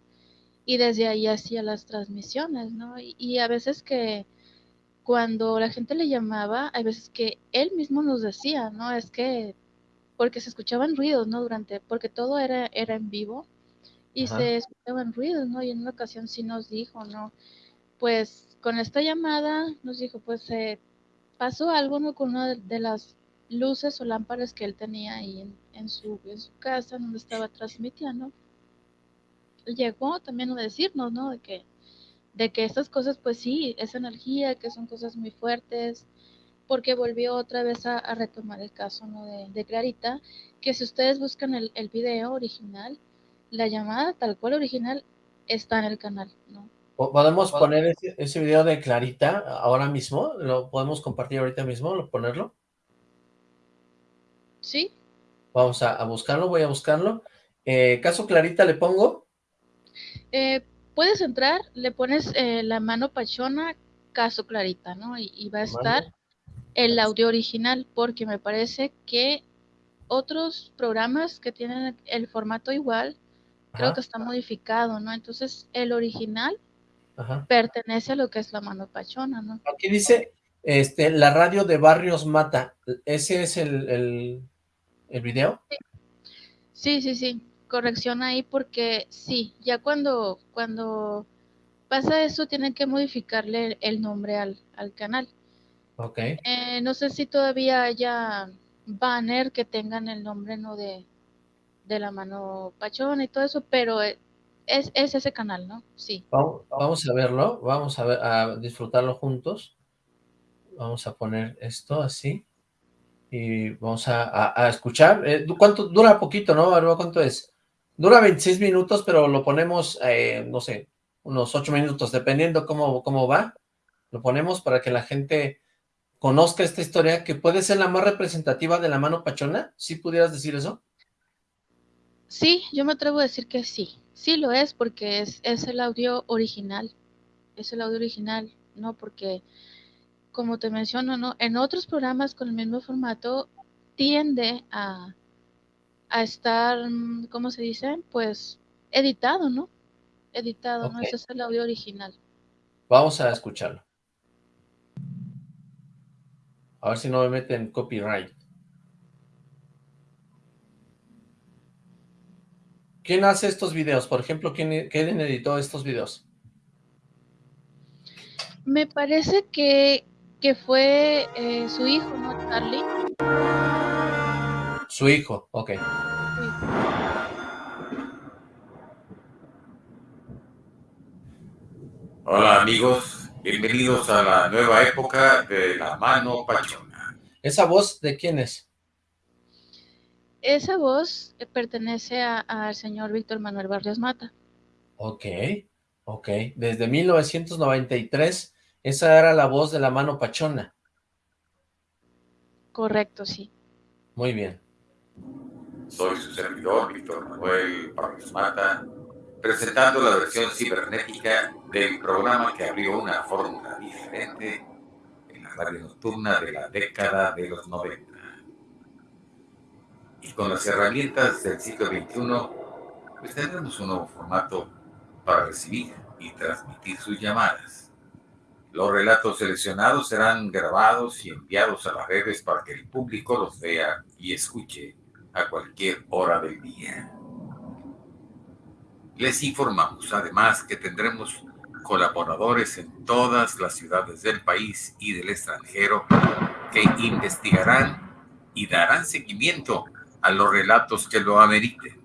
y desde ahí hacía las transmisiones, ¿no? Y, a veces que cuando la gente le llamaba, hay veces que él mismo nos decía, ¿no? Es que porque se escuchaban ruidos, ¿no? Durante, porque todo era, era en vivo y se escuchaban ruidos, ¿no? Y en una ocasión sí nos dijo, ¿no? Pues con esta llamada nos dijo, pues eh, pasó algo, ¿no? Con una de las luces o lámparas que él tenía ahí en, su, en su casa donde estaba transmitiendo llegó también a decirnos, ¿no? De que, de que estas cosas, pues sí, esa energía, que son cosas muy fuertes, porque volvió otra vez a, retomar el caso, ¿no? De, Clarita, que si ustedes buscan el, el video original, la llamada tal cual original está en el canal, ¿no? ¿Podemos poner ese, ese, video de Clarita ahora mismo? ¿Lo podemos compartir ahorita mismo? ¿Lo ponerlo? Sí. Vamos a, buscarlo, voy a buscarlo. Eh, ¿Caso Clarita le pongo? Eh, puedes entrar, le pones eh, la mano pachona, caso clarita, ¿no? Y, va a estar el audio original, porque me parece que otros programas que tienen el formato igual, creo que está modificado, ¿no? Entonces, el original pertenece a lo que es la mano pachona, ¿no? Aquí dice, este, la radio de Barrios Mata, ¿ese es el, el, el video? Sí, sí, sí corrección ahí porque sí, ya cuando, cuando pasa eso tienen que modificarle el nombre al, al canal. Ok. Eh, no sé si todavía haya banner que tengan el nombre no de, de la mano pachón y todo eso, pero es, es ese canal, ¿no? Sí. Vamos, vamos a verlo, vamos a, ver, a disfrutarlo juntos. Vamos a poner esto así. Y vamos a, a, escuchar. Eh, ¿Cuánto? Dura poquito, ¿no, ¿Cuánto es? Dura 26 minutos, pero lo ponemos, eh, no sé, unos 8 minutos, dependiendo cómo, cómo va. Lo ponemos para que la gente conozca esta historia, que puede ser la más representativa de la mano pachona. ¿Sí pudieras decir eso? Sí, yo me atrevo a decir que sí. Sí lo es, porque es, es el audio original. Es el audio original, ¿no? Porque, como te menciono, ¿no? En otros programas con el mismo formato tiende a a estar, mm, ¿cómo se dice? Pues editado, ¿no? Editado, ¿no? Ese es el audio original. Vamos a escucharlo. A ver si no me meten copyright. ¿Quién hace estos videos? Por ejemplo, ¿quién, editó estos videos? Me parece que, que fue eh, su hijo, ¿no? Charlie. Su hijo, ok. Hola amigos, bienvenidos a la nueva época de La Mano Pachona. ¿Esa voz de quién es? Esa voz pertenece al señor Víctor Manuel Barrios Mata. Ok, ok. Desde 1993, esa era la voz de La Mano Pachona. Correcto, sí. Muy bien. Soy su servidor, Víctor Manuel Barrios Mata, presentando la versión cibernética del programa que abrió una fórmula diferente en la radio nocturna de la década de los 90. Y con las herramientas del siglo XXI, pues tendremos un nuevo formato para recibir y transmitir sus llamadas. Los relatos seleccionados serán grabados y enviados a las redes para que el público los vea y escuche a cualquier hora del día. Les informamos además que tendremos colaboradores en todas las ciudades del país y del extranjero que investigarán y darán seguimiento a los relatos que lo ameriten.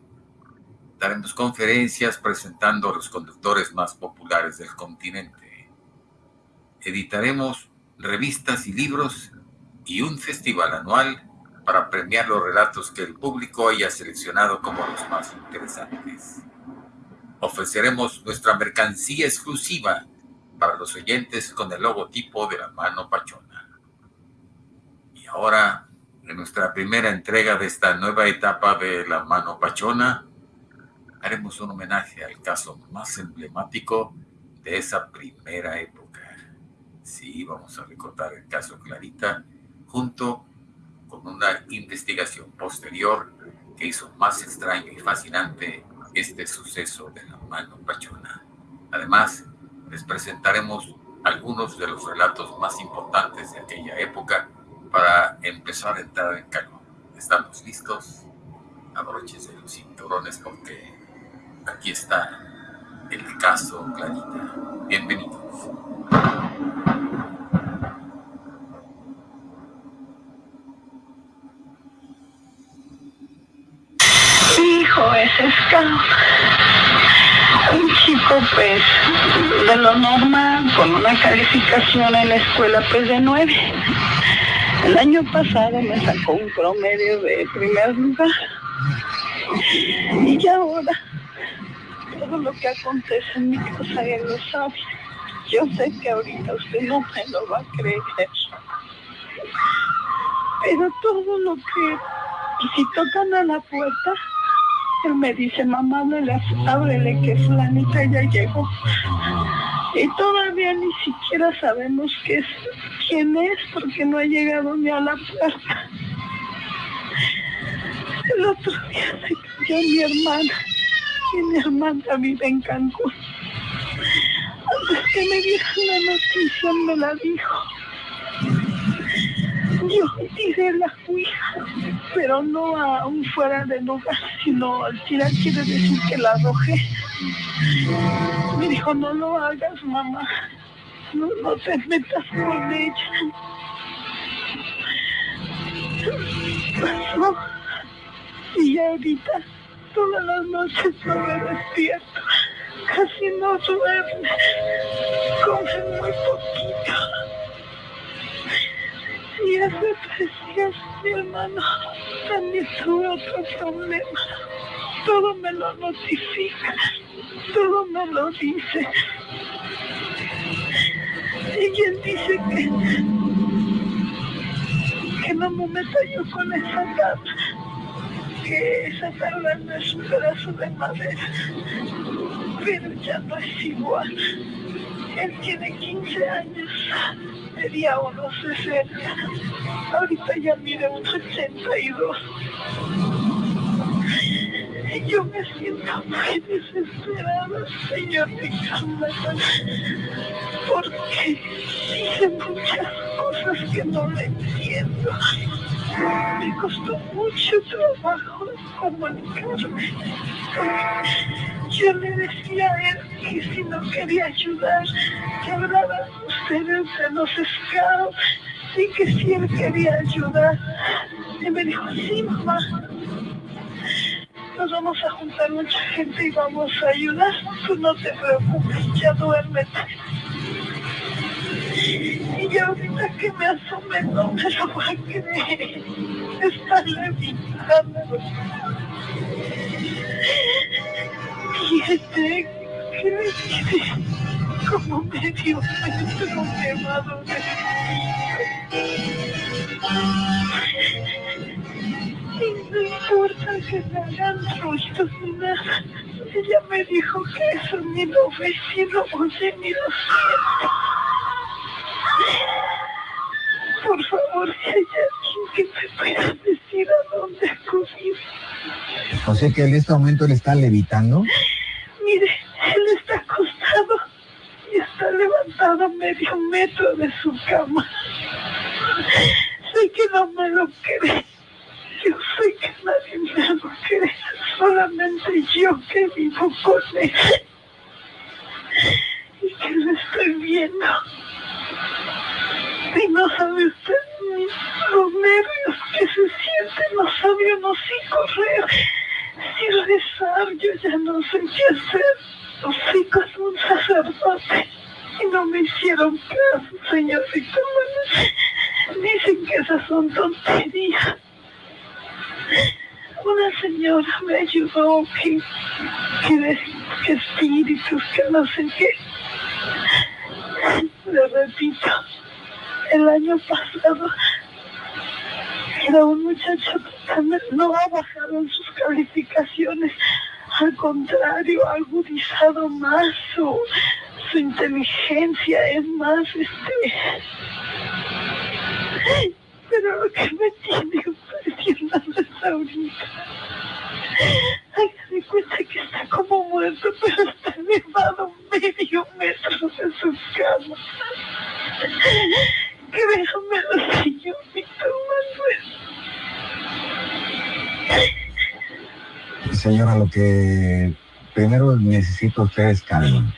Daremos conferencias presentando a los conductores más populares del continente. Editaremos revistas y libros y un festival anual para premiar los relatos que el público haya seleccionado como los más interesantes ofreceremos nuestra mercancía exclusiva para los oyentes con el logotipo de la mano pachona. Y ahora, en nuestra primera entrega de esta nueva etapa de la mano pachona, haremos un homenaje al caso más emblemático de esa primera época. Sí, vamos a recordar el caso Clarita junto con una investigación posterior que hizo más extraño y fascinante este suceso de la mano pachona. Además, les presentaremos algunos de los relatos más importantes de aquella época para empezar a entrar en calor. ¿Estamos listos? Abroches de los cinturones porque aquí está el caso Clarita. Bienvenidos. Es Scout. Un chico, pues, de lo normal, con una calificación en la escuela, pues, de nueve. El año pasado me sacó un promedio de primer lugar. Y ahora, todo lo que acontece en mi casa, él lo sabe. Yo sé que ahorita usted no me lo va a creer. Pero todo lo que, si tocan a la puerta, me dice, mamá, no le ábrele que flanita ya llegó. Y todavía ni siquiera sabemos qué es, quién es, porque no ha llegado ni a la puerta. El otro día se cayó mi hermana, y mi hermana vive en Cancún. Antes que me dieran la noticia me la dijo. Yo tiré la cuija, pero no aún fuera de lugar, sino al tirar quiere decir que la arrojé. Me dijo, no lo hagas, mamá. No, no te metas con ella. Pasó. Y ahorita, todas las noches no me despierto. Casi no duerme. Come muy poquito. Y tres días mi hermano también tuvo otro problema. Todo me lo notifica, todo me lo dice. Y él dice que, que no me meta yo con esa tabla, que esa tabla no es un pedazo de madera, pero ya no es igual. Él tiene 15 años medía unos 60. Ahorita ya mide unos 82. Yo me siento muy desesperada, señor Ricardo, porque dice muchas cosas que no le entiendo. Me costó mucho trabajo comunicarme. Yo le decía a él que si no quería ayudar, que hablaran ustedes de los scouts y que si él quería ayudar. Y me dijo, sí, mamá, nos vamos a juntar mucha gente y vamos a ayudar. Tú no te preocupes, ya duérmete. Y ya ahorita que me asome no me lo va a creer. Está levitando. Fíjate que me dice como medio metro doler. Y no importa que me hagan ruidos ni nada. Ella me dijo que eso ni lo ve, ni lo oye, ni lo siente. Por favor, si hay alguien que me pueda decir a dónde acudir. O sea que en este momento le está levitando. Mire, él está acostado y está levantado a medio metro de su cama. Sé que no me lo cree. Yo sé que nadie me lo cree. Solamente yo que vivo con él. Y que lo estoy viendo. Y no sabe usted ni los nervios que se sienten. No sabe uno si correr, si rezar. Yo ya no sé qué hacer. Fui con un sacerdote y no me hicieron caso, señorita. Dicen que esas son tonterías. Una señora me ayudó que, que, que espíritus, que no sé qué. Le repito, el año pasado era un muchacho totalmente, no ha bajado en sus calificaciones, al contrario, ha agudizado más su, su inteligencia, es más, este... Pero lo que me tiene impresionado es ahorita. Hágase cuenta que está como muerto, pero está elevado medio metro de su cama. Créamelo, señor Víctor Manuel. Señora, lo que primero necesito ustedes calma.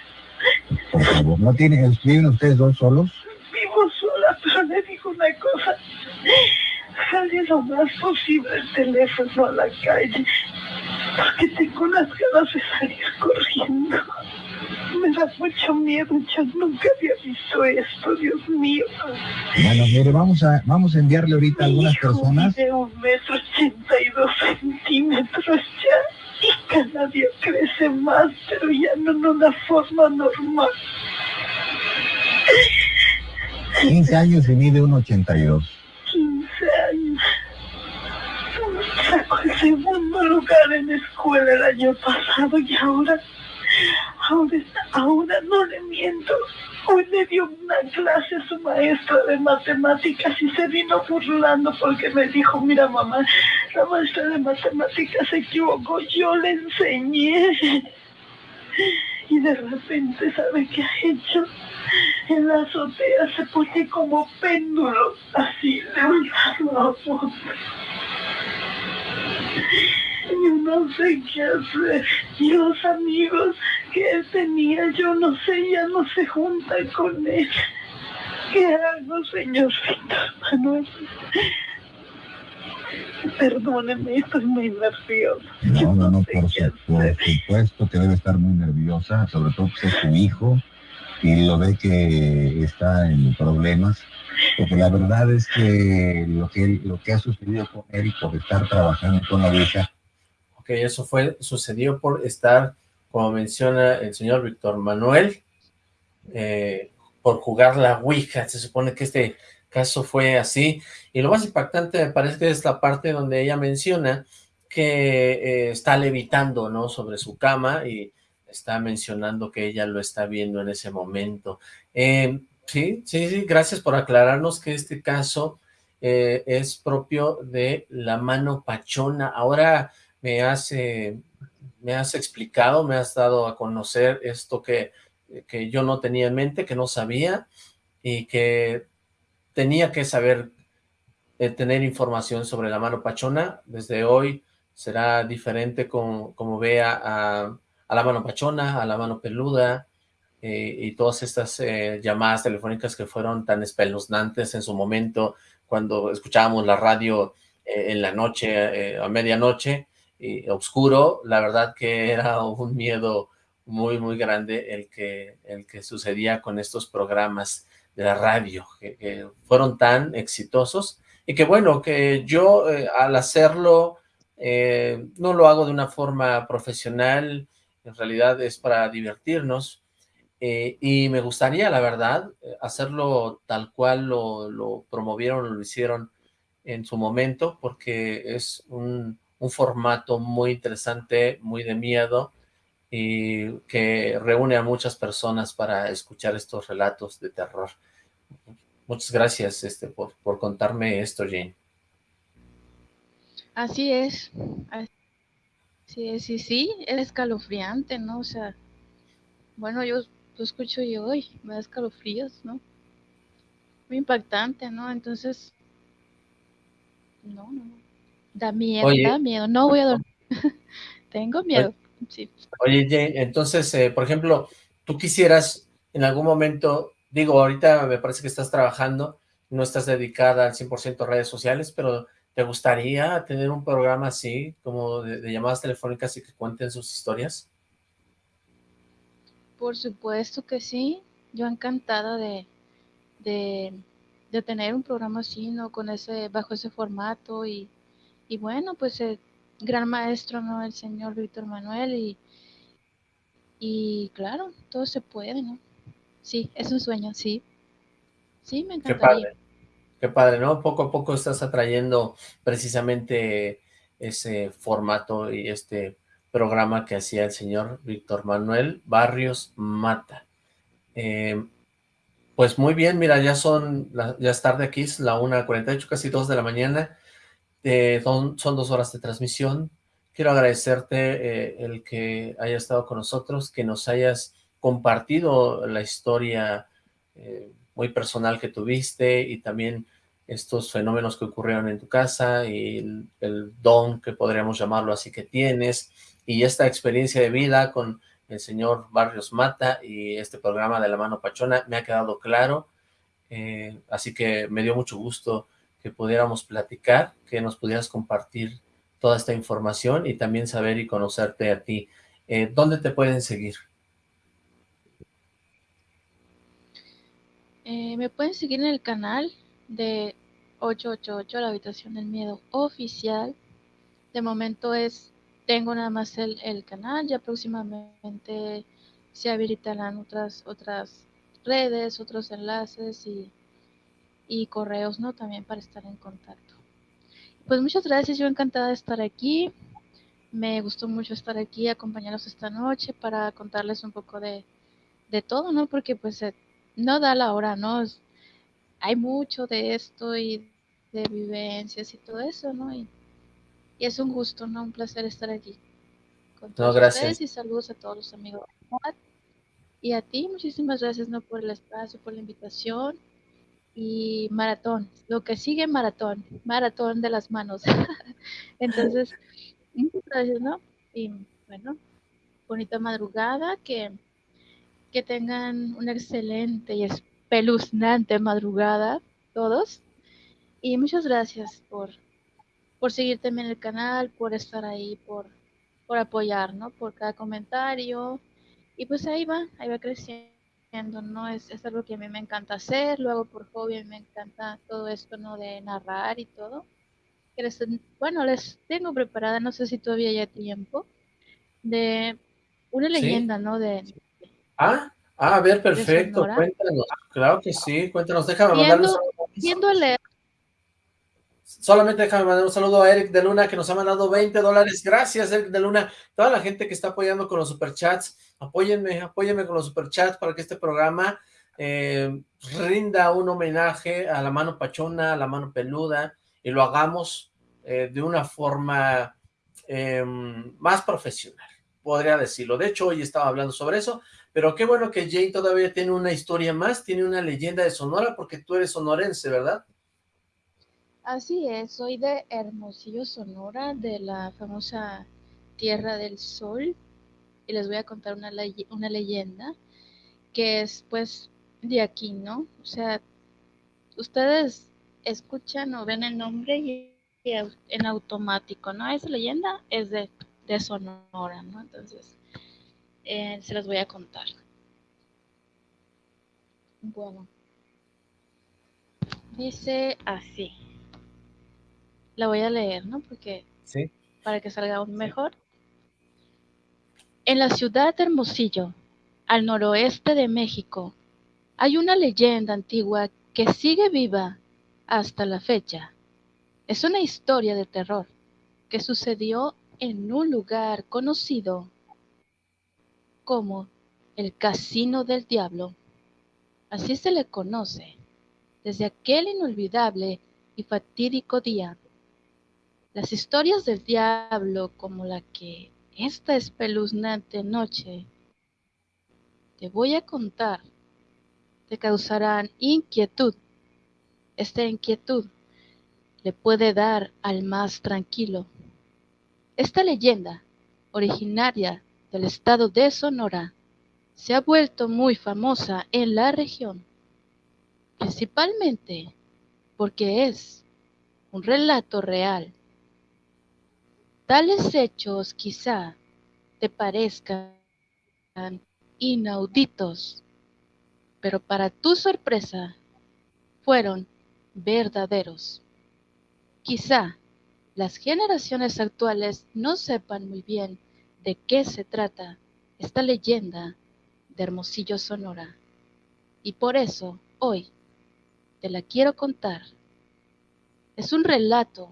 Por favor. ¿No tienen, viven ustedes dos solos? Vivo sola, pero le digo una cosa. Jale lo más posible el teléfono a la calle, porque tengo unas ganas de salir corriendo. Me da mucho miedo, yo nunca había visto esto, Dios mío. Bueno, mire, vamos a, vamos a enviarle ahorita a algunas Hijo personas. mide un metro ochenta y dos centímetros ya, y cada día crece más, pero ya no en una forma normal. 15 años y mide 1,82. 15 años. Sacó el segundo lugar en escuela el año pasado y ahora, ahora, ahora no le miento. Hoy le dio una clase a su maestra de matemáticas y se vino burlando porque me dijo, mira mamá, la maestra de matemáticas se equivocó, yo le enseñé. Y de repente, ¿sabe qué ha hecho? En la azotea se pone como péndulo, así, de un lado a otro. Yo no sé qué hacer. Y los amigos que él tenía, yo no sé, ya no se juntan con él. ¿Qué hago, señor Víctor Manuel? Perdóneme, estoy muy nerviosa. No, no, no, por, su- supuesto que debe estar muy nerviosa, sobre todo que es su hijo y lo ve que está en problemas, porque la verdad es que lo que, lo que ha sucedido con él por estar trabajando con la vieja, Ok, eso fue, sucedió por estar, como menciona el señor Víctor Manuel, eh, por jugar la Ouija. Se supone que este caso fue así. Y lo más impactante me parece que es la parte donde ella menciona que eh, está levitando, ¿no? Sobre su cama y está mencionando que ella lo está viendo en ese momento. Eh, sí, sí, sí, gracias por aclararnos que este caso eh, es propio de la mano pachona. Ahora me has, eh, me has explicado, me has dado a conocer esto que, que yo no tenía en mente, que no sabía y que tenía que saber, eh, tener información sobre la mano pachona. Desde hoy será diferente como, como vea a, a la mano pachona, a la mano peluda eh, y todas estas eh, llamadas telefónicas que fueron tan espeluznantes en su momento cuando escuchábamos la radio eh, en la noche, a medianoche, y oscuro, la verdad que (laughs) era un miedo muy, muy grande el que, el que sucedía con estos programas. de la radio, que, fueron tan exitosos, y que bueno, que yo al hacerlo no lo hago de una forma profesional, en realidad es para divertirnos, eh, y me gustaría, la verdad, hacerlo tal cual lo, lo promovieron, lo hicieron en su momento, porque es un, formato muy interesante, muy de miedo, y que reúne a muchas personas para escuchar estos relatos de terror. Muchas gracias este, por, contarme esto, Jane. Así es, es, sí, sí, es escalofriante, ¿no? O sea, bueno, yo lo escucho yo hoy, me da escalofríos, ¿no? Muy impactante, ¿no? Entonces, no, no, no. Da miedo, da miedo, no voy a dormir. (laughs) (laughs) Tengo miedo. Oye, Jane, entonces, eh, por ejemplo, tú quisieras en algún momento, digo, ahorita me parece que estás trabajando, no estás dedicada al 100% a redes sociales, pero ¿te gustaría tener un programa así, como de, llamadas telefónicas y que cuenten sus historias? Por supuesto que sí, yo encantada de, de, de tener un programa así, ¿no? Con ese, bajo ese formato y, y bueno, pues eh, gran maestro, ¿no? El señor Víctor Manuel y, y claro, todo se puede, ¿no? Sí, es un sueño, sí. Sí, me encantaría. Qué padre, qué padre, ¿no? Poco a poco estás atrayendo precisamente ese formato y este programa que hacía el señor Víctor Manuel Barrios Mata. Eh, pues muy bien, mira, ya son, ya es tarde aquí, es la 1.48, casi 2 de la mañana. Eh, son, son, dos horas de transmisión. Quiero agradecerte eh, el que hayas estado con nosotros, que nos hayas compartido la historia muy personal que tuviste y también estos fenómenos que ocurrieron en tu casa y el, don que podríamos llamarlo así que tienes y esta experiencia de vida con el señor Barrios Mata y este programa de La Mano Pachona me ha quedado claro, así que me dio mucho gusto que pudiéramos platicar, que nos pudieras compartir toda esta información y también saber y conocerte a ti. Eh, ¿Dónde te pueden seguir? Eh, me pueden seguir en el canal de 888, la habitación del miedo oficial. De momento es, tengo nada más el, el canal, ya próximamente se habilitarán otras, otras redes, otros enlaces y y correos, ¿no? También para estar en contacto. Pues muchas gracias, yo encantada de estar aquí. Me gustó mucho estar aquí, acompañarlos esta noche para contarles un poco de, de todo, ¿no? Porque pues eh, no da la hora, ¿no? hay mucho de esto y de vivencias y todo eso, ¿no? Y, y es un gusto, ¿no? Un placer estar aquí. Con todos no, gracias. ustedes y saludos a todos los amigos. Y a ti, muchísimas gracias, ¿no? Por el espacio, por la invitación y maratón. Lo que sigue maratón, maratón de las manos. (laughs) Entonces, gracias, ¿no? Y bueno, bonita madrugada, que, que tengan una excelente y espeluznante madrugada todos. Y muchas gracias por, por seguir también el canal, por estar ahí, por, por apoyar, ¿no? Por cada comentario. Y pues ahí va, ahí va creciendo ¿no? Es, es, algo que a mí me encanta hacer, luego por hobby me encanta todo esto, ¿no? De narrar y todo. bueno, les tengo preparada, no sé si todavía hay tiempo, de una leyenda, ¿no? De... Ah, ah, a ver, perfecto, cuéntanos, claro que sí, cuéntanos, déjame mandarle Solamente déjame mandar un saludo a Eric de Luna, que nos ha mandado 20 dólares. Gracias, Eric de Luna. Toda la gente que está apoyando con los superchats, apóyenme, apóyenme con los superchats para que este programa eh, rinda un homenaje a la mano pachona, a la mano peluda, y lo hagamos eh, de una forma em, más profesional, podría decirlo. De hecho, hoy estaba hablando sobre eso, pero qué bueno que Jay todavía tiene una historia más, tiene una leyenda de Sonora, porque tú eres sonorense, ¿verdad? Así es, soy de Hermosillo, Sonora, de la famosa Tierra del Sol, y les voy a contar una, una leyenda que es pues de aquí, ¿no? O sea, ustedes escuchan o ven el nombre y, en automático, ¿no? Esa leyenda es de, de Sonora, ¿no? Entonces, eh, se las voy a contar. Bueno, Dice así. La voy a leer, ¿no? Porque Sí. para que salga aún mejor. En la ciudad de Hermosillo, al noroeste de México, hay una leyenda antigua que sigue viva hasta la fecha. Es una historia de terror que sucedió en un lugar conocido como el Casino del Diablo. Así se le conoce desde aquel inolvidable y fatídico día. Las historias del diablo como la que esta espeluznante noche te voy a contar te causarán inquietud. Esta inquietud le puede dar al más tranquilo. Esta leyenda, originaria del estado de Sonora, se ha vuelto muy famosa en la región, principalmente porque es un relato real. Tales hechos quizá te parezcan inauditos, pero para tu sorpresa fueron verdaderos. Quizá las generaciones actuales no sepan muy bien de qué se trata esta leyenda de Hermosillo, Sonora. Y por eso hoy te la quiero contar. Es un relato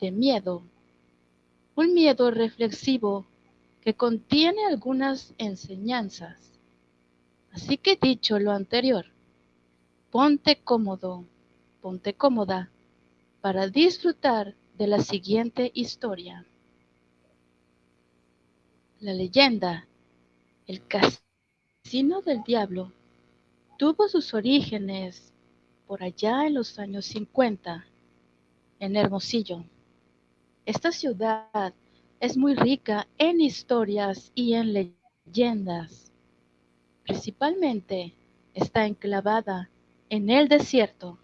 de miedo, un miedo reflexivo que contiene algunas enseñanzas. Así que dicho lo anterior, ponte cómodo, ponte cómoda para disfrutar de la siguiente historia. La leyenda, el casino del diablo, tuvo sus orígenes por allá en los años 50, en Hermosillo. Esta ciudad es muy rica en historias y en leyendas. Principalmente está enclavada en el desierto.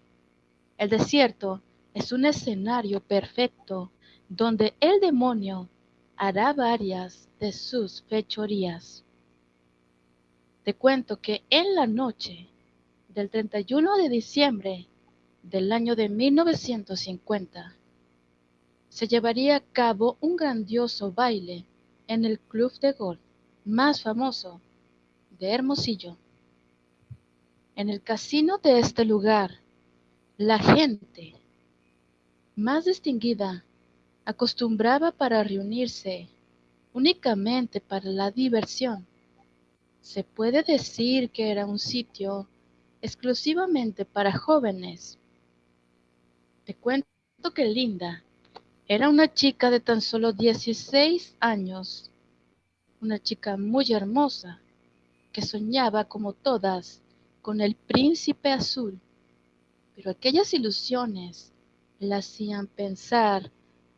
El desierto es un escenario perfecto donde el demonio hará varias de sus fechorías. Te cuento que en la noche del 31 de diciembre del año de 1950 se llevaría a cabo un grandioso baile en el club de golf más famoso de Hermosillo. En el casino de este lugar, la gente más distinguida acostumbraba para reunirse únicamente para la diversión. Se puede decir que era un sitio exclusivamente para jóvenes. Te cuento que Linda era una chica de tan solo 16 años, una chica muy hermosa, que soñaba como todas con el príncipe azul, pero aquellas ilusiones la hacían pensar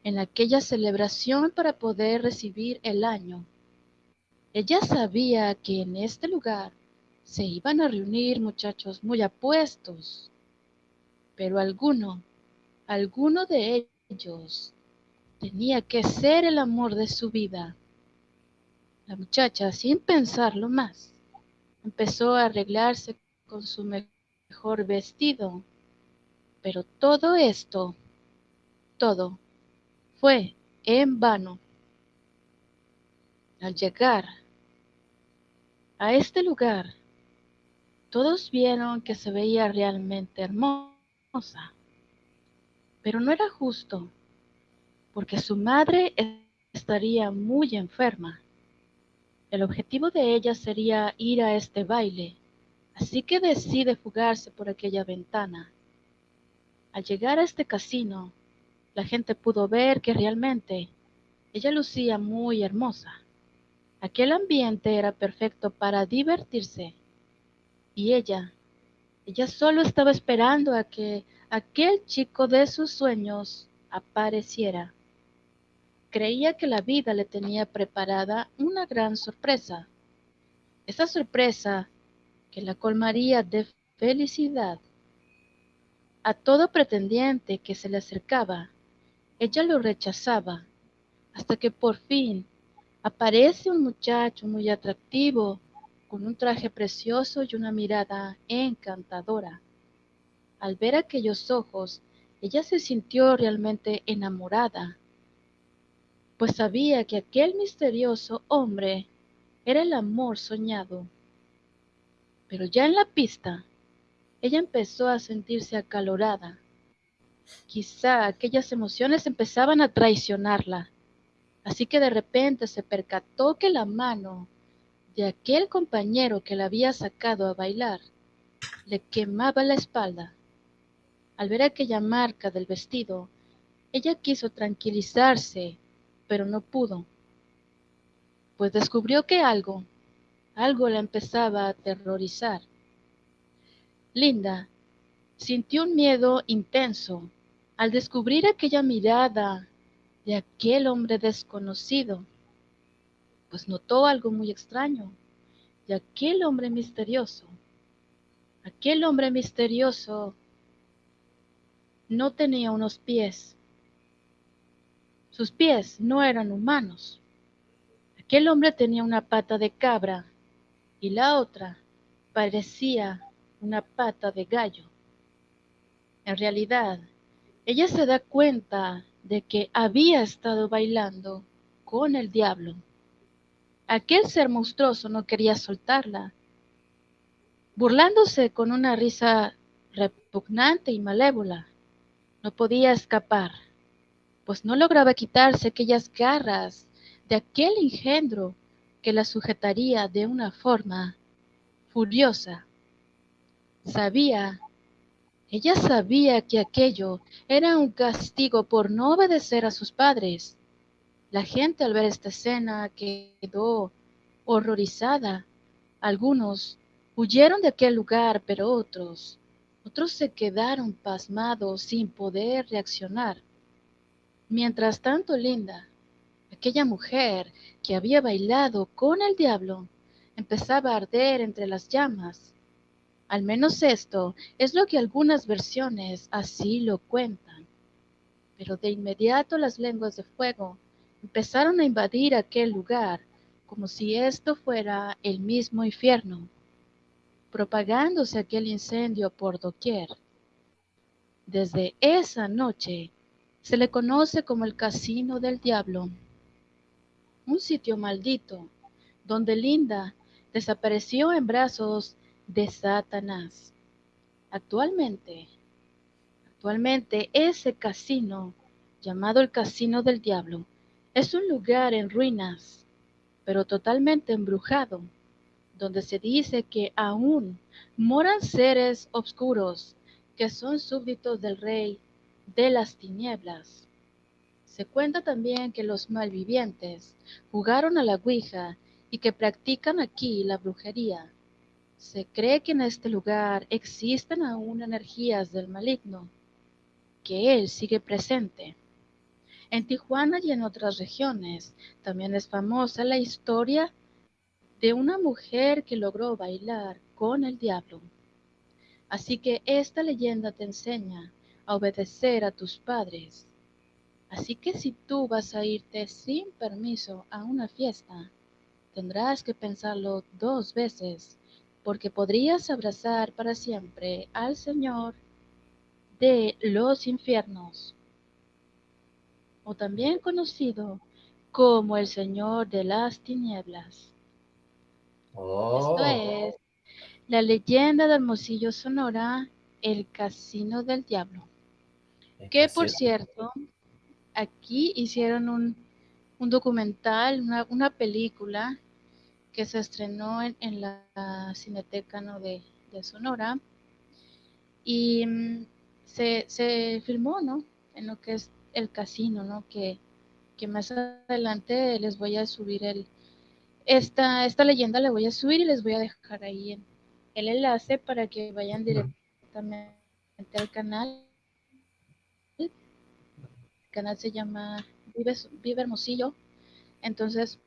en aquella celebración para poder recibir el año. Ella sabía que en este lugar se iban a reunir muchachos muy apuestos, pero alguno, alguno de ellos tenía que ser el amor de su vida. La muchacha, sin pensarlo más, empezó a arreglarse con su mejor vestido, pero todo esto, todo, fue en vano. Al llegar a este lugar, todos vieron que se veía realmente hermosa, pero no era justo, porque su madre estaría muy enferma. El objetivo de ella sería ir a este baile, así que decide fugarse por aquella ventana. Al llegar a este casino, la gente pudo ver que realmente ella lucía muy hermosa. Aquel ambiente era perfecto para divertirse y ella, ella solo estaba esperando a que aquel chico de sus sueños apareciera. Creía que la vida le tenía preparada una gran sorpresa. Esa sorpresa que la colmaría de felicidad. A todo pretendiente que se le acercaba, ella lo rechazaba, hasta que por fin aparece un muchacho muy atractivo, con un traje precioso y una mirada encantadora. Al ver aquellos ojos, ella se sintió realmente enamorada, pues sabía que aquel misterioso hombre era el amor soñado. Pero ya en la pista, ella empezó a sentirse acalorada. Quizá aquellas emociones empezaban a traicionarla. Así que de repente se percató que la mano de aquel compañero que la había sacado a bailar le quemaba la espalda. Al ver aquella marca del vestido, ella quiso tranquilizarse, pero no pudo, pues descubrió que algo, algo la empezaba a aterrorizar. Linda sintió un miedo intenso al descubrir aquella mirada de aquel hombre desconocido, pues notó algo muy extraño de aquel hombre misterioso. Aquel hombre misterioso no tenía unos pies. Sus pies no eran humanos. Aquel hombre tenía una pata de cabra y la otra parecía una pata de gallo. En realidad, ella se da cuenta de que había estado bailando con el diablo. Aquel ser monstruoso no quería soltarla, burlándose con una risa repugnante y malévola. No podía escapar, pues no lograba quitarse aquellas garras de aquel engendro que la sujetaría de una forma furiosa. Sabía, ella sabía que aquello era un castigo por no obedecer a sus padres. La gente al ver esta escena quedó horrorizada. Algunos huyeron de aquel lugar, pero otros, otros se quedaron pasmados sin poder reaccionar. Mientras tanto, Linda, aquella mujer que había bailado con el diablo, empezaba a arder entre las llamas. Al menos esto es lo que algunas versiones así lo cuentan. Pero de inmediato las lenguas de fuego empezaron a invadir aquel lugar como si esto fuera el mismo infierno, propagándose aquel incendio por doquier. Desde esa noche se le conoce como el Casino del Diablo, un sitio maldito donde Linda desapareció en brazos de Satanás. Actualmente, actualmente ese casino, llamado el Casino del Diablo, es un lugar en ruinas, pero totalmente embrujado, donde se dice que aún moran seres oscuros que son súbditos del rey de las tinieblas. Se cuenta también que los malvivientes jugaron a la Ouija y que practican aquí la brujería. Se cree que en este lugar existen aún energías del maligno, que él sigue presente. En Tijuana y en otras regiones también es famosa la historia de una mujer que logró bailar con el diablo. Así que esta leyenda te enseña a obedecer a tus padres. Así que si tú vas a irte sin permiso a una fiesta, tendrás que pensarlo dos veces, porque podrías abrazar para siempre al Señor de los infiernos o también conocido como el Señor de las Tinieblas. Oh, Esto es la leyenda de Hermosillo, Sonora, el Casino del Diablo. el Que por cierto, aquí hicieron un, un documental, una, una película que se estrenó en, en la Cineteca ¿no? de, de Sonora y mm, se, se filmó ¿no? en lo que es el casino, ¿no? Que, que más adelante les voy a subir el, esta, esta leyenda la voy a subir y les voy a dejar ahí en, el enlace para que vayan directamente al canal. El canal se llama Vive, Vive Hermosillo. Entonces,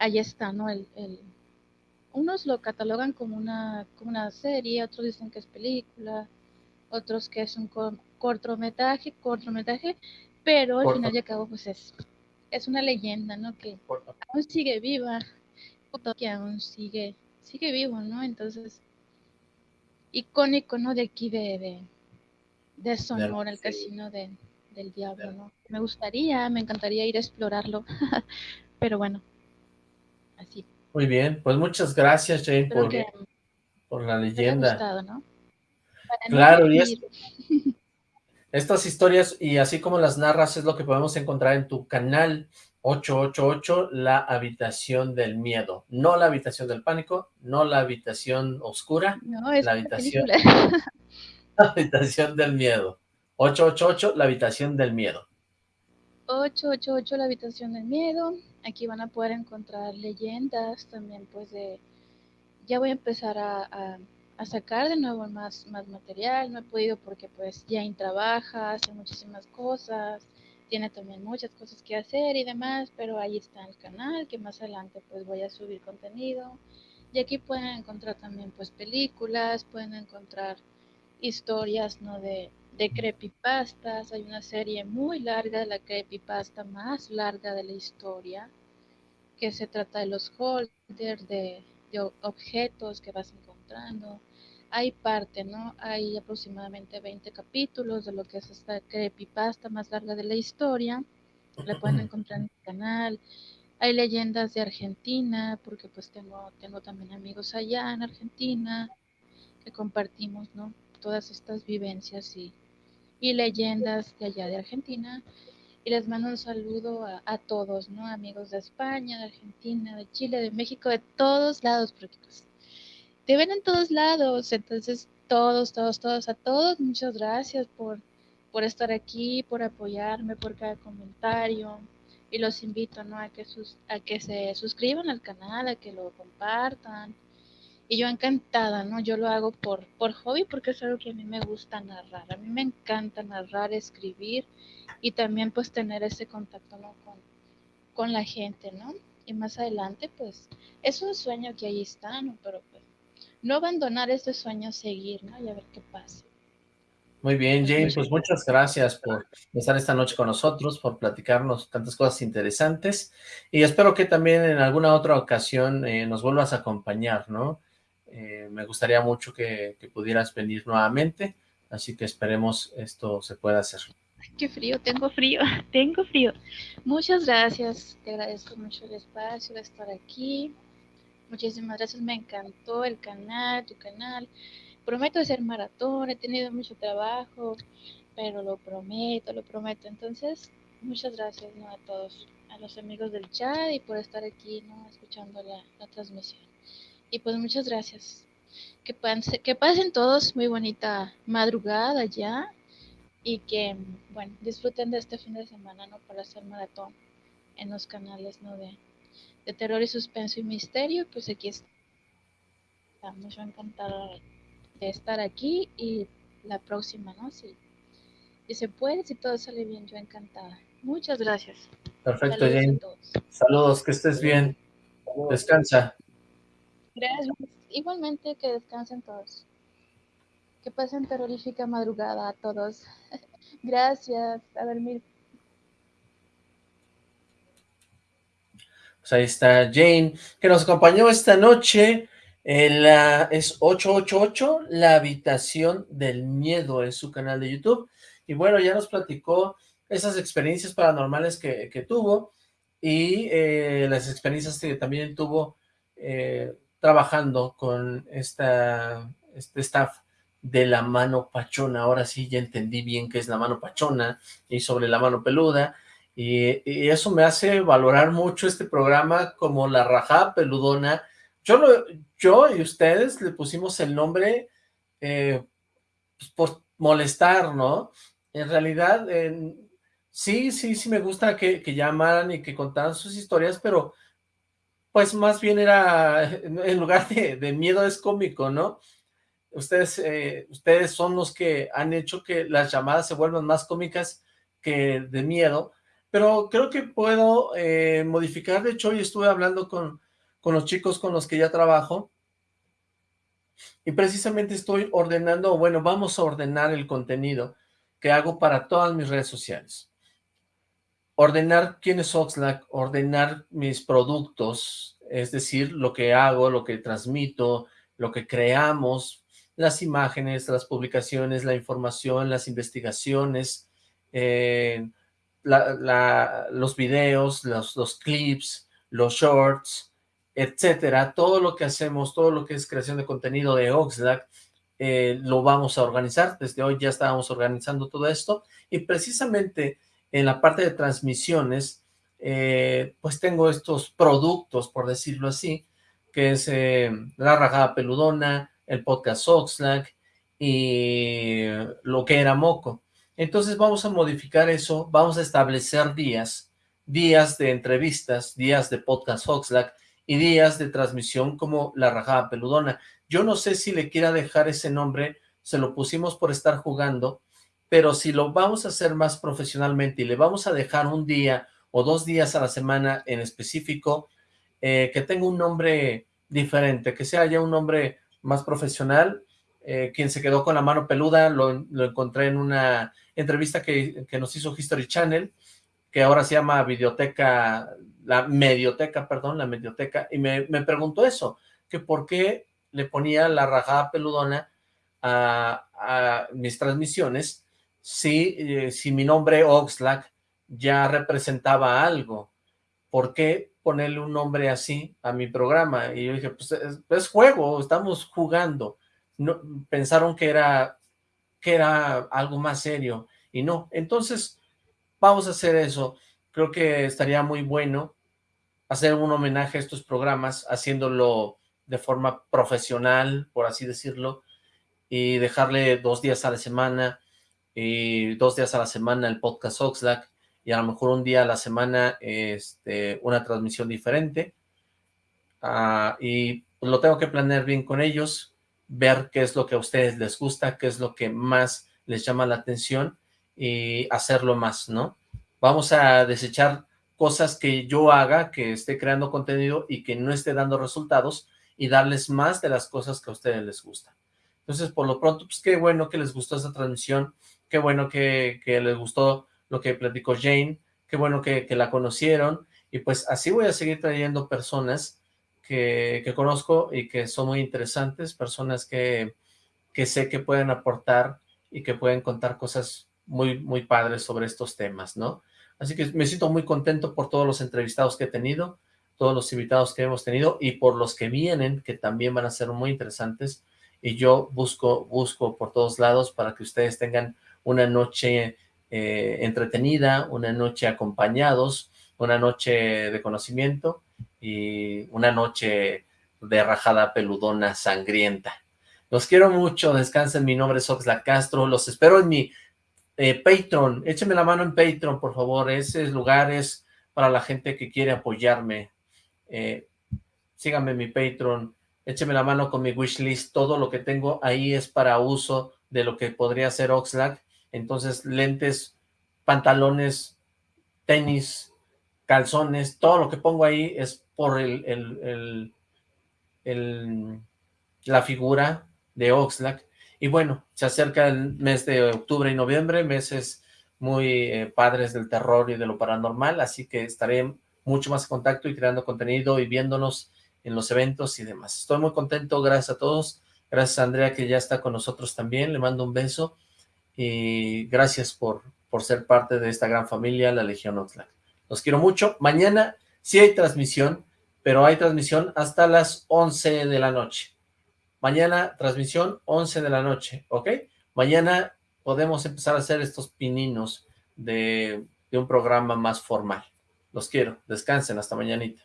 ahí está, ¿no? El, el- unos lo catalogan como una, como una serie, otros dicen que es película, otros que es un co- cortometraje, cortometraje, pero al Corto. final y al cabo, pues es, es una leyenda, ¿no? Que aún sigue viva, que aún sigue, sigue vivo, ¿no? Entonces, icónico, ¿no? De aquí de, de, de Sonora, el casino de, del diablo, ¿no? Me gustaría, me encantaría ir a explorarlo, (laughs) pero bueno, así. Muy bien, pues muchas gracias Jane por, por la leyenda. Gustado, ¿no? claro, y es, (laughs) estas historias y así como las narras es lo que podemos encontrar en tu canal 888, La Habitación del Miedo. No la Habitación del Pánico, no la Habitación Oscura, no, es la habitación, (laughs) la Habitación del Miedo. 888, La Habitación del Miedo. 888, La Habitación del Miedo. Aquí van a poder encontrar leyendas también, pues de... Ya voy a empezar a a sacar de nuevo más, más material. No he podido porque pues Jane trabaja, hace muchísimas cosas, tiene también muchas cosas que hacer y demás, pero ahí está el canal que más adelante pues voy a subir contenido. Y aquí pueden encontrar también pues películas, pueden encontrar historias no de, de creepypastas. Hay una serie muy larga de la creepypasta más larga de la historia que se trata de los holders, de, de objetos que vas encontrando hay parte, ¿no? Hay aproximadamente 20 capítulos de lo que es esta creepypasta más larga de la historia. La pueden encontrar en el canal. Hay leyendas de Argentina, porque pues tengo, tengo también amigos allá en Argentina que compartimos, ¿no? Todas estas vivencias y, y leyendas de allá de Argentina. Y les mando un saludo a, todos, ¿no? Amigos de España, de Argentina, de Chile, de México, de todos lados, porque pues te ven en todos lados, entonces todos, todos, todos, a todos, muchas gracias por, por estar aquí, por apoyarme, por cada comentario. Y los invito ¿no? a, que sus, a que se suscriban al canal, a que lo compartan. Y yo encantada, ¿no? Yo lo hago por, por hobby porque es algo que a mí me gusta narrar. A mí me encanta narrar, escribir y también pues tener ese contacto ¿no? con, con la gente, ¿no? Y más adelante pues es un sueño que ahí está, ¿no? Pero pues no abandonar ese sueño, seguir, ¿no? Y a ver qué pasa. Muy bien, Jane, pues muchas gracias por estar esta noche con nosotros, por platicarnos tantas cosas interesantes, y espero que también en alguna otra ocasión eh, nos vuelvas a acompañar, ¿no? Eh, me gustaría mucho que, pudieras venir nuevamente, así que esperemos esto se pueda hacer. Qué frío, tengo frío, (laughs) tengo frío. Muchas gracias, te agradezco mucho el espacio de estar aquí, Muchísimas gracias, me encantó el canal, tu canal. Prometo hacer maratón, he tenido mucho trabajo, pero lo prometo, lo prometo. Entonces, muchas gracias ¿no? a todos, a los amigos del chat y por estar aquí ¿no? escuchando la transmisión. Y pues muchas gracias. Que, que pasen todos muy bonita madrugada ya y que, bueno, disfruten de este fin de semana, ¿no? Para hacer maratón en los canales, ¿no? De, de terror y suspenso y misterio, pues aquí estamos. Yo encantada de estar aquí y la próxima, ¿no? Si, si se puede, si todo sale bien, yo encantada. Muchas gracias. Perfecto, Saludos Jane. Saludos, que estés bien. Descansa. Gracias. Igualmente que descansen todos. Que pasen terrorífica madrugada a todos. (laughs) Gracias. A dormir. Pues ahí está Jane, que nos acompañó esta noche. En la, es 888, La Habitación del Miedo, es su canal de YouTube. Y bueno, ya nos platicó esas experiencias paranormales que, que tuvo y eh, las experiencias que también tuvo eh, trabajando con esta, este staff de la mano pachona. Ahora sí ya entendí bien qué es la mano pachona y sobre la mano peluda. Y, eso me hace valorar mucho este programa como La Rajada Peludona. Yo, yo y ustedes le pusimos el nombre eh, pues, por molestar, ¿no? En realidad, sí, sí, sí me gusta que, que, llamaran y que contaran sus historias, pero pues más bien era, en lugar de, miedo es cómico, ¿no? Ustedes, eh, ustedes son los que han hecho que las llamadas se vuelvan más cómicas que de miedo, pero creo que puedo eh, modificar, de hecho hoy estuve hablando con, con los chicos con los que ya trabajo, y precisamente estoy ordenando, bueno, vamos a ordenar el contenido que hago para todas mis redes sociales. Ordenar quién es Oxlack, ordenar mis productos, es decir, lo que hago, lo que transmito, lo que creamos, las imágenes, las publicaciones, la información, las investigaciones, eh, los videos, los, clips, los shorts, etcétera, todo lo que hacemos, todo lo que es creación de contenido de Oxlack, eh, lo vamos a organizar, desde hoy ya estábamos organizando todo esto, y precisamente en la parte de transmisiones, eh, pues tengo estos productos, por decirlo así, que es eh, La Rajada Peludona, el podcast Oxlack y lo que era Moco. Entonces vamos a modificar eso, vamos a establecer días, días de entrevistas, días de podcast Oxlack y días de transmisión como La Rajada Peludona. Yo no sé si le quiera dejar ese nombre, se lo pusimos por estar jugando, pero si lo vamos a hacer más profesionalmente y le vamos a dejar un día o dos días a la semana en específico, eh, que tenga un nombre diferente, que sea ya un nombre más profesional. Eh, quien se quedó con la mano peluda lo, encontré en una entrevista que, que, nos hizo History Channel, que ahora se llama Videoteca, la Medioteca, perdón, la Medioteca, y me, me preguntó eso, que por qué le ponía la rajada peludona a, mis transmisiones si, eh, si mi nombre Oxlack ya representaba algo. ¿Por qué ponerle un nombre así a mi programa? Y yo dije, pues es, juego, estamos jugando. No, pensaron que era, que era algo más serio y no. Entonces, vamos a hacer eso. Creo que estaría muy bueno hacer un homenaje a estos programas, haciéndolo de forma profesional, por así decirlo, y dejarle dos días a la semana, y dos días a la semana el podcast Oxlack, y a lo mejor un día a la semana este, una transmisión diferente, ah, y lo tengo que planear bien con ellos, ver qué es lo que a ustedes les gusta, qué es lo que más les llama la atención, y hacerlo más, ¿no? Vamos a desechar cosas que yo haga, que esté creando contenido y que no esté dando resultados, y darles más de las cosas que a ustedes les gustan. Entonces, por lo pronto, pues qué bueno que les gustó esta transmisión, qué bueno que, les gustó lo que platicó Jane, qué bueno que, la conocieron, y pues así voy a seguir trayendo personas que, conozco y que son muy interesantes, personas que, que sé que pueden aportar y que pueden contar cosas muy, muy padres sobre estos temas, ¿no? Así que me siento muy contento por todos los entrevistados que he tenido, todos los invitados que hemos tenido y por los que vienen, que también van a ser muy interesantes. Y yo busco, busco por todos lados para que ustedes tengan una noche eh, entretenida, una noche acompañados, una noche de conocimiento y una noche de rajada peludona sangrienta. Los quiero mucho, descansen, mi nombre es Oxlack Castro, los espero en mi eh, Patreon, écheme la mano en Patreon, por favor, ese lugar es para la gente que quiere apoyarme, eh, síganme en mi Patreon, écheme la mano con mi wishlist, todo lo que tengo ahí es para uso de lo que podría ser Oxlack, entonces lentes, pantalones, tenis, calzones, todo lo que pongo ahí es por el, la figura de Oxlack, y bueno, se acerca el mes de octubre y noviembre, meses muy eh, padres del terror y de lo paranormal, así que estaré mucho más contacto y creando contenido y viéndonos en los eventos y demás. Estoy muy contento, gracias a todos. Gracias a Andrea que ya está con nosotros también, le mando un beso y gracias por, por ser parte de esta gran familia, la Legión Oxlack. Los quiero mucho. Mañana sí hay transmisión, pero hay transmisión hasta las 11 de la noche. Mañana transmisión 11 de la noche, ¿ok? Mañana podemos empezar a hacer estos pininos de, de un programa más formal. Los quiero. Descansen. Hasta mañanita.